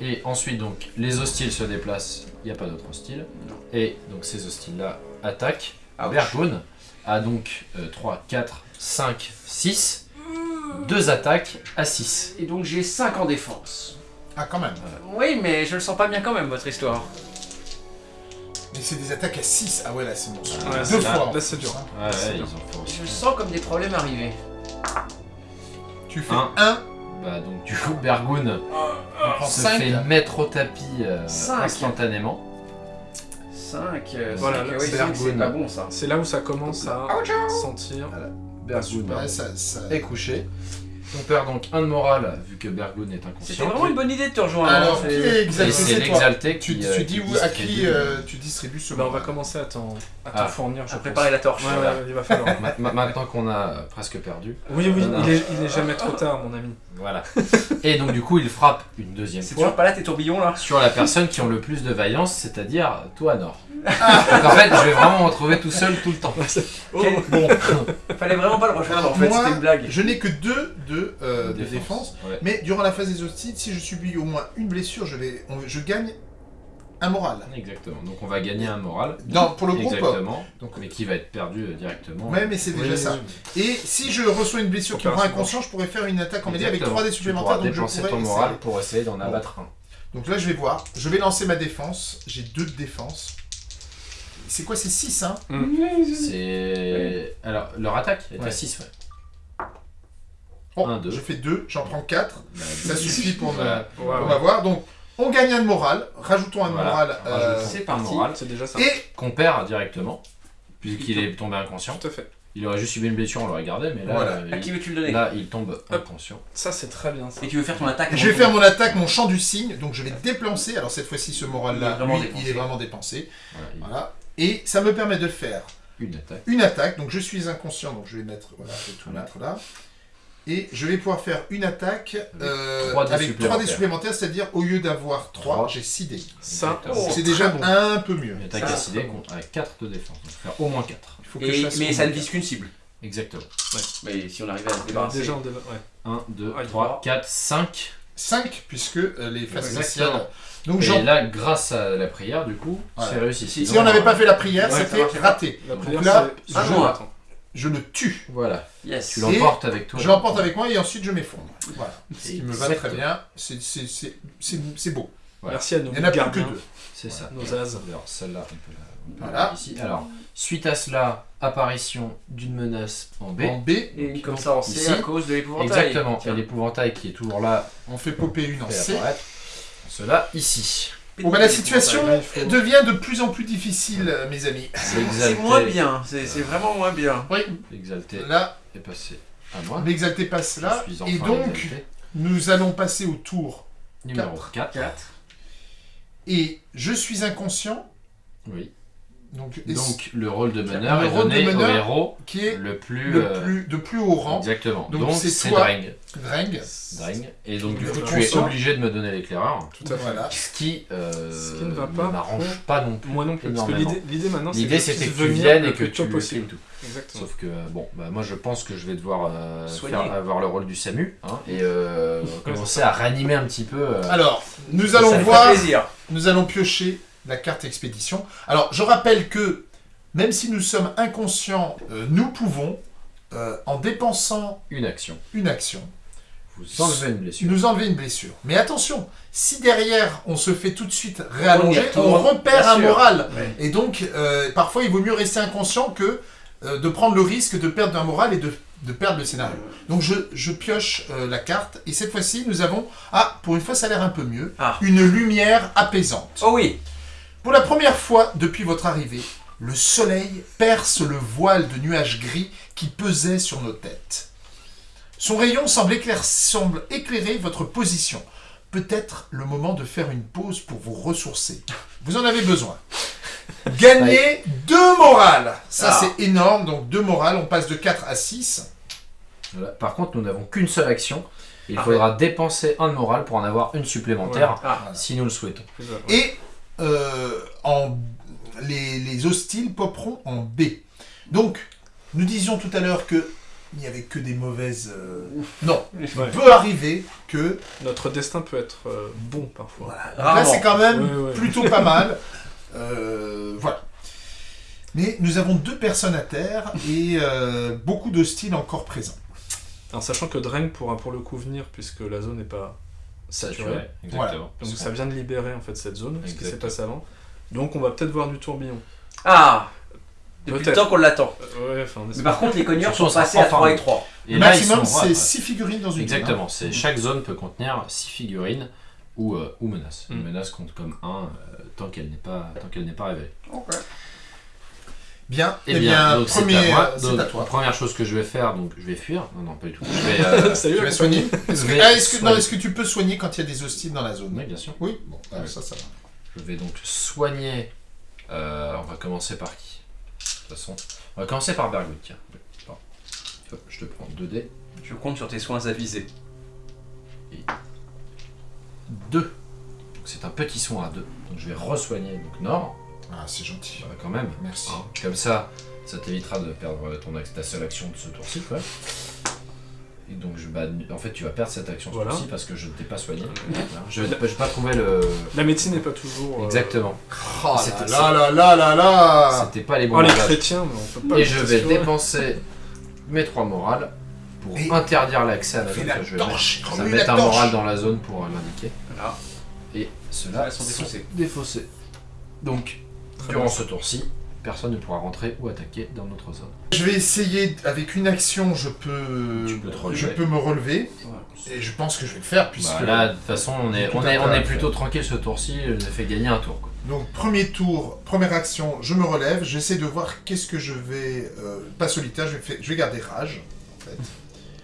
S4: Et ensuite, donc, les hostiles se déplacent. Il n'y a pas d'autres hostiles. Et donc, ces hostiles-là attaquent. Bergoun a donc 3, 4, 5, 6. Deux attaques à 6.
S3: Et donc j'ai 5 en défense.
S1: Ah, quand même.
S3: Oui mais je le sens pas bien quand même votre histoire.
S1: Mais c'est des attaques à 6. Ah ouais, là, c'est bon.
S2: Ouais,
S1: Deux
S2: c'est-
S1: fois.
S2: là, c'est dur.
S1: hein.
S4: Ouais, ouais, ils aussi.
S3: Je sens comme des problèmes arriver.
S1: Tu fais
S4: Un.
S1: 1,
S4: Bah, donc, du coup, Bergoun
S1: on prend
S4: se
S1: 5.
S4: fait mettre au tapis euh, instantanément.
S3: 5,
S2: Voilà, là,
S3: c'est
S4: Bergoun.
S3: pas bon ça.
S2: C'est là où ça commence à sentir.
S4: Bergoun
S1: Ouais, ça, ça...
S4: est couché. On perd donc un de morale vu que Bergoun est
S3: C'était
S4: inconscient.
S3: vraiment une bonne idée de te rejoindre.
S1: Alors,
S3: hein,
S1: qui
S3: c'est-
S1: est exalté
S4: c'est
S1: C'est
S4: l'exalté
S1: Tu,
S4: qui,
S1: tu
S4: euh,
S1: dis
S4: qui
S1: où, à qui euh, tu distribues ce
S2: Bah, on va commencer à t'en
S4: Ah.
S2: fournir, je
S3: À
S2: pense.
S3: préparer la torche.
S2: Ouais,
S3: voilà.
S2: ouais, il va falloir.
S4: Ma- ma- Maintenant qu'on a presque perdu.
S2: Oui, oui, il est, il est jamais trop tard, mon ami.
S4: Voilà. Et donc du coup, il frappe une deuxième
S3: C'est
S4: fois
S3: toujours pas là tes tourbillons là
S4: sur la personne qui ont le plus de vaillance, c'est-à-dire toi, Nord. donc en fait, je vais vraiment me retrouver tout seul tout le temps.
S2: Oh,
S1: Bon,
S3: Fallait vraiment pas le rejoindre en fait, c'était une blague.
S1: je n'ai que 2 de, euh, de défense.
S4: Ouais.
S1: Mais durant la phase des hostiles, si je subis au moins une blessure, je, vais, on- je gagne un moral.
S4: Exactement. Donc on va gagner un moral.
S1: Non, pour le groupe.
S4: Exactement.
S1: Donc,
S4: Mais qui va être perdu euh, directement.
S1: ouais, mais c'est déjà
S2: Oui,
S1: ça.
S2: oui.
S1: Et si je reçois une blessure qui me rend inconscient, je pourrais faire une attaque en mêlée avec
S4: Exactement.
S1: 3 dés supplémentaires. Donc je
S4: dépenser ton
S1: essayer.
S4: moral pour essayer d'en abattre un.
S1: Donc là, je vais voir. Je vais lancer ma défense. J'ai 2 de défense. C'est quoi C'est 6, hein?
S4: C'est. Alors, leur attaque est
S1: Ouais.
S4: à 6, ouais.
S1: Bon,
S4: Un, deux.
S1: je fais 2, j'en prends 4.
S4: Bah,
S1: Ça suffit pour m'avoir. Donc, on gagne un de moral. Rajoutons un de
S4: Voilà.
S1: moral. euh,
S3: c'est
S4: un
S3: parti.
S4: moral.
S2: C'est déjà ça.
S1: et
S4: Qu'on perd directement. Puisqu'il est tombé inconscient.
S2: Tout à fait.
S4: Il aurait juste subi une blessure, on l'aurait gardé, mais là,
S1: Voilà.
S4: euh,
S3: À
S4: il-
S3: qui veux-tu le donner
S4: là, il tombe inconscient.
S2: Ça, c'est très bien ça.
S3: Et tu veux faire ton attaque
S1: je vais faire mon attaque, mon champ du cygne. Donc, je vais déplacer. Alors, cette fois-ci, ce
S3: Il
S1: moral-là,
S3: dépensé.
S1: il est vraiment dépensé.
S4: Voilà, il-
S1: Voilà. Et ça me permet de faire
S4: Une attaque.
S1: une attaque. Donc, je suis inconscient. Donc, je vais mettre. Voilà, je vais tout mettre là. Et je vais pouvoir faire une attaque euh,
S4: trois dés
S1: avec 3 dés
S4: supplémentaires.
S1: c'est-à-dire au lieu d'avoir 3,
S4: Trois.
S1: j'ai 6 dés.
S2: Ça,
S4: Exactement.
S1: C'est déjà
S2: bon.
S1: un peu mieux.
S4: Une attaque
S3: Ça,
S4: décidée con- avec 4 de défense. Donc faire au moins 4.
S1: Il faut que
S3: Et-
S1: je fasse
S3: mais ça ne vise qu'une cible.
S4: Exactement.
S3: Mais si on arrivait à se débarrasser.
S2: Déjà, on déva- ouais.
S4: 1, 2,
S2: Ah, il
S4: 3, 4, 5.
S1: 5 puisque euh, les
S4: Exactement.
S1: spéciales. Donc
S4: Et là, grâce à la prière, du coup,
S1: Voilà.
S4: c'est réussi.
S3: Si-
S1: si on n'avait pas fait la prière,
S2: Ouais, ça
S1: c'était raté.
S2: La
S1: Donc
S2: prière,
S1: là,
S2: c'est.
S3: un
S2: attends.
S1: Je le tue.
S4: Voilà.
S3: Yes.
S4: Tu l'emportes avec toi.
S1: Je l'emporte avec moi et ensuite je m'effondre. Voilà. Ce qui me va très bien. C'est- c'est- C'est c'est- c'est beau.
S4: Ouais.
S2: Merci à nos
S1: Il n'y en a plus que deux.
S4: C'est ça.
S2: Nos as.
S4: Alors, celle-là, on peut la.
S1: Voilà.
S4: ici. Alors, suite à cela, apparition d'une menace en B.
S1: En B,
S3: Et comme ça on sait
S4: Ici.
S3: à cause de l'épouvantail.
S4: Exactement.
S3: Tiens.
S4: Et l'épouvantail qui est toujours là,
S1: on fait popper une en C.
S4: Cela ici.
S1: Bon, bah, la situation
S2: Là, il faut-
S1: devient de plus en plus difficile, euh, mes amis.
S3: C'est moins bien, c'est c'est vraiment moins bien.
S4: L'exalté
S1: Là,
S4: est passé à moi.
S1: l'exalté passe là.
S4: Je suis enfin
S1: Et donc, nous allons passer au tour.
S4: numéro
S1: quatre.
S4: 4.
S1: Et je suis inconscient.
S4: Oui.
S1: Donc,
S4: le rôle de meneur
S1: Le
S4: est
S1: rôle de
S4: donné
S1: meneur
S4: au héros
S1: qui est
S4: le plus.
S1: le
S4: euh,
S1: plus, de plus haut rang.
S4: Exactement.
S1: Donc, c'est.
S4: Dreng.
S1: Dreng.
S4: Dreng. Et donc, du coup, tu es obligé de me donner l'éclaireur.
S2: Tout à fait.
S1: Voilà.
S4: Ce qui, euh,
S2: Ce qui ne va pas
S4: m'arrange pas non plus.
S2: Moi non plus. Parce que l'idée maintenant, c'est
S4: L'idée
S2: que
S4: c'était
S2: tu
S4: que tu
S2: venir
S4: viennes et que tu
S2: possible.
S4: tout.
S2: Exactement.
S4: Sauf que bon, bah moi je pense que je vais devoir euh, faire, avoir le rôle du SAMU hein, et euh, commencer à réanimer un petit peu. euh,
S1: Alors, nous allons voir.
S3: plaisir.
S1: Nous allons piocher la carte expédition. Alors, je rappelle que même si nous sommes inconscients, euh, nous pouvons, euh, en dépensant
S4: une action.
S1: une action,
S4: Vous enlevez une blessure.
S1: nous enlever une blessure. Mais attention, si derrière on se fait tout de suite réallonger,
S3: On
S1: on, repère un moral. Et donc, euh, parfois, il vaut mieux rester inconscient que de prendre le risque de perdre un moral et de, de perdre le scénario. Donc, je, je pioche euh, la carte, et cette fois-ci, nous avons, ah, pour une fois, ça a l'air un peu mieux,
S3: Ah.
S1: une lumière apaisante.
S3: Oh oui
S1: Pour la première fois depuis votre arrivée, le soleil perce le voile de nuages gris qui pesait sur nos têtes. Son rayon semble, éclair- semble éclairer votre position. Peut-être le moment de faire une pause pour vous ressourcer. Vous en avez besoin. Gagnez deux morales. Ça,
S3: Ah.
S1: c'est énorme. Donc, deux morales. On passe de 4 à 6.
S4: Voilà. Par contre, nous n'avons qu'une seule action. Il
S3: Ah
S4: faudra dépenser un de morale pour en avoir une supplémentaire,
S3: Ah,
S4: si nous le souhaitons.
S1: Et euh, en, les, les hostiles poperont en B. Donc, nous disions tout à l'heure que il n'y avait que des mauvaises... euh, Non, il
S2: Ouais.
S1: peut arriver que...
S2: Notre destin peut être euh, bon parfois.
S1: Voilà. Là, c'est quand même
S2: Ouais, ouais.
S1: plutôt pas mal. Euh, voilà. Mais nous avons deux personnes à terre et euh, beaucoup d'hostiles encore présents.
S2: En sachant que Dreng pourra pour le coup venir puisque la zone n'est pas saturée.
S4: Saturé, exactement.
S2: Donc ça vient de libérer en fait cette zone, ce qui s'est
S4: Exactement.
S2: passé avant. Donc on va peut-être voir du tourbillon.
S3: Ah Depuis le
S2: Peut-être.
S3: temps qu'on l'attend.
S2: Euh, ouais,
S3: Mais par contre, les cogneurs
S4: Surtout,
S3: sont passés à
S4: enfin
S3: 3 et
S4: bon.
S3: 3.
S4: Et
S1: maximum, c'est
S4: ouais,
S1: 6 figurines dans une zone,
S4: Exactement.
S1: hein.
S4: C'est chaque zone peut contenir 6 figurines ou, euh, ou menaces. Une
S2: Mm.
S4: menace compte comme 1 tant qu'elle n'est pas tant qu'elle n'est pas révélée.
S1: Bien.
S4: Eh bien, donc
S1: premier,
S4: c'est à
S1: euh, à toi.
S4: première chose que je vais faire, donc je vais fuir. Non, non, pas du tout. Je vais. euh,
S2: Salut,
S1: Tu vas soigner Est-ce que, ah, est-ce que- non,
S4: soigner.
S1: est-ce que tu peux soigner quand il y a des hostiles dans la zone?
S4: Oui, bien sûr.
S1: Oui, bon, ah,
S4: Oui.
S1: ça, ça va.
S4: Je vais donc soigner. euh, on va commencer par qui? De toute façon, on va commencer par Bergwood. Tiens. Bon. Hop, je te prends 2 dés.
S3: Je compte sur tes soins avisés.
S4: 2. Donc c'est un petit soin à 2. Donc je vais re-soigner donc Nord.
S1: Ah, c'est gentil.
S4: Bah, quand même.
S1: Merci.
S4: Hein, Comme ça, ça t'évitera de perdre ton, ac- ta seule action de ce tour-ci. quoi. Et donc, je, bah, en fait, tu vas perdre cette action ce
S2: Voilà.
S4: tour-ci parce que je ne t'ai pas soigné. Je n'ai pas, trouvé le.
S2: La médecine n'est pas toujours. euh,
S4: Exactement.
S1: Oh là
S4: C'était-
S1: là là là là là
S4: C'était pas les bons
S2: Oh les chrétiens, mais on peut pas.
S4: Et je vais dépenser mes 3 morales pour
S1: Et-
S4: interdire l'accès à la zone. je vais
S1: torche,
S4: mettre. Ça va mettre un
S1: torche.
S4: moral dans la zone pour euh, l'indiquer.
S3: Voilà.
S4: Et ceux-là
S3: Elles sont défaussées.
S4: défaussés. Donc, durant ce tour-ci, personne ne pourra rentrer ou attaquer dans notre zone.
S1: Je vais essayer, avec une action, je peux,
S4: Tu peux te
S1: je peux me relever. Et je pense que je vais le faire, puisque...
S4: Bah, là, de toute façon, on est, on on plutôt tranquille ce tour-ci. Je nous ai fait gagner un tour. quoi.
S1: Donc, premier tour, première action, je me relève. J'essaie de voir qu'est-ce que je vais... euh, pas solitaire, je vais, faire- je vais garder rage, en fait.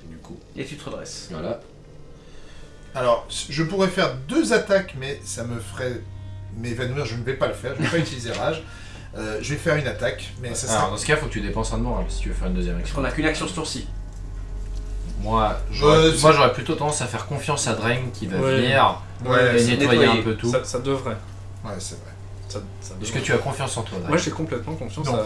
S4: Du coup,
S3: Et tu te redresses.
S4: voilà.
S1: Alors, je pourrais faire deux attaques, mais ça me ferait m'évanouir. Je ne vais pas le faire, je ne vais pas utiliser rage. Euh, je vais faire une attaque, mais ça
S4: Alors,
S1: sera...
S4: dans ce cas, il faut que tu dépenses un de morale si tu veux faire une deuxième
S3: Parce
S4: action.
S3: qu'on a qu'une action ce tour-ci.
S4: Moi, j'aurais
S1: Euh,
S4: moi, j'aurais plutôt tendance à faire confiance à Drain qui va
S2: Ouais.
S4: venir
S1: Ouais,
S4: et
S1: c'est-
S4: nettoyer un peu tout.
S2: Ça, ça devrait.
S1: ouais, c'est vrai.
S2: Ça, ça
S4: Est-ce
S2: devrait.
S4: que tu as confiance en toi, Drain
S2: Moi j'ai complètement confiance
S1: Non.
S2: à.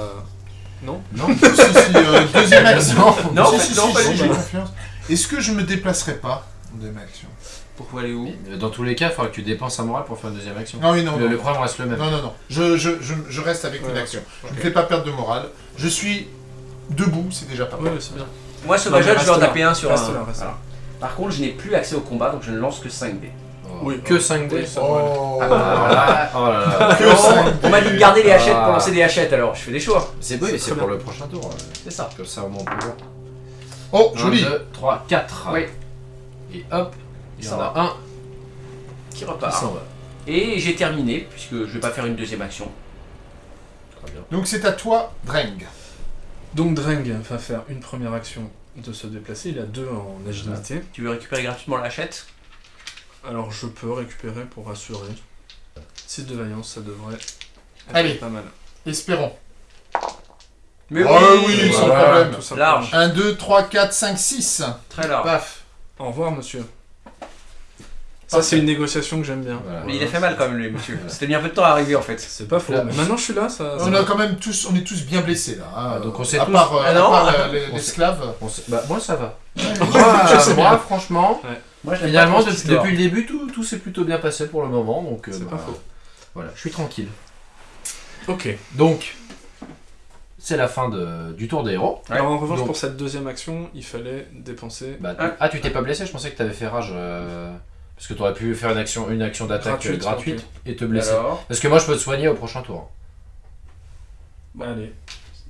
S2: Non
S4: Non
S1: si, si, euh, deuxième action.
S3: Non,
S1: si,
S3: en
S1: si,
S3: fait, non,
S1: si,
S3: pas du
S1: j'ai
S3: tout.
S1: confiance. Est-ce que je me déplacerai pas en deuxième action
S3: Pourquoi aller où
S4: Mais Dans tous les cas, il faudra que tu dépenses un moral pour faire une deuxième action.
S1: Ah oui, non,
S4: le,
S1: non,
S4: le
S1: non.
S4: problème reste le même.
S1: Non, non, non. Je, je, je, je reste avec une action. Je ne fais pas perdre de morale. Je suis debout, c'est déjà pas mal.
S2: Ouais, c'est bien.
S3: Moi, Sauvageur,
S2: Non,
S3: je vais en taper un sur
S2: Reste
S3: un.
S2: là, reste là.
S3: Voilà. Par contre, je n'ai plus accès au combat, donc je ne lance que 5 dés.
S2: Oui,
S4: que
S2: oh,
S4: 5 dés.
S1: Oh,
S4: oh là là.
S1: Que
S3: Non, on m'a dit de garder les hachettes pour
S4: Ah.
S3: lancer des hachettes, alors je fais des choix.
S4: C'est oui,
S2: C'est
S4: pour
S2: bien.
S4: le prochain tour. ouais.
S3: C'est ça.
S4: Comme ça, au moins, on peut voir.
S1: Oh,
S4: 1,
S1: joli
S4: 2, 3, 4.
S3: Oui.
S4: Et hop, il y en
S3: va.
S4: a un
S3: Qui repart.
S4: s'en va.
S3: Et j'ai terminé, puisque je vais pas faire une deuxième action.
S4: Très bien.
S1: Donc c'est à toi, Dreng.
S2: Donc Dreng va faire une première action de se déplacer. Il a deux en agilité.
S3: Tu veux récupérer gratuitement la hachette
S2: Alors je peux récupérer pour rassurer. 6 de vaillance, ça devrait être
S1: Allez.
S2: pas mal.
S1: Espérons.
S3: Mais
S1: Ah oui, sans
S2: Voilà,
S1: problème.
S2: tout simplement.
S3: Large.
S1: 1, 2, 3, 4, 5, 6.
S3: Très large.
S1: Paf.
S2: Au revoir, monsieur. Ça, c'est une négociation que j'aime bien.
S4: Voilà.
S3: Mais il a fait mal quand même, lui, monsieur. C'était mis un peu de temps à arriver en fait.
S2: C'est pas faux.
S4: Là.
S2: Mais maintenant, je suis là, ça.
S1: On a quand même tous, on est tous bien blessés là. hein.
S4: Ah, donc on sait
S1: à
S4: tous-
S1: part, euh,
S3: Ah
S1: à
S3: non.
S1: part les-
S4: On sait-
S1: l'esclave.
S4: On sait- Bah, moi, ça va.
S1: Ouais,
S4: Moi, franchement,
S3: Moi,
S4: finalement, de- depuis le début, tout, tout s'est plutôt bien passé pour le moment. Donc, euh,
S2: C'est
S4: bah,
S2: pas faux.
S4: Voilà, je suis tranquille.
S2: Ok.
S4: Donc, c'est la fin de- du tour des héros.
S3: Ouais.
S2: Alors en revanche,
S4: Donc-
S2: pour cette deuxième action, il fallait dépenser.
S4: Bah, tu-
S3: Ah.
S4: ah, tu t'es pas blessé Je pensais que t'avais fait rage. euh, Parce que t'aurais pu faire une action, une action d'attaque
S2: Gratuite,
S4: et te blesser.
S3: Alors,
S4: Parce que moi, je peux te soigner au prochain tour.
S2: Allez,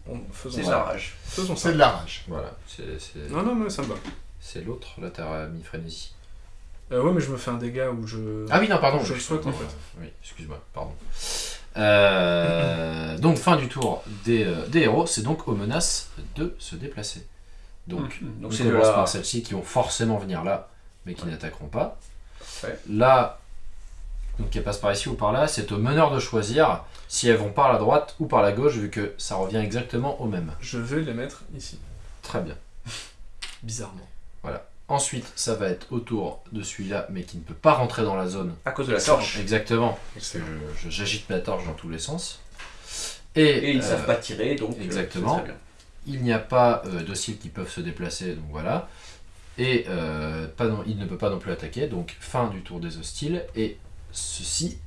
S2: on- faisons
S3: c'est
S2: ça.
S3: la rage.
S2: Faisons ça.
S1: C'est de la rage.
S4: Voilà, c'est c'est-
S2: Non, non, mais ça me va.
S4: c'est l'autre. Là, t'as mis frénésie.
S2: Euh, ouais, mais je me fais un dégât où je.
S4: Ah oui, non, pardon.
S2: je le souhaite en fait.
S4: Oui, excuse-moi, pardon. Euh, donc, fin du tour des, euh, des héros, c'est donc aux menaces de se déplacer. Donc,
S3: Mhm. Donc
S4: on
S3: c'est de
S4: commence
S3: la.
S4: par celles-ci qui vont forcément venir là, mais qui n'attaqueront pas. Là, donc elles passent par ici ou par là, c'est au meneur de choisir si elles vont par la droite ou par la gauche, vu que ça revient exactement au même.
S2: Je vais les mettre ici.
S4: Très bien.
S2: Bizarrement.
S4: Ensuite, ça va être au tour de celui-là, mais qui ne peut pas rentrer dans la zone.
S3: À cause de la torche.
S4: Exactement. J'agite ma torche dans tous les sens. Et,
S3: Et ils
S4: euh,
S3: savent pas tirer, donc. euh,
S4: exactement. Il n'y a pas euh, d'hostiles qui peuvent se déplacer, donc voilà. Et euh, pas non- il ne peut pas non plus attaquer, donc fin du tour des hostiles. Et ceci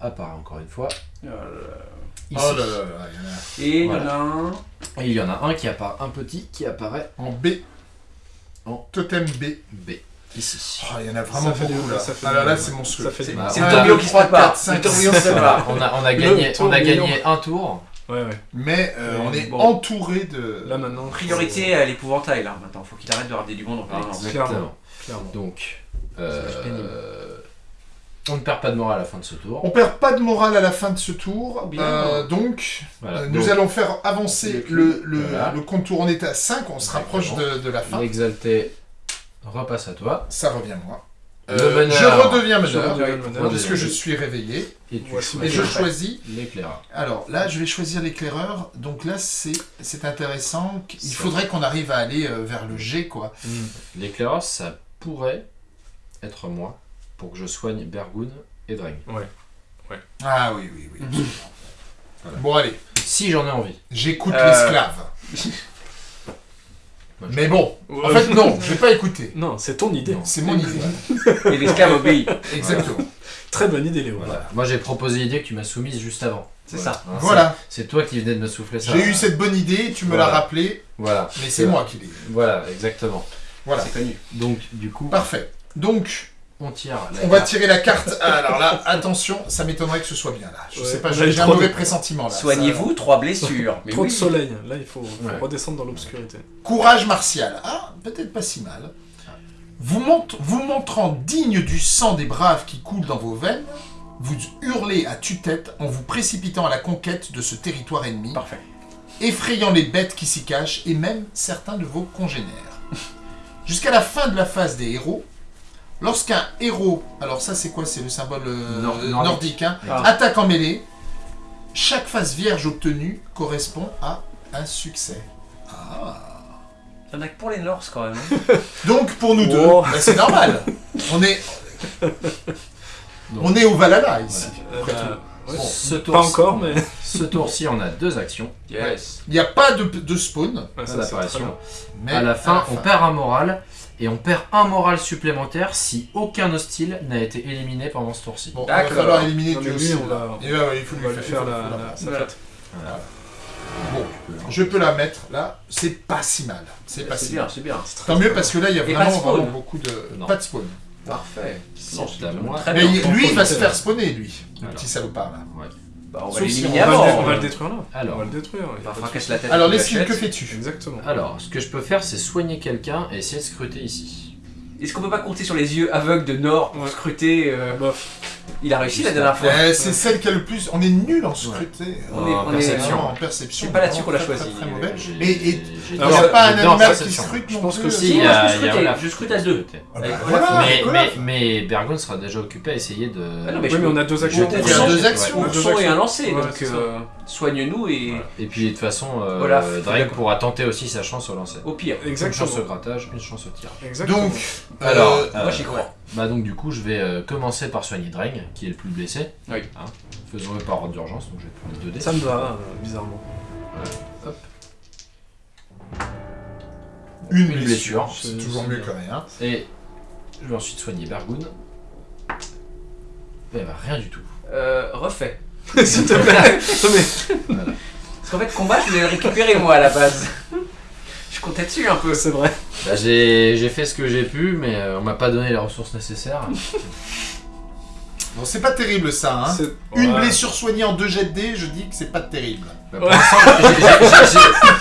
S4: apparaît encore une fois
S3: Oh là là.
S4: ici.
S1: Oh là là là, il y en a
S3: Et il y en a un.
S4: Et il y en a un qui apparaît, un petit qui apparaît
S1: en B.
S4: En-
S1: Totem B.
S4: B, ici.
S1: Oh, il y en a vraiment
S2: Ça fait
S1: beaucoup
S2: des-
S1: là.
S2: ça fait
S1: Ah là là, c'est monstrueux.
S3: C'est
S4: Bah,
S3: c'est
S4: on
S3: le
S4: a
S3: tourbillon qui se prépare.
S1: quatre, cinq,
S3: Le tourbillon
S1: six,
S3: se prépare.
S4: On a, on a gagné,
S2: tour
S4: on a
S2: million.
S4: gagné un tour.
S2: Ouais, ouais.
S1: Mais euh, on est
S3: Bon.
S1: entouré de.
S2: Là maintenant.
S3: Priorité à l'épouvantail là maintenant. Faut qu'il arrête de rater du monde en permanence.
S2: Clairement. Clairement.
S4: Donc, euh, on ne perd pas de morale à la fin de ce tour.
S1: On perd pas de morale à la fin de ce tour.
S3: Bien.
S1: Euh, donc,
S4: Voilà.
S1: euh,
S4: Donc,
S1: nous allons faire avancer
S3: Le
S1: le, le,
S4: Voilà.
S1: le contour. On est à 5, on se rapproche de, de la fin.
S4: L'exalté repasse à toi.
S1: Ça revient moi. Euh, je redeviens meneur. puisque je suis réveillé.
S4: Et tu
S1: je
S3: Ouais.
S1: choisis.
S4: l'éclaireur.
S1: Alors là, je vais choisir l'éclaireur. Donc là, c'est c'est intéressant. Il faudrait qu'on arrive à aller euh, vers le G, quoi.
S2: Hmm.
S4: L'éclaireur, ça pourrait être moi pour que je soigne Bergoun et Dreng.
S1: Ah oui, oui, oui.
S4: Voilà.
S1: Bon, allez,
S4: Si j'en ai envie.
S1: j'écoute
S3: Euh.
S1: l'esclave. Mais bon, en fait, non, je vais pas écouter.
S2: Non, c'est ton idée.
S1: C'est mon idée.
S3: Et l'esclave obéit.
S1: Exactement.
S2: Très bonne idée, Léo.
S4: Voilà. Moi j'ai proposé l'idée que tu m'as soumise juste avant.
S3: C'est ça.
S4: Hein,
S1: Voilà,
S4: c'est- toi qui venais de me souffler ça.
S1: j'ai eu cette bonne idée, tu me
S4: Voilà.
S1: l'as rappelé,
S4: Voilà.
S1: mais c'est moi qui l'ai eu.
S4: Voilà, exactement.
S1: Voilà,
S3: C'est connu.
S4: Donc du coup,
S1: parfait. Donc,
S4: on tire. la
S1: on va tirer la carte. Ah, Alors là, attention, ça m'étonnerait que ce soit bien là. Je
S2: Ouais,
S1: sais pas, j'ai un
S2: de-
S1: mauvais pressentiment là.
S3: Soignez-vous, trois blessures. Mais
S2: Trop
S3: oui.
S2: de soleil. Là, il faut, faut
S4: Ouais.
S2: redescendre dans l'obscurité.
S1: Courage martial. Ah, peut-être pas si mal. Vous, mont- vous montrant digne du sang des braves qui coule dans vos veines, vous hurlez à tue-tête en vous précipitant à la conquête de ce territoire ennemi.
S3: Parfait.
S1: effrayant les bêtes qui s'y cachent et même certains de vos congénères. Jusqu'à la fin de la phase des héros, lorsqu'un héros, alors ça c'est quoi? C'est le symbole euh,
S4: Nord- nordique.
S1: nordique, hein,
S3: Ah.
S1: attaque en mêlée, chaque phase vierge obtenue correspond à un succès. Ah.
S3: Il y en a que pour les Norse quand même. hein.
S1: Donc pour nous deux,
S2: Oh.
S1: bah, c'est normal. On est, on est au Valhalla ici.
S2: Euh,
S1: après
S2: bah,
S1: tout.
S2: ouais.
S1: Bon,
S4: Ce tour
S2: Pas encore, mais.
S4: Ce tour-ci, on a deux actions
S3: Yes.
S1: Il n'y a pas de, de spawn,
S2: ça,
S4: À la fin, on perd un moral et on perd un moral supplémentaire si aucun hostile n'a été éliminé pendant ce tour-ci.
S1: Bon, il va
S3: D'accord.
S1: falloir éliminer
S2: lui,
S1: aussi.
S2: on
S1: là.
S2: va-
S1: Et ouais, ouais, il faut
S2: On
S1: lui faire,
S2: la, la- sa
S3: Voilà.
S2: fête.
S1: Bon, je peux la mettre là, c'est pas si mal. C'est pas
S3: C'est
S1: si
S3: bien, c'est bien.
S1: Tant mieux parce que là il y a vraiment, beaucoup de.
S4: Non.
S1: Pas de spawn.
S3: Parfait.
S4: Non.
S3: Très
S1: Mais
S3: bien.
S1: lui il va se faire spawner lui, le petit salopard là.
S3: Bah, on va
S1: Sauf si
S3: l'éliminer
S1: on
S2: On va,
S3: avant.
S2: le, on va le détruire là.
S4: Alors.
S2: On va le détruire. il y a
S3: Enfin,
S2: pas de
S3: fracasse
S2: souci.
S3: la tête.
S1: Alors que fais-tu
S2: Exactement.
S4: Alors, ce que je peux faire, c'est soigner quelqu'un et essayer de scruter ici.
S3: Est-ce qu'on peut pas compter sur les yeux aveugles de Nord pour
S2: Ouais.
S3: scruter euh,
S2: Bof.
S3: Il a réussi la dernière fois.
S1: Euh, C'est celle qui a le plus. On est nul en scruté.
S3: On est-
S4: En
S3: on est-
S4: perception.
S1: Vraiment, en perception.
S3: C'est pas là-dessus qu'on l'a choisi.
S1: très, très mauvais. Et- il n'y a pas un animal qui
S4: perception.
S1: scrute
S2: Je
S1: non
S2: pense que
S4: Si,
S3: Si,
S4: il y
S3: moi,
S4: a-
S3: je scrute à deux.
S1: Ah bah.
S4: Mais, Bergon sera déjà occupé à essayer de.
S3: Ah non, mais
S2: Oui, mais on a deux actions.
S1: Y a deux actions.
S2: Deux
S3: son et un lancé, Euh, soigne-nous et
S2: Voilà.
S4: Et puis de toute façon, euh,
S3: Olaf,
S4: Drake pourra tenter aussi sa chance au lancer.
S3: au pire.
S4: Une
S2: Exactement.
S4: chance au grattage, une chance au tir.
S2: Exactement.
S1: Donc,
S4: Alors,
S1: euh,
S3: Moi j'y crois.
S4: Bah donc du coup, je vais euh, commencer par soigner Dreng, qui est le plus blessé.
S3: Oui.
S4: Hein. Faisons-le par ordre d'urgence, donc je vais prendre 2 dés.
S2: Ça me va, euh, bizarrement.
S4: Hop.
S1: une
S4: Une
S1: blessure.
S4: blessure.
S1: C'est toujours mieux que rien.
S4: Et je vais ensuite soigner Bergoun. Et bah rien du tout.
S3: Euh, refait.
S2: S'il te plaît. Non, mais-
S4: Voilà.
S3: qu'en fait, combat, je voulais le récupérer moi à la base. je comptais dessus un peu.
S2: C'est vrai.
S4: Bah, j'ai j'ai fait ce que j'ai pu, mais euh, on m'a pas donné les ressources nécessaires.
S1: Bon, c'est pas terrible ça, hein. Une
S2: Ouais.
S1: blessure soignée en 2 jets de dés, je dis que c'est pas terrible.
S4: Bah, pour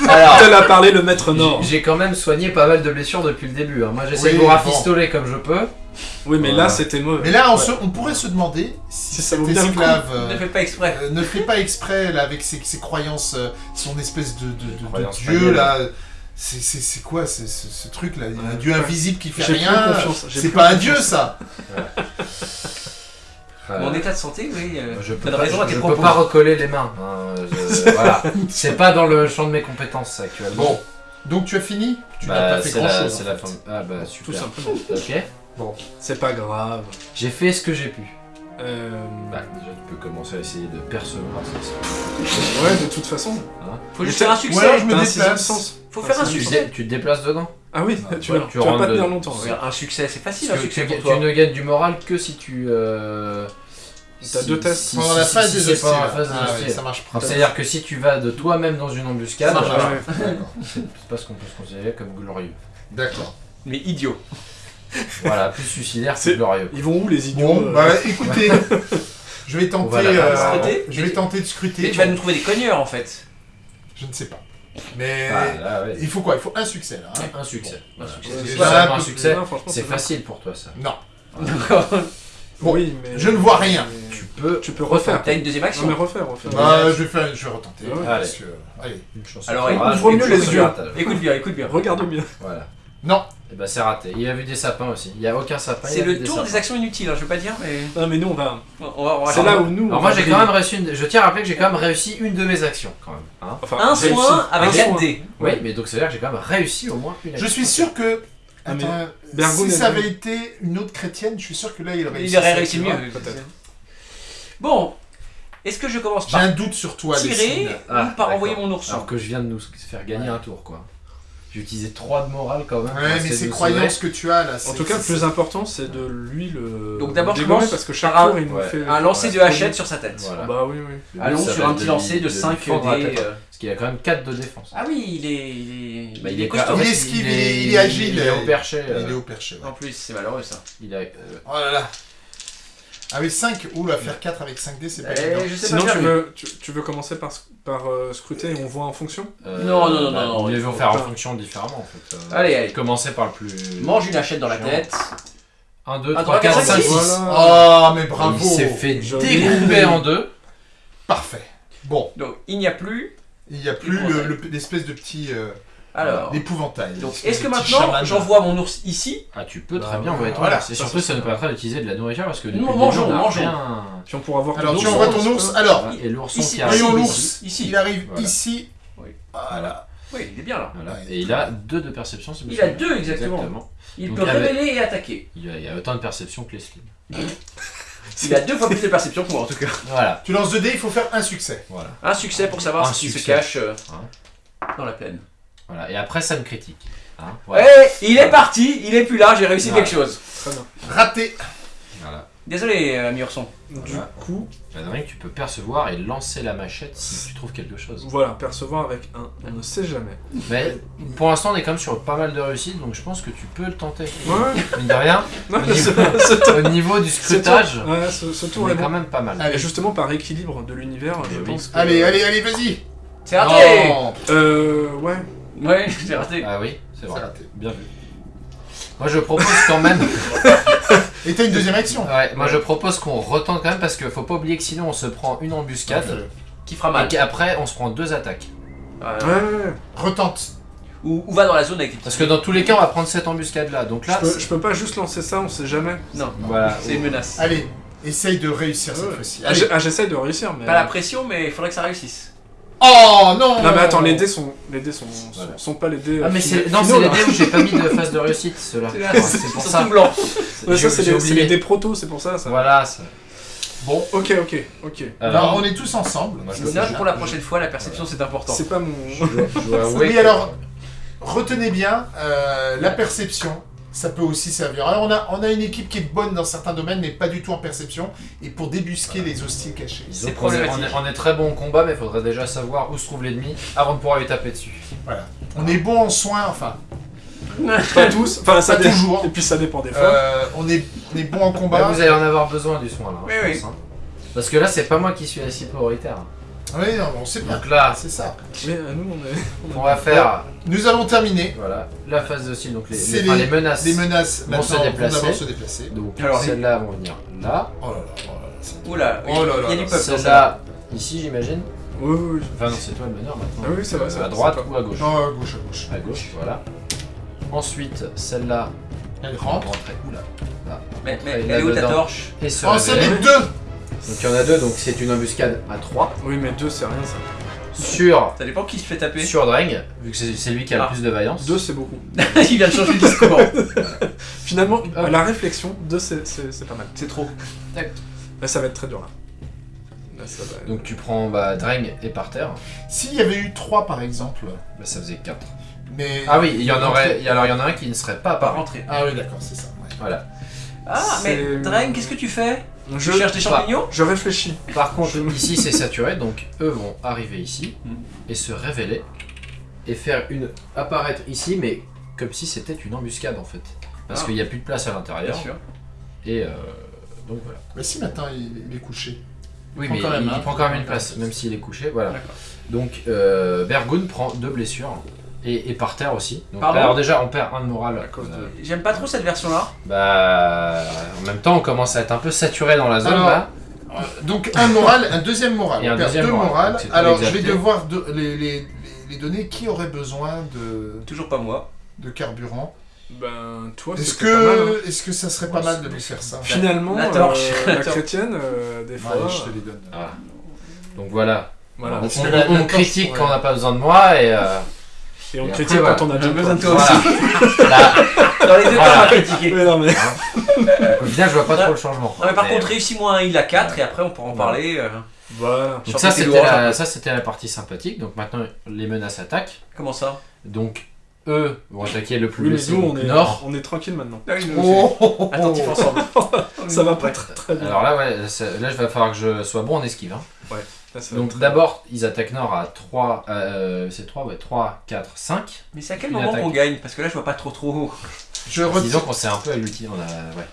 S4: alors,
S2: Tel a parlé le maître Nord.
S4: j'ai- quand même soigné pas mal de blessures depuis le début. hein. Moi, j'essaie
S1: Oui,
S4: de vous
S1: bon.
S4: rafistoler comme je peux.
S2: Oui, mais
S4: Voilà.
S2: là, c'était mauvais.
S1: Mais là, on, se- on pourrait se demander si
S2: Si ça
S1: cet
S2: vaut bien le coup.
S1: esclave euh,
S3: Ne fais pas exprès.
S1: euh, ne fait pas exprès là, avec ses, ses croyances, euh, son espèce de, de- de- de
S4: croyances
S1: dieu
S4: païennes.
S1: là. C'est- C'est c'est quoi c'est- ce, ce truc là Il y a un
S2: Ouais,
S1: dieu invisible qui fait
S2: j'ai plus
S1: rien.
S2: confiance, j'ai
S1: C'est
S2: plus
S1: pas un dieu ça.
S4: Euh,
S3: Mon état de santé, oui. euh,
S4: je peux
S3: T'as
S4: pas,
S3: raison à
S4: je
S3: tes
S4: peux
S3: propos.
S4: pas recoller les mains. hein. Je- voilà. C'est pas dans le champ de mes compétences actuellement.
S1: Bon, donc tu as fini? Tu n'as
S4: Bah,
S1: pas fait
S4: c'est
S1: grand
S4: la,
S1: chose.
S4: c'est la fin. Ah bah
S2: Tout
S4: super.
S2: simplement.
S4: Ok.
S2: C'est pas grave.
S4: J'ai fait ce que j'ai pu.
S2: Euh...
S4: Bah déjà tu peux commencer à essayer de percevoir ça.
S2: Ouais, de toute façon.
S3: Faut juste faire un
S1: Ou
S3: succès.
S1: alors je me déplace.
S3: Faut faire un succès.
S4: tu te déplaces dedans
S2: Ah oui,
S4: Ouais,
S2: tu,
S4: ouais,
S2: vas,
S4: tu
S2: tu vas
S4: rentres
S2: pas tenir longtemps. Ouais.
S3: faire Un succès, c'est facile un succès
S4: tu,
S3: pour toi.
S4: tu ne gagnes du moral que si tu. Euh,
S2: T'as
S4: si-
S2: deux tests
S4: si-
S1: Pendant
S4: si-
S1: la phase
S4: si
S1: des hostiles.
S4: la phase
S1: Ah ça marche pas.
S4: C'est-à-dire que si tu vas de toi-même dans une embuscade,
S1: Ça marche pas.
S2: Ouais.
S1: D'accord.
S4: c'est pas ce qu'on peut se considérer comme glorieux.
S1: D'accord.
S3: Mais idiot.
S4: Voilà, plus suicidaire
S2: C'est-
S4: glorieux.
S2: Ils vont où les idiots
S1: Bon,
S2: euh,
S1: bah écoutez, je vais tenter,
S4: Voilà.
S1: euh,
S3: Scruter
S1: je vais tenter de scruter.
S3: Mais tu vas nous trouver des cogneurs en fait.
S1: Je ne sais pas. Mais
S4: Ah, là, ouais.
S1: il faut quoi? Il faut un succès là. hein.
S4: Un succès.
S3: Un
S4: Voilà.
S3: succès.
S4: C'est succès.
S2: non, bien.
S4: facile pour toi ça.
S1: Non. Bon,
S2: Oui, mais.
S1: je ne vois rien.
S2: mais-
S4: Tu peux.
S2: Tu peux refaire.
S3: T'as une deuxième
S2: Non,
S3: action.
S2: mais refaire, refaire.
S1: Bah, je vais faire, je vais retenter.
S2: Ouais.
S1: parce que- allez.
S4: Une chance.
S3: Alors,
S2: ouvre mieux les yeux.
S3: Écoute bien, écoute bien.
S2: Regarde mieux.
S4: Voilà.
S1: Non.
S4: Et bah c'est raté. Il a vu des sapins aussi. Il y a aucun sapin.
S3: C'est le tour des actions inutiles, hein, je veux pas dire, mais.
S2: Non, mais nous, on va.
S3: On va, on va
S2: C'est là où nous.
S4: Alors moi j'ai quand même réussi une... Je tiens à rappeler que j'ai quand même réussi une de mes actions quand même. hein.
S2: Enfin,
S3: Un
S2: réussi.
S3: soin avec
S2: Un
S3: 4
S2: soin.
S3: dés.
S4: oui, mais donc c'est à dire que j'ai quand même réussi au moins une
S1: Je
S4: action.
S1: suis sûr que.
S2: Ah, mais
S1: si ça avait été une autre chrétienne, je suis sûr que là il aurait
S3: Il aurait réussi mieux.
S2: peut-être.
S3: Bon, est-ce que je commence
S1: J'ai
S3: par
S1: un doute sur toi,
S3: tirer.
S4: Ah,
S3: ou par
S4: d'accord.
S3: envoyer mon ourson
S4: Alors que je viens de nous faire gagner un tour quoi. J'ai utilisé 3 de morale quand même.
S1: Ouais, mais ces croyances que tu as là.
S2: En tout cas, le plus important, c'est de lui le.
S3: Donc d'abord, je commence
S2: parce que chaque
S3: un-
S2: il nous
S4: ouais,
S2: fait.
S3: Un lancer de hachette sur sa tête.
S4: Voilà.
S2: Bah oui, oui.
S3: Allons sur un petit lancer de
S4: lui
S3: 5
S4: fendre la
S3: dés.
S4: tête.
S3: euh.
S4: Parce qu'il a quand même 4 de défense.
S3: Ah oui, il est, il est,
S4: Bah,
S3: il est costaud.
S1: Il est esquive, il est- il est agile.
S4: Il est au perché.
S1: Il
S4: euh,
S1: est au perché.
S3: En plus, c'est malheureux ça.
S4: Il a. euh,
S1: Oh là là. Avec 5, oula, faire 4 avec 5D, c'est pas
S3: Eh,
S1: évident.
S2: Sinon, tu veux, tu, tu veux commencer par, par euh, scruter et on voit en fonction?
S4: Euh,
S3: Non, non, non,
S4: bah,
S3: non,
S4: vont
S3: faut
S4: faire en
S2: pas.
S4: fonction différemment en fait. Euh,
S3: Allez, allez.
S4: Commencer par le plus.
S3: Mange une hachette dans la
S4: Chiant.
S3: tête.
S4: 1, 2,
S3: Un,
S4: 3,
S3: trois,
S4: 4,
S3: quatre,
S4: 5,
S3: cinq,
S4: 6.
S3: six.
S1: Oh, mais bravo.
S4: Il s'est fait
S2: Joli.
S4: découper en deux.
S1: Parfait. Bon,
S3: Donc il n'y a plus.
S1: il n'y a plus le- le- l'espèce de petit euh,
S3: Alors.
S1: épouvantail.
S3: Donc
S1: l'espèce
S3: est-ce que maintenant j'envoie mon ours ici
S4: Ah, tu peux
S2: Bah,
S4: très bien envoyer ton
S1: voilà,
S4: ours. Et surtout,
S1: ça,
S4: ça nous permettra d'utiliser de la nourriture parce que le
S3: mangeons, mangeons.
S4: rien-
S2: Puis on pourra voir
S1: Alors
S2: ton
S1: tu
S2: ours,
S1: envoies ton ours. Alors,
S4: Et l'ourson qui
S1: voyons
S4: arrive
S1: l'ours.
S4: ici.
S3: Ici.
S1: Il arrive
S4: Voilà.
S1: ici.
S3: Oui.
S1: Voilà.
S3: Oui, il est bien là.
S4: Voilà. Et il a 2 de perception.
S3: Il a deux, exactement. Il
S4: Donc,
S3: peut
S4: avec-
S3: révéler et attaquer.
S4: Il a, il a autant de perception que les slims.
S3: Il a deux fois plus de perception que moi en tout cas.
S4: Voilà.
S1: Tu lances 2D, il faut faire un succès.
S4: Voilà.
S3: Un succès pour savoir
S4: Un
S3: ce qui se cache euh,
S4: Hein.
S3: dans la plaine.
S4: Voilà. Et après, ça me critique. Hein,
S3: Eh, il est parti, il est plus là, j'ai réussi
S4: Voilà.
S3: quelque chose.
S2: Très bien.
S1: Raté.
S4: Voilà.
S3: Désolé, euh, ami ourson.
S2: Du coup,
S4: Adrien, tu peux percevoir et lancer la machette si tu trouves quelque chose.
S2: voilà, percevoir avec un, on ne sait jamais.
S4: Mais pour l'instant, on est quand même sur pas mal de réussites, donc je pense que tu peux le tenter.
S2: Ouais,
S4: Mine de rien,
S2: non,
S4: Au niveau-
S2: ce tour-
S4: au niveau du
S2: ce
S4: scrutage,
S2: tour- ouais, ce, ce tour
S4: on
S2: est
S4: est quand
S2: bon.
S4: même pas mal.
S1: Allez.
S2: Et justement, par équilibre de l'univers, je
S4: oui.
S2: pense que...
S1: Allez, allez, allez, vas-y.
S3: C'est raté
S2: Euh, ouais.
S3: Ouais, c'est raté.
S4: Ah oui, c'est vrai.
S1: raté.
S4: Bien vu. Moi je propose quand même.
S1: Et t'as une deuxième action.
S4: Ouais, moi je propose qu'on retente quand même parce qu'il faut pas oublier que sinon on se prend une embuscade
S3: Qui fera
S4: et
S3: mal.
S4: qu'après on se prend deux attaques.
S3: Euh,
S2: Ouais, ouais, ouais.
S1: Retente.
S3: ou, ou va dans la zone avec les.
S4: Parce que dans tous les cas on va prendre cette embuscade là. Donc là,
S2: je, peux,
S4: c'est-
S2: je peux pas juste lancer ça, on sait jamais.
S3: Non,
S4: voilà.
S3: c'est une menace.
S1: Allez, essaye de réussir cette
S2: Ouais.
S1: fois-ci.
S2: Ah,
S1: Allez.
S2: j'ai- ah, j'essaye de réussir, mais...
S3: Pas la pression, mais il faudrait que ça réussisse.
S1: Oh non
S2: Non mais attends, les dés sont, les dés sont,
S4: Voilà.
S2: sont, sont pas les dés.
S4: Ah
S2: euh,
S4: mais c'est non c'est les dés où j'ai pas mis de phase de réussite ceux-là.
S3: C'est
S4: pour
S3: ils sont
S4: ça.
S3: tout blancs.
S2: Ouais, ça c'est les, dés proto, c'est pour ça. ça.
S4: Voilà. ça-
S1: Bon,
S2: Ok, ok, ok.
S1: alors
S4: Alors,
S1: on est tous ensemble.
S4: Moi, je
S3: Note pour la prochaine fois, la perception c'est important.
S2: C'est pas mon.
S1: Oui, alors, retenez bien, euh, la perception, ça peut aussi servir. Alors on a, on a une équipe qui est bonne dans certains domaines, mais pas du tout en perception, et pour débusquer les hostiles cachés.
S3: C'est
S4: Donc, on, est, on,
S3: problématique.
S4: est, on est très bon au combat, mais il faudrait déjà savoir où se trouve l'ennemi avant de pouvoir lui taper dessus.
S1: Voilà. On est bon en soins, enfin,
S2: Pas tous, enfin ça
S1: Pas toujours.
S2: Et puis ça dépend des fois.
S1: euh, on, est, on est bon en combat.
S4: vous allez en avoir besoin du soin là,
S3: Oui,
S4: je
S3: oui.
S4: pense, hein. Parce que là, c'est pas moi qui suis assis prioritaire.
S1: Oui, non, on sait bien.
S4: Donc là,
S1: C'est ça.
S2: Mais euh, nous on est.
S4: on va faire
S1: Nous avons terminé
S4: voilà, la phase de style, donc les, les, enfin,
S1: les-
S4: les menaces.
S1: les menaces.
S4: Vont se déplacer.
S1: se déplacer.
S4: Donc celles-là vont venir là.
S1: Oh là là, oh là là. c'est-
S3: Oula,
S1: Oh là là
S3: il y a
S1: là.
S3: du peuple celle-là.
S4: Ici j'imagine.
S2: Oui, oui, oui.
S4: Enfin non, c'est toi le meneur maintenant.
S2: Ah oui, c'est vrai, c'est
S4: à droite ou à gauche
S1: Non, à gauche, à gauche.
S4: À gauche, voilà. Ensuite, celle-là
S1: Elle
S4: va
S1: rentre.
S4: Oula.
S3: Mais, mais
S4: Après,
S3: elle est où ta
S4: là-dedans.
S3: torche?
S4: Et se
S1: Oh, c'est les deux
S4: Donc il y en a deux, donc c'est une embuscade à 3
S2: Oui, mais deux c'est rien ça.
S4: sur,
S3: Ça dépend qui se fait taper.
S4: sur Dreng, vu que c'est c'est lui qui a
S3: Ah.
S4: le plus de vaillance.
S2: Deux c'est beaucoup.
S3: il vient de changer de discours.
S2: Finalement,
S4: Ah.
S2: à la réflexion, deux c'est- c'est c'est pas mal.
S3: C'est trop.
S2: Là ça va être très dur là. Là ça va.
S4: Donc tu prends bah, Dreng et par terre,
S1: S'il y avait eu trois, par exemple,
S4: bah, ça faisait 4.
S1: mais...
S4: Ah oui, il y en aurait, il y- alors il y en a un qui ne serait pas
S3: Pas
S4: apparu.
S3: rentrer.
S1: Ah oui, d'accord, c'est ça. ouais.
S4: Voilà.
S3: Ah, mais
S2: C'est-
S3: Dreng, qu'est-ce que tu fais?
S2: Je,
S3: cherches des champignons
S2: je réfléchis.
S4: Par contre, ici c'est saturé, donc eux vont arriver ici
S3: Hmm.
S4: et se révéler et faire une apparaître ici, mais comme si c'était une embuscade en fait, parce
S3: Ah.
S4: qu'il n'y a plus de place à l'intérieur.
S3: sûr.
S4: Et euh, donc voilà.
S1: Mais si maintenant il, il est couché.
S4: Oui,
S1: prend
S4: mais
S1: quand même,
S4: il,
S1: hein.
S4: il prend quand même une place, même s'il est couché. Voilà.
S3: D'accord.
S4: Donc euh, Bergoun prend deux blessures et, et par terre aussi. Donc,
S3: Pardon
S4: alors déjà, on perd un de moral.
S2: À cause de-
S4: Euh,
S3: J'aime pas trop cette version-là.
S4: bah, en même temps, on commence à être un peu saturé dans la zone
S1: Alors,
S4: là.
S1: Euh, Donc un moral, un deuxième moral.
S4: Et
S1: on
S4: un
S1: perd
S4: deuxième
S1: deux
S4: moral.
S1: morales. Alors je vais devoir de- les, les, les- les donner. Qui aurait besoin de,
S3: Toujours pas moi.
S1: de carburant?
S2: Ben toi
S1: Est-ce
S2: mal. hein.
S1: que, est-ce que ça serait pas mal de lui faire ça?
S2: Finalement,
S3: La torche.
S2: euh,
S3: La
S2: chrétienne, euh, des fois.
S1: Allez, je te les donne.
S4: Voilà. Donc voilà.
S2: Voilà.
S4: On,
S1: que
S4: critique quand on n'a pas besoin de moi et euh,
S2: Et on critique quand on a
S3: J'ai
S2: besoin de
S3: toi Dans les deux cas, on va critiquer.
S2: Mais non, mais.
S4: au final, je vois pas trop le changement.
S3: Non, mais par contre, réussis-moi un il a 4 et après on pourra en parler. euh,
S2: Voilà.
S4: donc ça c'était la,
S3: peu.
S4: ça c'était la partie sympathique. Donc maintenant les menaces attaquent.
S3: Comment ça?
S4: Donc eux vont attaquer le plus
S2: Oui,
S4: blessé
S2: nous, on est,
S4: nord.
S2: on est tranquille maintenant.
S1: Oh, oh, oh,
S3: Attentif ensemble.
S2: Ça va pas
S3: Ouais.
S2: très très bien.
S4: Alors là ouais, là je vais falloir que je sois bon en esquive. hein.
S2: Là, ça
S4: Donc d'abord ils attaquent nord à 3, euh, c'est 3, ouais, 3, 4, 5.
S3: Mais c'est à quel moment
S4: attaque.
S3: qu'on gagne Parce que là, je vois pas trop trop.
S1: Je,
S4: Disons qu'on s'est un peu à l'outil. On a... ouais.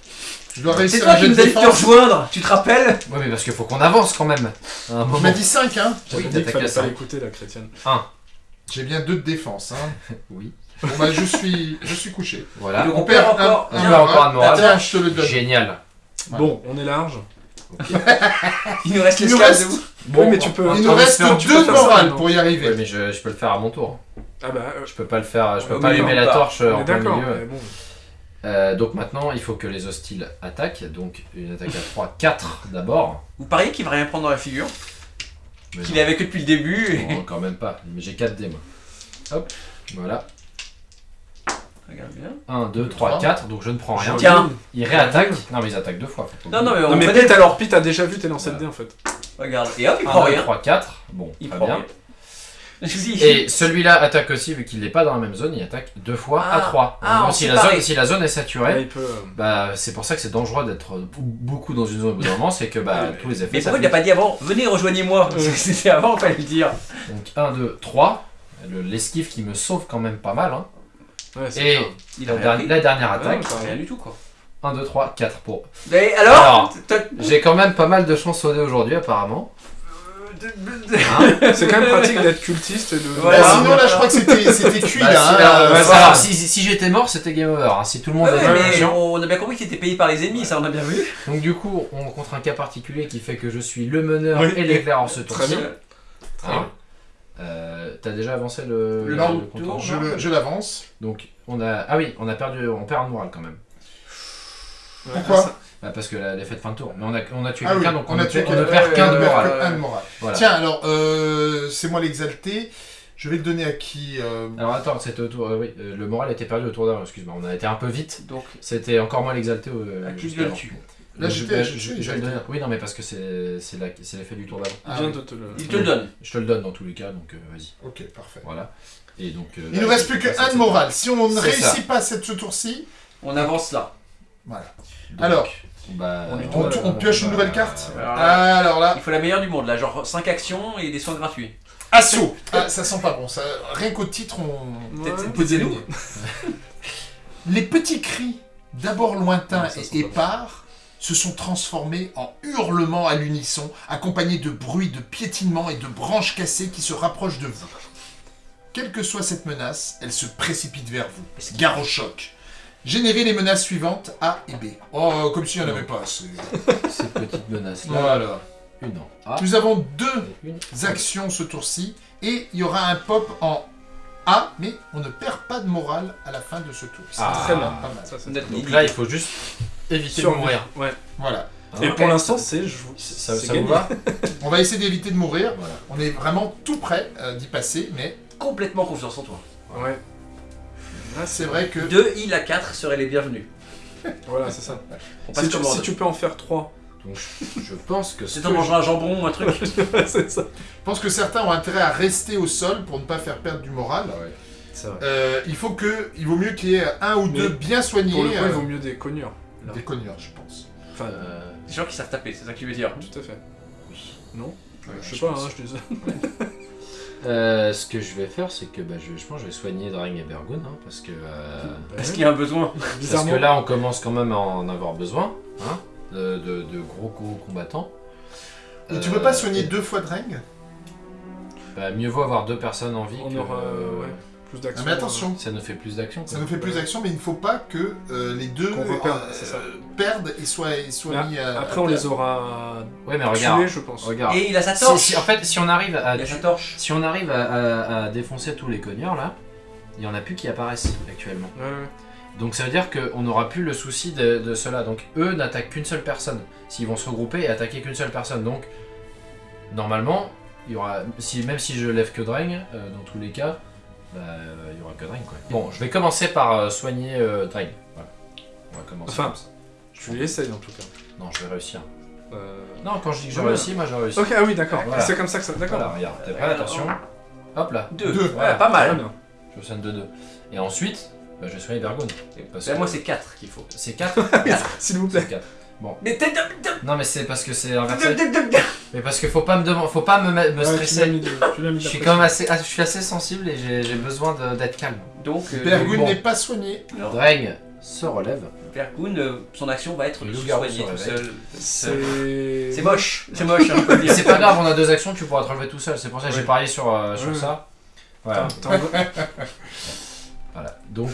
S1: je dois
S3: C'est
S1: réussir
S3: toi
S1: un
S3: qui nous de te rejoindre, tu te rappelles
S4: ouais mais parce qu'il faut qu'on avance quand même. Un
S1: Tu
S4: moment.
S1: m'as dit 5, hein
S2: On dit
S4: dit
S2: qu'il
S4: attaquer
S2: fallait
S4: à
S2: pas
S4: 5.
S2: l'écouter, la chrétienne.
S1: J'ai bien 2 de défense. Hein.
S4: Oui.
S1: Bon bah je suis, je suis couché.
S4: Voilà.
S1: On
S3: on perd encore.
S1: un-
S4: On moral.
S1: Je te le donne.
S4: Génial.
S2: Bon, on est large.
S3: Il nous reste
S1: Il nous
S3: l'esclave
S1: reste-
S3: de vous.
S2: oui, mais tu peux.
S1: Il nous reste
S2: espérant que tu
S1: 2
S2: peux
S1: de
S2: faire ça
S1: morale
S2: maintenant.
S1: pour y
S4: Ouais,
S1: arriver.
S4: mais je, je peux le faire à mon tour.
S2: Ah bah, euh,
S4: Je peux pas le faire, je peux pas allumer la
S3: pas.
S4: torche
S2: on
S4: en plein
S2: d'accord.
S4: milieu.
S2: mais bon.
S4: Euh, donc maintenant, il faut que les hostiles attaquent. Donc une attaque à 3, 4 d'abord.
S3: Vous pariez qu'il va rien prendre dans la figure Qu'il est avec eux depuis le début et-
S4: Non, quand même pas. Mais j'ai 4 dés moi. Hop, voilà.
S3: Regarde bien.
S4: 1, 2, 3,
S1: Trois.
S4: 4. Donc je ne prends rien.
S3: Tiens.
S4: Ils réattaquent. Non, mais ils attaquent deux fois.
S3: Non, non, mais
S2: Non,
S3: on
S2: mais
S3: fait
S2: Pete, alors, Pete a déjà vu tes lancers de dés en fait.
S3: Regarde. Et hop, il prend
S4: 1, 2,
S3: rien.
S4: 3, 4. Bon,
S3: Il
S4: très
S3: prend
S4: bien.
S3: rien.
S4: Et celui-là attaque aussi, vu qu'il n'est pas dans la même zone, il attaque deux fois à
S3: Ah.
S4: 3.
S3: Ah,
S4: si, la zone, si la zone est saturée,
S2: il peut. euh,
S4: bah, c'est pour ça que c'est dangereux d'être beaucoup dans une zone au bout d'un moment, c'est que bah,
S2: Ouais,
S4: tous les effets
S3: Mais pourquoi il n'a pas dit avant Venez, rejoignez-moi. C'était avant, il fallait le dire.
S4: Donc 1, 2, 3. Le- L'esquive qui me sauve quand même pas mal. Hein.
S2: Ouais,
S4: Et
S2: clair.
S3: Il
S4: la,
S3: a pris.
S4: la dernière attaque,
S2: pas
S3: Rien du tout, quoi.
S4: 1, 2, 3, 4 pour.
S3: Mais alors,
S4: J'ai quand même pas mal de chance au dé aujourd'hui apparemment.
S2: C'est quand même pratique d'être cultiste et de.
S1: Bah, sinon là je crois que c'était c'était cuit
S4: Bah,
S1: là.
S4: si,
S1: hein,
S4: alors,
S1: euh,
S4: ouais, alors, si, si j'étais mort, c'était game over. hein. Si tout le monde
S3: Ouais,
S4: était
S3: mais on a bien compris que t'étais payé par les ennemis, ça on a bien vu.
S4: Donc du coup, on rencontre un cas particulier qui fait que je suis le meneur
S2: Oui.
S4: et l'éclaireur ce
S2: Très
S4: tour-ci.
S2: bien. Très
S4: Hein. Euh, T'as déjà avancé le,
S3: Le
S1: Non, Je l'avance.
S4: Donc on a ah oui on a perdu on perd un moral quand même
S1: Pourquoi
S2: ça-
S4: Bah, parce que la défaite fin de tour mais on a on a tué
S1: Ah oui,
S4: quelqu'un donc on,
S1: on a
S4: ne,
S1: tué
S4: perd qu'un de moral.
S1: Un de morale.
S4: voilà
S1: Tiens alors euh, c'est moi l'exalté. Je vais le donner à qui euh,
S4: alors attends c'était au tour euh, oui euh, le moral était perdu au tour d'avant excuse-moi on a été un peu vite
S3: Donc,
S4: c'était encore moi l'exalté au
S3: à qui je le tue
S1: Là
S4: je, bah,
S1: je
S4: le oui non mais parce que c'est l'effet du tour d'avant
S2: Il
S1: Ah
S2: vient
S1: oui.
S2: de te le.
S3: Il te le donne.
S4: je te le donne dans tous les cas donc euh, vas-y
S1: Ok parfait.
S4: voilà et donc euh,
S1: Il nous reste plus que
S4: c'est-
S1: un de morale. Si on ne réussit
S4: ça.
S1: pas cette ce tour-ci,
S3: On avance là.
S1: Voilà.
S4: Donc,
S1: Alors,
S4: bah,
S2: on
S1: on pioche une
S4: bah,
S1: nouvelle carte
S3: Alors là,
S1: Alors là,
S3: il faut la meilleure du monde là, genre 5 actions et des soins gratuits.
S1: assaut ah, Ça sent pas bon, ça, rien qu'au titre, on,
S2: Ouais.
S1: deviner. Les petits cris, d'abord lointains
S2: Non,
S1: et épars, se sont transformés en hurlements à l'unisson, accompagnés de bruits de piétinement et de branches cassées qui se rapprochent de vous. Quelle que soit cette menace, elle se précipite vers vous. Gare au choc. Générez les menaces suivantes A et B. Oh, comme s'il n'y en avait pas assez.
S4: Ces petites menaces là.
S1: Voilà.
S4: Une en A.
S1: Nous avons deux
S4: Une.
S1: actions ce tour-ci et il y aura un pop en A, mais on ne perd pas de morale à la fin de ce tour. C'est
S4: Ah.
S2: Très bien.
S1: pas mal.
S2: Ça,
S4: Donc là, il faut juste éviter de mourir.
S2: Ouais.
S1: Voilà.
S2: Et
S4: Hein
S2: pour l'instant, c'est
S4: ça, ça vous
S2: gagné.
S4: va
S1: On va essayer d'éviter de mourir.
S4: Voilà.
S1: On est vraiment tout près euh, d'y passer, mais
S3: Complètement confiance en toi.
S2: Ouais. Là,
S1: c'est vrai que
S3: 2 îles à 4 seraient les bienvenus.
S2: Voilà, c'est ça.
S3: On passe
S2: Si tu,
S3: commande.
S2: si tu peux en faire 3.
S4: Donc je- pense que ce
S3: C'est en mangeant un jambon ou un truc.
S2: c'est ça.
S1: je pense que certains ont intérêt à rester au sol pour ne pas faire perdre du moral.
S4: Ah ouais.
S2: Vrai.
S1: Euh, il faut que, il vaut mieux qu'il y ait un ou
S2: Mais
S1: deux bien soignés.
S2: Pour le coup, il
S1: euh,
S2: vaut mieux des cognures.
S1: Des cogneurs, je pense.
S2: Enfin,
S4: Euh,
S3: Des gens qui savent taper, c'est ça que tu veux dire.
S2: tout à fait. Non
S1: Ouais,
S2: Je sais pas,
S1: pense.
S2: hein, je dis ça.
S4: euh, ce que je vais faire, c'est que bah, je, je pense que je vais soigner Drang et Bergun, hein, parce que euh,
S3: Est-ce qu'il y a un besoin
S4: parce que là, on commence quand même à en avoir besoin, hein, de, de- de gros gros combattants.
S1: Et tu
S4: Euh,
S1: peux pas soigner deux fois Dreng
S4: bah, Mieux vaut avoir deux personnes en vie.
S2: On
S4: que,
S2: aura
S4: euh,
S2: ouais, plus
S1: Ah,
S2: d'action.
S1: mais attention,
S4: Ça nous fait plus d'action.
S1: ça nous fait plus d'action, mais il ne faut pas que euh, les deux
S2: Qu'on
S1: euh,
S2: c'est ça.
S1: perdent et soient, et soient
S2: Mais
S1: mis à.
S2: Après, on les aura
S4: Ouais, mais regarde.
S2: tués, je pense.
S4: regarde.
S3: Et il a sa
S4: Si-
S3: torche
S4: si- en fait, si on arrive à,
S3: Il a sa torche.
S4: si on arrive à, à- à défoncer tous les cogneurs là, il y en a plus qui apparaissent actuellement.
S2: Ouais, ouais.
S4: Donc ça veut dire qu'on n'aura plus le souci de, de cela. Donc eux n'attaquent qu'une seule personne. S'ils vont se regrouper et attaquer qu'une seule personne. Donc normalement, il y aura, si, même si je lève que Dreng, euh, dans tous les cas, bah, euh, il n'y aura que Drain, quoi. Bon, je vais commencer par euh, soigner euh, Drain. Voilà. On va commencer
S2: Enfin,
S4: comme ça.
S2: tu en tout cas.
S4: Non, je vais réussir. Non, quand je dis que je réussis, moi j'ai réussi.
S2: Ok, ah oui, d'accord. C'est comme ça que ça... D'accord.
S4: Voilà, regarde, t'es prêt, attention. Hop là.
S3: 2.
S1: Deux.
S3: Ouais, ah,
S2: pas
S3: mal.
S4: Je soigne de 2. Et ensuite, bah, je vais soigner
S3: Bergone.
S4: Bah,
S3: moi, c'est 4 qu'il faut.
S4: C'est 4
S2: S'il vous plaît.
S3: Bon.
S4: Non mais c'est parce que c'est inversé. mais parce que faut pas me demander, faut pas me, stresser. Je suis quand même assez, ah, je suis assez sensible et j'ai besoin d'être calme.
S3: Donc. Euh,
S4: Bergoun
S1: n'est pas soigné.
S4: Dreng se relève.
S3: Bergoun, euh, son action va être de se soigner tout seul.
S2: C'est
S3: moche, c'est moche. Hein,
S4: c'est pas grave, on a deux actions, tu pourras te relever tout seul. C'est pour ça que j'ai parié sur, euh, ça. Voilà. voilà. Donc.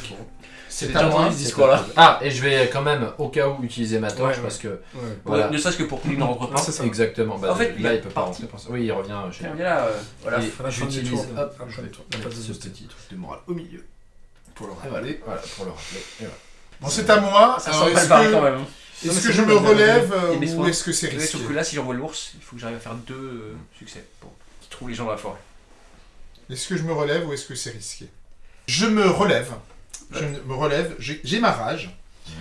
S1: C'est
S3: déjà
S1: à moi.
S3: entendu ce discours-là.
S4: Ah, et je vais quand même au cas où utiliser ma torche
S2: Ouais,
S4: parce que.
S2: Ouais.
S4: Voilà.
S3: Ne serait-ce que pour qu'il ne rentre pas.
S2: Ah, c'est ça.
S4: Exactement. Bah,
S3: En fait,
S4: là,
S3: il
S4: il peut pas rentrer pour ça. Oui, il revient chez
S3: Tiens,
S4: lui.
S3: viens là, euh, voilà.
S4: J'utilise
S2: tour,
S4: hop,
S2: la phase de
S4: ce petit truc de morale au milieu.
S1: Pour le rappeler.
S4: voilà, pour le rappeler.
S1: Bon, c'est à moi.
S3: Ça sent barré
S1: que,
S3: quand même.
S2: Non,
S1: est-ce que je me relève euh, ou est-ce que c'est risqué
S3: sauf que là, si j'envoie l'ours, il faut que j'arrive à faire deux euh, succès pour qu'il trouve les gens dans la forêt.
S1: Est-ce que je me relève ou est-ce que c'est risqué? Je me relève. Je me relève. J'ai ma rage.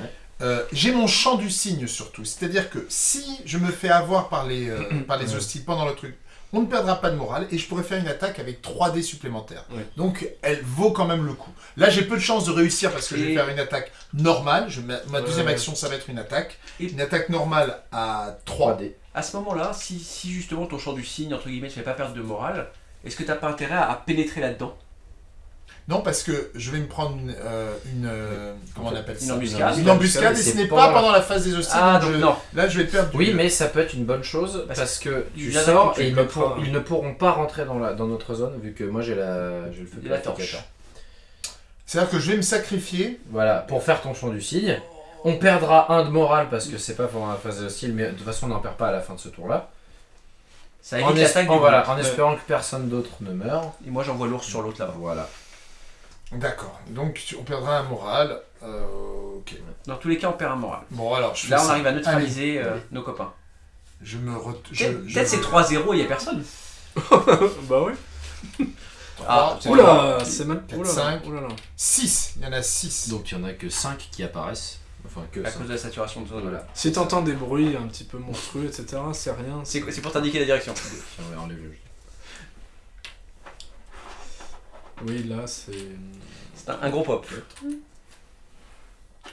S4: Ouais.
S1: Euh, j'ai mon champ du cygne surtout. C'est-à-dire que si je me fais avoir par les, euh, par les hostiles pendant le truc, on ne perdra pas de morale et je pourrais faire une attaque avec 3 dés supplémentaires. Donc elle vaut quand même le coup. Là j'ai peu de chances de réussir parce que je vais faire une attaque normale. Je, ma ma deuxième action ça va être une attaque.
S3: Et-
S1: Une attaque normale à 3.
S4: 3D.
S3: À ce moment-là, si, si justement ton champ du cygne, entre guillemets, ne fait pas perdre de morale, est-ce que t'as pas intérêt à pénétrer là-dedans?
S1: Non parce que je vais me prendre une... euh, une, euh, comment on appelle
S3: Une
S1: ça?
S3: embuscade
S1: Une embuscade et ce n'est pas pendant la phase des hostiles.
S3: Ah,
S1: donc
S3: donc
S1: je-
S3: non.
S1: Là je vais perdre du-
S4: Oui, mais ça peut être une bonne chose
S3: Parce
S4: parce que tu sors et ils ne,
S2: mettras-
S4: pour- ils ne pourront pas rentrer dans, la, dans notre zone vu que moi j'ai la, j'ai le feu
S3: la torche.
S1: C'est-à-dire que je vais me sacrifier.
S4: Voilà, pour faire ton champ du cygne. On perdra un de morale parce que c'est pas pendant la phase hostile, mais de toute façon on n'en perd pas à la fin de ce tour-là.
S3: Ça
S4: En,
S3: évite
S4: voilà. en espérant que personne d'autre ne meure.
S3: Et moi, j'envoie l'ours sur l'autre là-bas.
S4: Voilà.
S1: D'accord. Donc on perdra un moral. Euh, ok.
S3: Dans tous les cas, on perd un moral.
S1: Bon alors je
S3: Là, on
S1: ça.
S3: arrive à neutraliser
S1: Allez.
S3: euh, nos copains.
S1: Je me re...
S3: Peut-être c'est
S1: me-
S3: 3-0, il y a personne.
S2: bah ouais.
S3: Ah,
S1: c'est
S2: Oula, c'est mal.
S1: Quatre,
S2: Oula,
S1: cinq.
S2: oula là.
S1: 6. Il y en a 6.
S4: Donc il y en a que 5 qui apparaissent. Enfin que
S3: À
S4: 5.
S3: cause de la saturation de zone.
S4: Voilà.
S2: Si t'entends des bruits un petit peu monstrueux, etc., c'est rien.
S3: C'est pour t'indiquer la direction.
S4: Tiens, enlève-le.
S2: Oui, là, c'est.
S3: C'est un, un gros pop.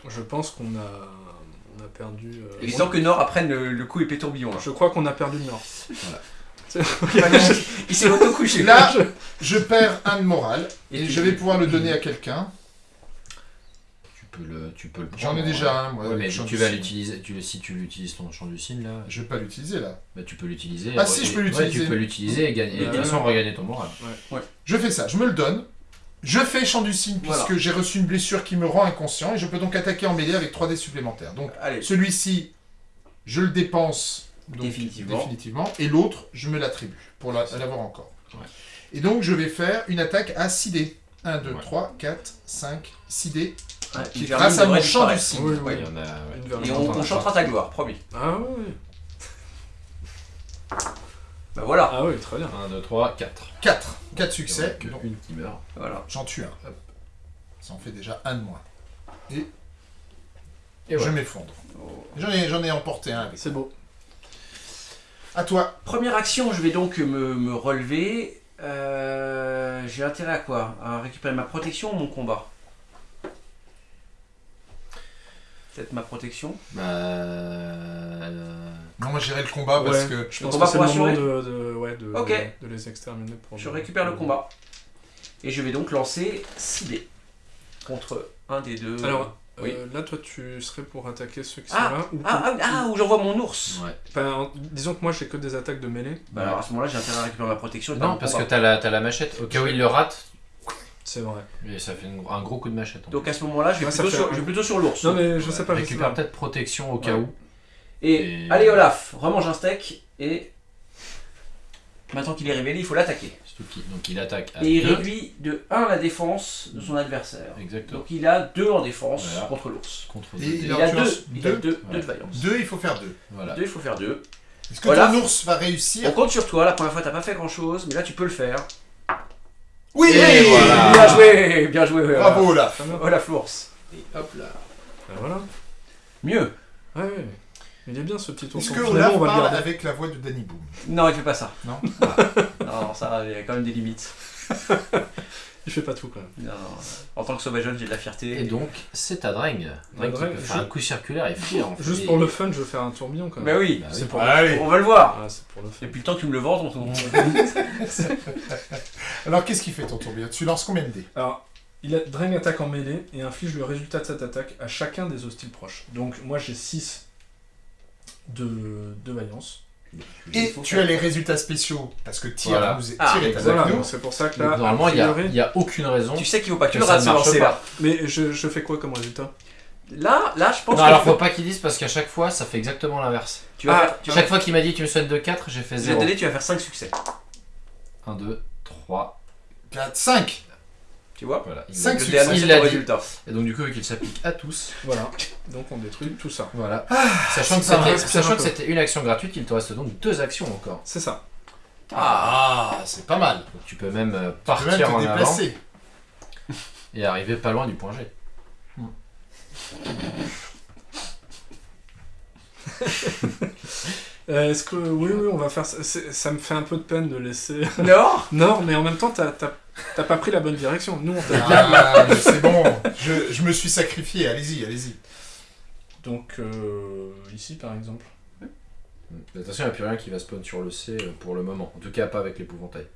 S2: Je pense qu'on a, on a perdu. euh,
S3: que Nord apprenne le, le coup épée tourbillon. Là.
S2: Je crois qu'on a perdu Nord.
S3: Il s'est auto-couché.
S1: Là, je perds un de morale et je vais pouvoir le donner à quelqu'un.
S4: Tu peux le, tu peux le
S1: J'en ai déjà
S4: ouais.
S1: un, moi.
S4: Ouais, mais tu vas l'utiliser. Tu, si tu l'utilises ton champ du cygne là,
S1: Je vais pas l'utiliser là.
S4: bah, tu peux l'utiliser.
S1: Ah, si, je peux
S4: Ouais,
S1: l'utiliser.
S4: tu peux l'utiliser et gagner. Et de toute
S2: Ouais.
S4: façon, regagner ton moral.
S1: Je fais ça, je me le donne. Je fais champ du cygne
S3: Voilà.
S1: puisque j'ai reçu une blessure qui me rend inconscient et je peux donc attaquer en mêlée avec 3 dés supplémentaires. Donc
S3: Allez,
S1: celui-ci, je le dépense donc,
S3: Définitivement.
S1: définitivement, et l'autre, je me l'attribue pour la- l'avoir encore.
S4: Ouais.
S1: Et donc je vais faire une attaque à 6 dés. 1, 2,
S4: Ouais.
S1: 3, 4, 5, 6 dés.
S3: Ouais,
S1: qui, grâce à mon champ du cygne.
S2: Oui,
S4: Ouais,
S2: oui.
S4: il y en a. ouais.
S2: Une vermine.
S3: Et on, on chantera ta gloire, promis.
S2: Ah oui.
S3: Bah voilà.
S2: Ah oui, très bien.
S4: 1, 2, 3, 4.
S1: 4. 4 succès. Donc,
S4: une qui meurt.
S3: voilà.
S1: J'en tue un. Hop. Ça en fait déjà un de moins. Et,
S4: Et
S1: je
S4: voilà.
S1: m'effondre.
S3: Oh.
S1: J'en ai, j'en ai emporté un avec.
S2: C'est beau.
S1: À toi.
S3: Première action, je vais donc me, me relever. Euh, J'ai intérêt à quoi? À récupérer ma protection ou mon combat? Peut-être ma protection.
S4: Bah. euh,
S1: Non, moi j'irai le combat parce
S2: Ouais.
S1: que.
S2: Je pense
S3: combat
S2: que c'est le moment de, de, ouais, de,
S3: Ok.
S2: de les exterminer. Pour
S3: Je récupère le combat. Et je vais donc lancer 6 dés contre un des deux.
S2: Alors,
S3: Oui.
S2: euh, là, toi, tu serais pour attaquer ceux qui
S3: Ah,
S2: sont là ou
S3: ah, ah, ah, où j'envoie mon ours
S4: Ouais.
S2: Disons que moi, j'ai que des attaques de mêlée.
S3: Bah alors à ce moment-là, j'ai intérêt à récupérer ma protection.
S4: Non, parce que t'as la, t'as la machette. Au cas où il le rate,
S2: C'est vrai.
S4: et ça fait une- un gros coup de machette.
S3: Donc à ce moment-là, je vais,
S2: Ouais,
S3: plutôt sur,
S2: un-
S3: je vais plutôt sur l'ours.
S2: Non, mais je
S4: Ouais.
S2: sais pas.
S4: Récupère peut-être protection au cas
S2: Ouais.
S4: où.
S3: Et,
S4: Et-
S3: allez Olaf, remange un steak et maintenant qu'il est révélé, il faut l'attaquer.
S4: Surtout qu'il- donc il attaque à
S3: Et il
S4: deux.
S3: réduit de 1 la défense de son adversaire.
S4: Exactement.
S3: Donc il a 2 en défense
S4: Voilà.
S3: contre l'ours.
S4: Contre
S1: Et
S4: deux
S1: il.
S3: Il a
S1: tu
S3: 2
S1: lances
S3: il a
S1: deux.
S3: de vaillance.
S1: 2, il faut faire 2.
S4: Voilà.
S3: 2, il faut faire 2.
S1: Est-ce que
S3: Olaf.
S1: ton ours va réussir
S3: On compte sur toi, la première fois t'as pas fait grand chose, mais là tu peux le faire.
S1: Oui.
S3: Bien joué, bien joué. Olaf.
S1: Bravo Olaf.
S3: Olaf l'ours.
S4: Et hop là.
S2: Ben voilà.
S3: Mieux.
S2: Ouais, ouais. Il est bien ce petit ours.
S1: Est-ce que Olaf
S2: on va le
S1: parle
S2: garder.
S1: avec la voix de Danny Boom?
S3: Non, il fait pas ça.
S1: Non?
S3: Ça, il y a quand même des limites.
S2: Il fait pas tout quand même.
S3: Non, non. En tant que sauvageon, j'ai de la fierté.
S4: Et donc, c'est à Dreng. Dreng qui
S2: Dreng,
S4: peut faire
S2: je-
S4: un coup circulaire et fuir. en fait.
S2: Juste
S4: Et-
S2: pour le fun, je vais faire un tourbillon quand
S3: Bah
S2: même.
S3: oui,
S4: Bah
S2: C'est
S4: oui.
S2: pour
S1: Allez
S3: on va le voir.
S2: Ah, c'est pour le fun.
S3: Depuis le temps que tu me le vends, ton ton-
S1: Alors qu'est-ce qu'il fait ton tourbillon? Tu lances combien de dés?
S2: Alors, il a, Dreng attaque en mêlée et inflige le résultat de cette attaque à chacun des hostiles proches. Donc, moi j'ai 6 de, de vaillance.
S1: Et tu
S3: faire-
S1: as les résultats spéciaux parce que Tyr
S4: Voilà.
S1: nous est
S3: Ah,
S1: Tyr est avec
S2: Voilà,
S1: nous.
S2: c'est pour ça que
S4: Donc,
S2: là,
S4: normalement, il n'y a,
S2: priori-
S4: il y a aucune raison.
S3: Tu sais qu'il faut pas que tu le
S4: ça
S3: rates
S4: ne marche
S3: là.
S2: Mais je, je fais quoi comme résultat?
S3: Là, là, je pense
S4: Non,
S3: que
S4: alors
S3: tu,
S4: faut pas qu'ils disent parce qu'à chaque fois, ça fait exactement l'inverse.
S3: tu vas
S2: Ah,
S3: faire, tu vas
S4: Chaque fois qu'il m'a dit tu me souhaites de 4, j'ai fait
S3: je vais
S4: 0.
S3: te donner, tu vas faire 5 succès.
S4: 1, 2, 3.
S1: 4, 5
S3: Tu vois
S4: Voilà. Il
S1: Cinq succès.
S4: Il l'a dit.
S3: résultat.
S4: Et donc, du coup, vu qu'il s'applique à tous,
S2: Voilà. Donc on détruit tout ça.
S4: voilà. sachant que c'était-
S2: c'est
S4: sachant
S2: un
S4: que
S2: peu.
S4: c'était une action gratuite, il te reste donc deux actions encore.
S2: C'est ça.
S1: Ah, c'est pas mal.
S4: Donc, tu peux même euh,
S1: Tu peux
S4: partir
S1: même te
S4: en avant
S1: déplacer.
S4: et arriver pas loin du point G.
S2: Euh, Est-ce que. Oui, oui, on va faire ça. C'est- Ça me fait un peu de peine de laisser.
S3: Non
S2: non, mais en même temps, t'as t'as- t'as pas pris la bonne direction. Nous, on t'a dit.
S1: Ah, mais c'est bon. Je, je me suis sacrifié. Allez-y, allez-y.
S2: Donc, euh, ici par exemple.
S4: Attention, il n'y a plus rien qui va spawn sur le C euh, pour le moment. En tout cas, pas avec l'épouvantail.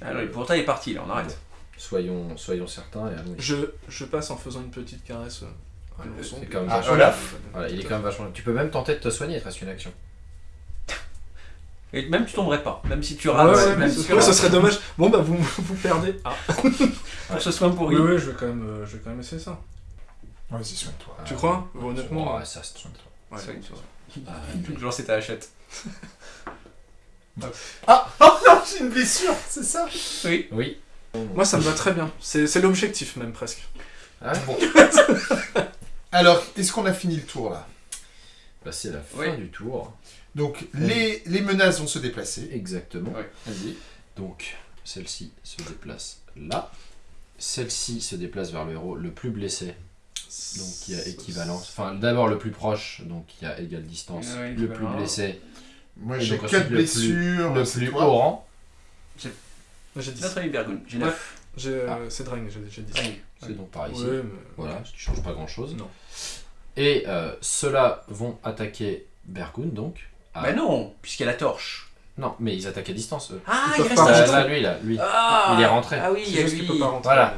S3: Alors,
S4: euh,
S3: l'épouvantail est parti là, on arrête.
S4: soyons, soyons certains et allons
S2: Je, je passe en faisant une petite caresse euh,
S1: Ah,
S4: vachement-
S1: Olaf.
S4: Voilà, il est quand même vachement. Tu peux même tenter de te soigner, il te reste une action.
S3: Et même tu tomberais pas, même si tu
S2: Ouais,
S3: rates.
S2: ouais,
S3: même
S2: mais
S3: si
S2: ce,
S3: tu
S2: ouais, ce
S3: rates.
S2: serait dommage. Bon, bah, vous, vous perdez. Ah,
S3: Pour ce soin pourri.
S2: oui, oui, je vais quand même, euh, je vais quand même essayer ça.
S1: Vas-y, soigne-toi.
S2: Tu crois? Honnêtement.
S4: Ouais, ça se trompe.
S2: Ouais,
S3: Soigne,
S2: ça va.
S4: Ah,
S3: Toujours c'est ta hachette.
S1: Ah, oh non, j'ai une blessure, c'est ça?
S3: Oui.
S4: Oui.
S2: Moi, ça me va très bien. C'est c'est l'objectif, même presque.
S4: Ah ouais
S1: Bon. Alors, est-ce qu'on a fini le tour là?
S4: Bah, c'est la fin
S3: Oui.
S4: du tour.
S1: Donc, les, les menaces vont se déplacer.
S4: Exactement.
S3: Ouais.
S1: Vas-y.
S4: Donc, celle-ci se déplace là. Celle-ci se déplace vers le héros le plus blessé. Donc, il y a équivalence. Enfin, d'abord le plus proche, donc il y a égale distance.
S3: Ouais,
S4: le plus blessé,
S1: Moi, j'ai
S4: donc
S1: 4
S4: ensuite, le plus-
S1: blessures.
S4: le
S1: c'est
S4: plus haut rang.
S2: J'ai dit
S3: Notre ami Bergoun, j'ai
S2: Ouais.
S3: 9.
S2: J'ai, euh,
S4: Ah.
S2: C'est Drang, j'ai j'ai dit.
S3: Ah
S2: ça.
S3: oui.
S4: C'est donc par ici.
S2: Ouais, mais-
S4: Voilà, ce qui change pas grand chose.
S2: Non.
S4: Et euh, ceux-là vont attaquer Bergun donc. Ah.
S3: Bah non, puisqu'il y a la torche.
S4: Non, mais ils attaquent à distance eux.
S3: Ah,
S2: Ils
S3: il reste
S2: pas
S3: un
S4: Là, là, lui, là, lui.
S3: Ah,
S4: Il est rentré.
S3: Ah oui, il y a lui.
S2: peut pas rentrer.
S4: Voilà.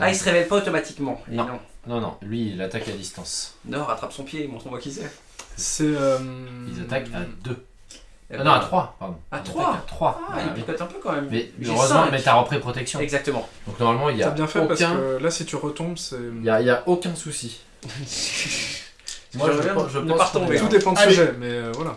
S3: Ah, il se révèle pas automatiquement. Et
S4: Non.
S3: non.
S4: Non, non, lui, il attaque à distance.
S3: Nord attrape son pied, montre-moi qui c'est.
S2: C'est. euh,
S4: Ils attaquent à 2.
S3: Eh
S4: non,
S3: ben,
S4: à 3, pardon.
S3: À
S4: Ils
S3: trois
S4: attaquent À 3.
S3: Ah, il picote un peu quand même.
S4: Mais heureusement,
S3: cinq.
S4: mais t'as repris protection.
S3: Exactement.
S4: Donc normalement, il y
S2: T'as
S4: a
S2: bien fait parce
S4: aucun...
S2: que là, si tu retombes, c'est.
S4: Il y a, il y a aucun souci. Moi, je, pense- je
S3: ne
S4: pense
S3: pas
S4: est-
S2: Tout dépend du
S1: Allez.
S2: sujet, mais euh, voilà.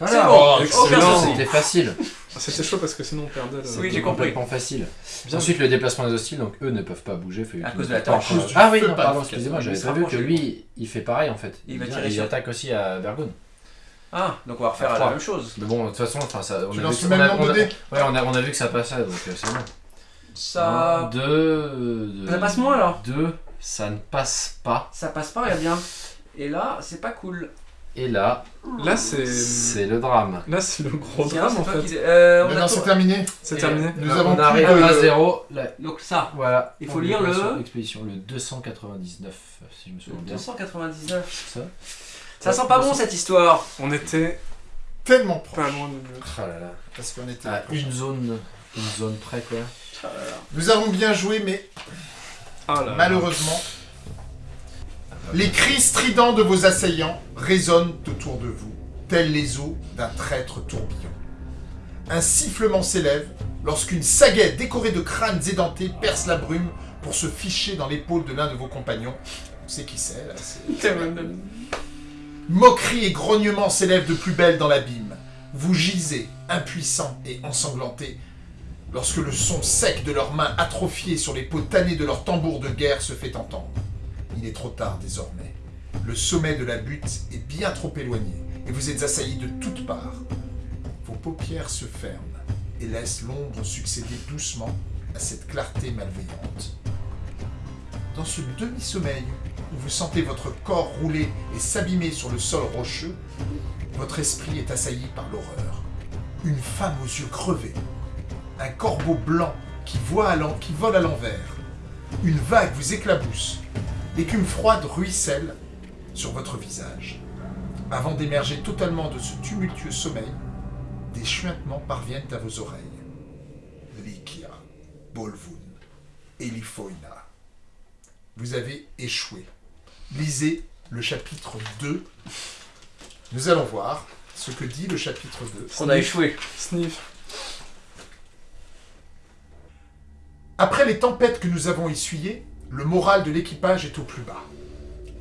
S3: C'est
S4: Voilà.
S3: bon,
S1: Oh,
S3: aucun
S2: excellent.
S4: C'était facile.
S2: Ah, C'était chaud parce que sinon on perdait le.
S3: Oui, j'ai
S4: complètement facile.
S2: Bien.
S4: Ensuite, le déplacement des hostiles, donc eux ne peuvent pas bouger. fait-
S3: À cause de la torche.
S4: Ah oui, non, pardon, excusez-moi, j'avais pas vu que lui, il fait pareil en fait.
S3: Il va
S4: vient-
S3: tirer
S4: il
S3: sur-
S4: attaque aussi à Bergun.
S3: Ah, donc on va refaire la même chose.
S4: Mais bon, de toute façon, enfin, ça, on, a vu, on, a, on, a, ouais, on, a, on a vu que ça passait, donc euh, c'est bon.
S3: Ça.
S4: 2.
S3: Ça passe moins alors
S4: 2, ça ne passe pas.
S3: Ça passe pas, regarde bien. Et là, c'est pas cool.
S4: Et là,
S2: Là, c'est.
S4: le drame.
S2: Là, c'est le gros drame en fait.
S3: qui- Euh, on
S1: c'est terminé.
S2: C'est terminé.
S1: Nous
S4: on
S1: avons plus
S4: arrive à 0. Là,
S3: Donc ça,
S4: voilà.
S3: Il faut
S4: On
S3: lire le-
S4: Expédition, le 299, si je me souviens bien.
S3: 299.
S4: Ça.
S3: Ça sent pas bon cette histoire.
S2: On était
S1: Tellement proche.
S2: pas loin de mieux.
S4: Là là.
S1: Parce qu'on était.
S4: À une zone, une zone près quoi.
S1: Nous avons bien joué, mais
S2: Ah là.
S1: malheureusement, les cris stridents de vos assaillants résonnent autour de vous, tels les eaux d'un traître tourbillon. Un sifflement s'élève lorsqu'une sagaie décorée de crânes édentés perce la brume pour se ficher dans l'épaule de l'un de vos compagnons. On sait qui c'est, là. c'est- Moqueries et grognements s'élèvent de plus belle dans l'abîme. Vous gisez, impuissants et ensanglantés, lorsque le son sec de leurs mains atrophiées sur les peaux tannées de leurs tambours de guerre se fait entendre. Il est trop tard désormais. Le sommet de la butte est bien trop éloigné et vous êtes assaillis de toutes parts. Vos paupières se ferment et laissent l'ombre succéder doucement à cette clarté malveillante. Dans ce demi-sommeil où vous sentez votre corps rouler et s'abîmer sur le sol rocheux, votre esprit est assailli par l'horreur. Une femme aux yeux crevés, un corbeau blanc qui, voit qui vole à l'envers. Une vague vous éclabousse. L'écume froide ruisselle sur votre visage. Avant d'émerger totalement de ce tumultueux sommeil, des chuintements parviennent à vos oreilles. Likia, Bolvun, Elifoina. Vous avez échoué. Lisez le chapitre 2. Nous allons voir ce que dit le chapitre 2.
S3: On a échoué.
S2: Sniff.
S1: Après les tempêtes que nous avons essuyées, le moral de l'équipage est au plus bas.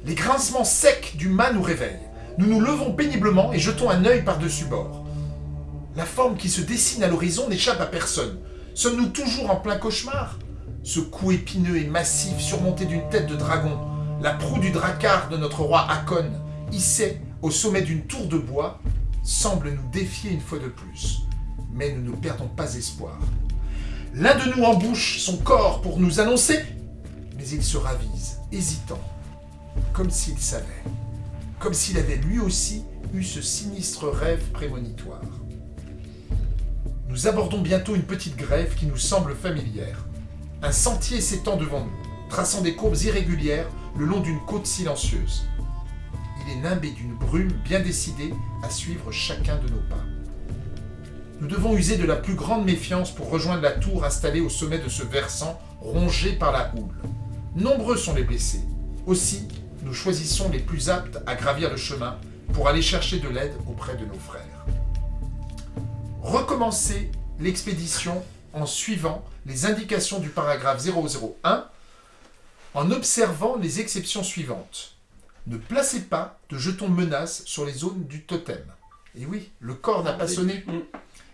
S1: Les grincements secs du mât nous réveillent. Nous nous levons péniblement et jetons un œil par-dessus bord. La forme qui se dessine à l'horizon n'échappe à personne. Sommes-nous toujours en plein cauchemar? Ce cou épineux et massif surmonté d'une tête de dragon, la proue du dracar de notre roi Hakon, hissée au sommet d'une tour de bois, semble nous défier une fois de plus. Mais nous ne perdons pas espoir. L'un de nous embouche son corps pour nous annoncer, mais il se ravise, hésitant, comme s'il savait, comme s'il avait lui aussi eu ce sinistre rêve prémonitoire. Nous abordons bientôt une petite grève qui nous semble familière. Un sentier s'étend devant nous, traçant des courbes irrégulières le long d'une côte silencieuse. Il est nimbé d'une brume bien décidée à suivre chacun de nos pas. Nous devons user de la plus grande méfiance pour rejoindre la tour installée au sommet de ce versant rongé par la houle. Nombreux sont les blessés. Aussi, nous choisissons les plus aptes à gravir le chemin pour aller chercher de l'aide auprès de nos frères. Recommencez l'expédition en suivant les indications du paragraphe 001 en observant les exceptions suivantes. Ne placez pas de jetons menaces sur les zones du totem. Et oui, le corps n'a pas sonné.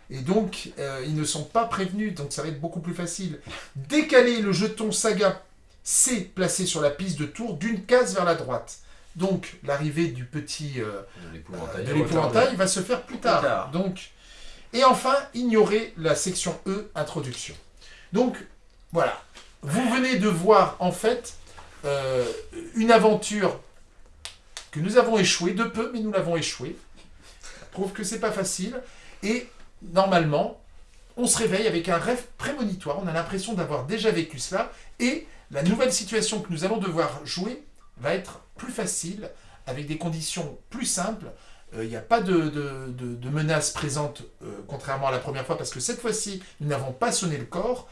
S1: Et donc, euh, ils ne sont pas prévenus, donc ça va être beaucoup plus facile. Décalez le jeton saga C placé sur la piste de tour d'une case vers la droite. Donc, l'arrivée du petit euh,
S4: De l'épouvantail.
S1: de l'épouvantail va se faire plus tard.
S3: Plus tard.
S1: Donc, et enfin, ignorez la section E, introduction. Donc, voilà. Vous venez de voir, en fait, euh, une aventure que nous avons échoué, de peu, mais nous l'avons échoué. Ça prouve que c'est pas facile. Et, normalement, on se réveille avec un rêve prémonitoire, on a l'impression d'avoir déjà vécu cela, et la nouvelle situation que nous allons devoir jouer va être plus facile, avec des conditions plus simples. Euh, Il n'y a pas de, de, de, menace présente, euh, contrairement à la première fois, parce que cette fois-ci, nous n'avons pas sonné le corps,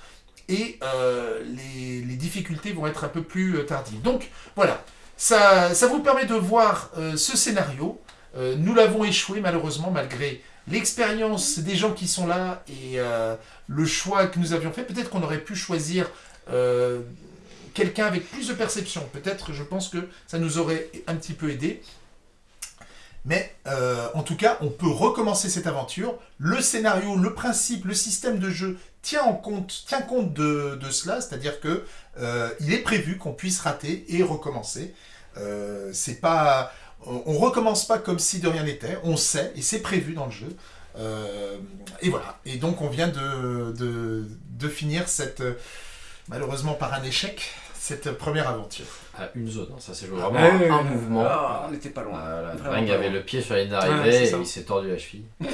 S1: et euh, les, difficultés vont être un peu plus tardives. Donc voilà, ça, vous permet de voir ce scénario. Nous l'avons échoué malheureusement malgré l'expérience des gens qui sont là et le choix que nous avions fait. Peut-être qu'on aurait pu choisir quelqu'un avec plus de perception. Peut-être, je pense que ça nous aurait un petit peu aidé. Mais euh, en tout cas, on peut recommencer cette aventure. Le scénario, le principe, le système de jeu tient, en compte, de, cela, c'est-à-dire que euh, il est prévu qu'on puisse rater et recommencer. Euh, c'est pas, on on recommence pas comme si de rien n'était. On sait et c'est prévu dans le jeu. Et voilà. Et donc on vient de, de, finir cette, malheureusement par un échec, cette première aventure.
S4: À une zone, hein. ça c'est joué
S2: Ah,
S4: vraiment un mouvement.
S3: Ah, on n'était pas loin.
S4: Drang
S3: pas
S4: avait le pied sur la ligne d'arrivée et il s'est tordu la cheville.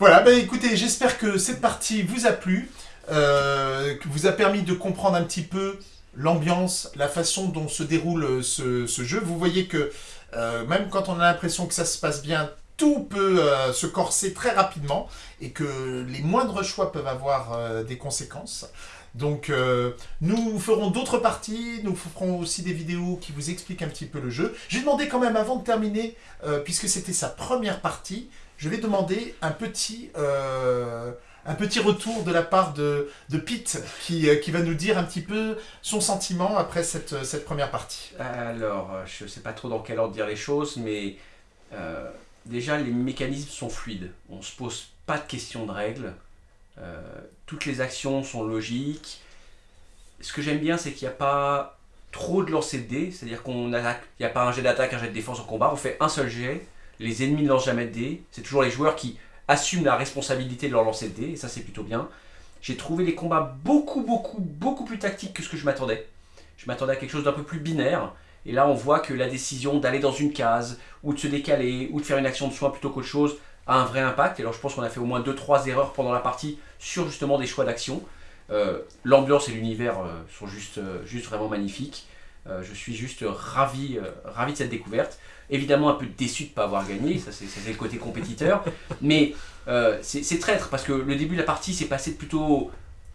S1: Voilà, ben écoutez, j'espère que cette partie vous a plu, euh, que vous a permis de comprendre un petit peu l'ambiance, la façon dont se déroule euh, ce, ce jeu. Vous voyez que euh, même quand on a l'impression que ça se passe bien, tout peut euh, se corser très rapidement et que les moindres choix peuvent avoir euh, des conséquences. Donc euh, nous ferons d'autres parties, nous ferons aussi des vidéos qui vous expliquent un petit peu le jeu. J'ai demandé quand même avant de terminer, euh, puisque c'était sa première partie, je vais demander un petit, euh, retour de la part de, de Pete qui, qui va nous dire un petit peu son sentiment après cette, cette première partie.
S3: Alors, je sais pas trop dans quel ordre dire les choses, mais déjà les mécanismes sont fluides. On se pose pas de questions de règles. Toutes les actions sont logiques. Ce que j'aime bien, c'est qu'il n'y a pas trop de lancer de dés, c'est-à-dire qu'on attaque, il n'y a pas un jet d'attaque, un jet de défense en combat, on fait un seul jet. Les ennemis ne lancent jamais de dés. C'est toujours les joueurs qui assument la responsabilité de leur lancer de dés, et ça c'est plutôt bien. J'ai trouvé les combats beaucoup, beaucoup, beaucoup plus tactiques que ce que je m'attendais. Je m'attendais à quelque chose d'un peu plus binaire. Et là, on voit que la décision d'aller dans une case, ou de se décaler, ou de faire une action de soin plutôt qu'autre chose, a un vrai impact. Et alors, je pense qu'on a fait au moins 2-3 erreurs pendant la partie sur justement des choix d'action. Euh, L'ambiance et l'univers euh, sont juste, euh, juste vraiment magnifiques. Euh, je suis juste ravi, ravi de cette découverte. Évidemment, un peu déçu de ne pas avoir gagné, ça c'est le côté compétiteur. Mais c'est traître parce que le début de la partie s'est passé plutôt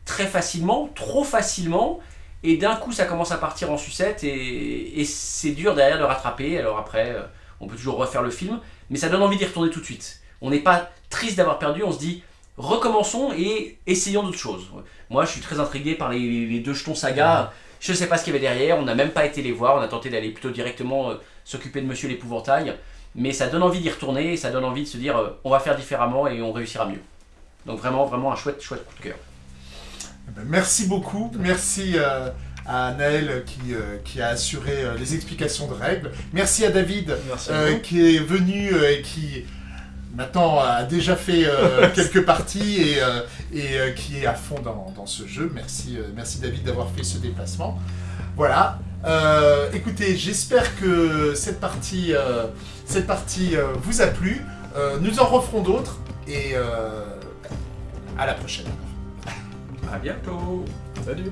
S3: très facilement, trop facilement. Et d'un coup, ça commence à partir en sucette et, et c'est dur derrière de rattraper. Alors après, on peut toujours refaire le film, mais ça donne envie d'y retourner tout de suite. On n'est pas triste d'avoir perdu, on se dit recommençons et essayons d'autres choses. Moi, je suis très intrigué par les, les deux jetons saga. Je ne sais pas ce qu'il y avait derrière, on n'a même pas été les voir, on a tenté d'aller plutôt directement euh, s'occuper de Monsieur l'épouvantail. Mais ça donne envie d'y retourner et ça donne envie de se dire euh, on va faire différemment et on réussira mieux. Donc vraiment, vraiment un chouette, chouette coup de cœur.
S1: Eh ben, merci beaucoup, merci euh, à Naël qui, euh, qui a assuré euh, les explications de règles. Merci à David
S2: Merci
S1: euh, qui est venu euh, et qui maintenant a déjà fait euh, quelques parties et, euh, et euh, qui est à fond dans, dans ce jeu. Merci, euh, merci David d'avoir fait ce déplacement. Voilà. Euh, écoutez, j'espère que cette partie, euh, cette partie euh, vous a plu. Euh, nous en referons d'autres et euh, à la prochaine.
S3: À bientôt
S2: Salut